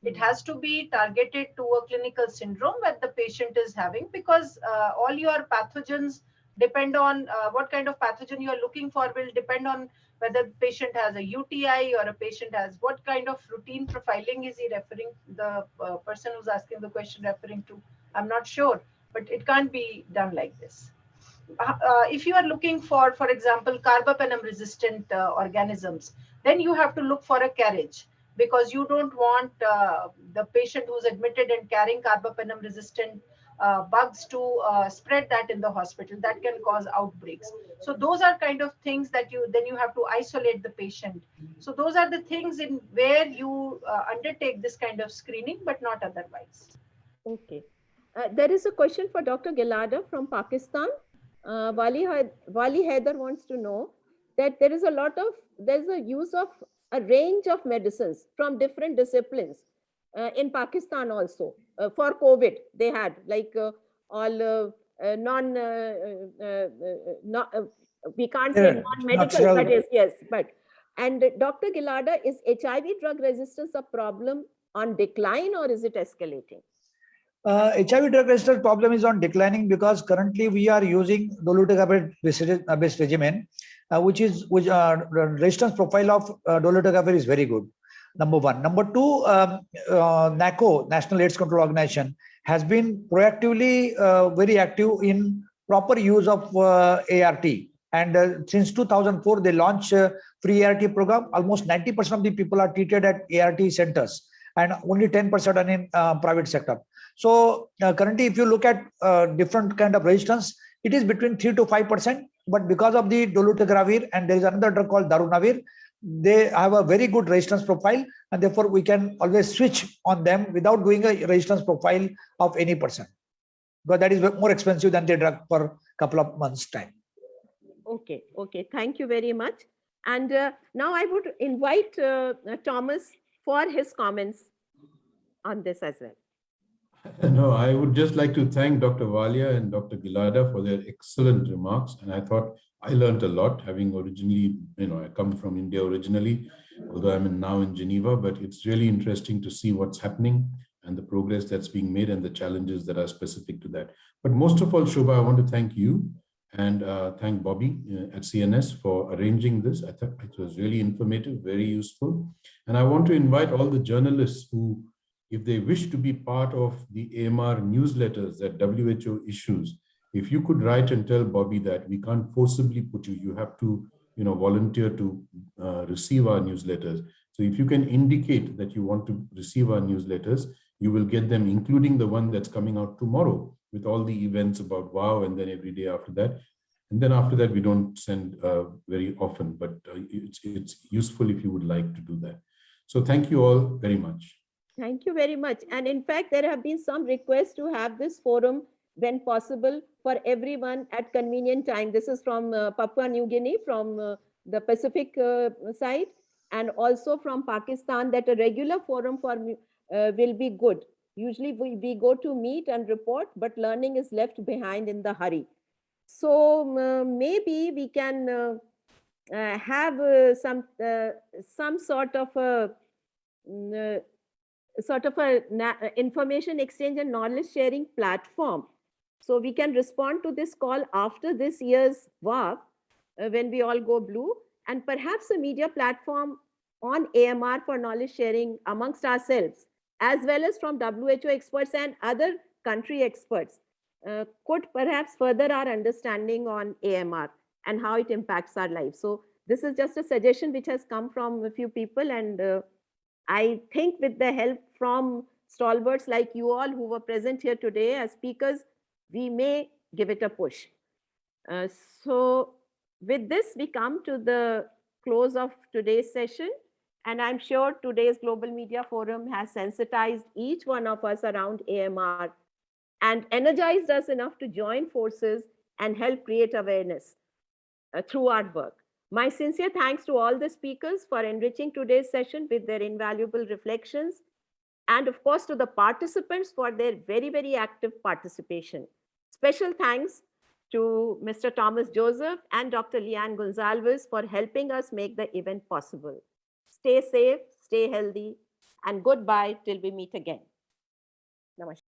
It has to be targeted to a clinical syndrome that the patient is having because uh, all your pathogens depend on uh, what kind of pathogen you are looking for will depend on whether the patient has a UTI or a patient has what kind of routine profiling is he referring the uh, person who's asking the question referring to. I'm not sure, but it can't be done like this uh, if you are looking for, for example, carbapenem resistant uh, organisms, then you have to look for a carriage because you don't want uh, the patient who's admitted and carrying carbapenem resistant uh, bugs to uh, spread that in the hospital. That can cause outbreaks. So those are kind of things that you then you have to isolate the patient. So those are the things in where you uh, undertake this kind of screening, but not otherwise. Okay. There is a question for Dr. Gilada from Pakistan. Uh, Wali, Wali Haider wants to know that there is a lot of, there's a use of a range of medicines from different disciplines uh, in Pakistan also. Uh, for COVID, they had like uh, all uh, uh, non, uh, uh, uh, not, uh, we can't say non-medical, but yes, yes, but. And Dr. Gilada, is HIV drug resistance a problem on decline or is it escalating? Uh, HIV drug resistance problem is on declining because currently we are using dolutegravir based uh, regimen, uh, which is which uh, resistance profile of uh, dolutegravir is very good. Number one. Number two, um, uh, NACO, National AIDS Control Organization, has been proactively uh, very active in proper use of ART. And since 2004, they launched free ART program. Almost 90% of the people are treated at ART centers, and only 10% are in private sector. So uh, currently, if you look at uh, different kind of resistance, it is between three to five percent. But because of the dolutegravir and there is another drug called darunavir, they have a very good resistance profile, and therefore we can always switch on them without doing a resistance profile of any person. Because that is more expensive than the drug for a couple of months time. Okay, okay, thank you very much. And uh, now I would invite uh, Thomas for his comments on this as well. [LAUGHS] No, I would just like to thank Dr. Walia and Dr. Gilada for their excellent remarks. And I thought I learned a lot, having originally, you know, I come from India originally, although I'm now in Geneva, but it's really interesting to see what's happening and the progress that's being made and the challenges that are specific to that. But most of all, Shobha, I want to thank you and uh, thank Bobby uh, at CNS for arranging this. I thought it was really informative, very useful. And I want to invite all the journalists who if they wish to be part of the AMR newsletters that WHO issues, if you could write and tell Bobby that we can't forcibly put you, you have to, you know, volunteer to uh, receive our newsletters. So if you can indicate that you want to receive our newsletters, you will get them, including the one that's coming out tomorrow with all the events about WAAW and then every day after that. And then after that, we don't send uh, very often, but uh, it's, it's useful if you would like to do that. So thank you all very much. Thank you very much. And in fact, there have been some requests to have this forum when possible for everyone at convenient time. This is from uh, Papua New Guinea, from uh, the Pacific uh, side, and also from Pakistan that a regular forum for uh, will be good. Usually we, we go to meet and report, but learning is left behind in the hurry. So uh, maybe we can uh, have some some sort of a mm, sort of a information exchange and knowledge sharing platform. So we can respond to this call after this year's WAAW uh, when we all go blue and perhaps a media platform on AMR for knowledge sharing amongst ourselves as well as from WHO experts and other country experts uh, could perhaps further our understanding on AMR and how it impacts our lives. So this is just a suggestion which has come from a few people and uh, I think with the help from stalwarts like you all who were present here today as speakers, we may give it a push. Uh, so with this, we come to the close of today's session. And I'm sure today's Global Media Forum has sensitized each one of us around AMR and energized us enough to join forces and help create awareness uh, through our work. My sincere thanks to all the speakers for enriching today's session with their invaluable reflections. And of course, to the participants for their very, very active participation. Special thanks to Mr. Thomas Joseph and Dr. Leanne Gonzalez for helping us make the event possible. Stay safe, stay healthy, and goodbye till we meet again. Namaskar.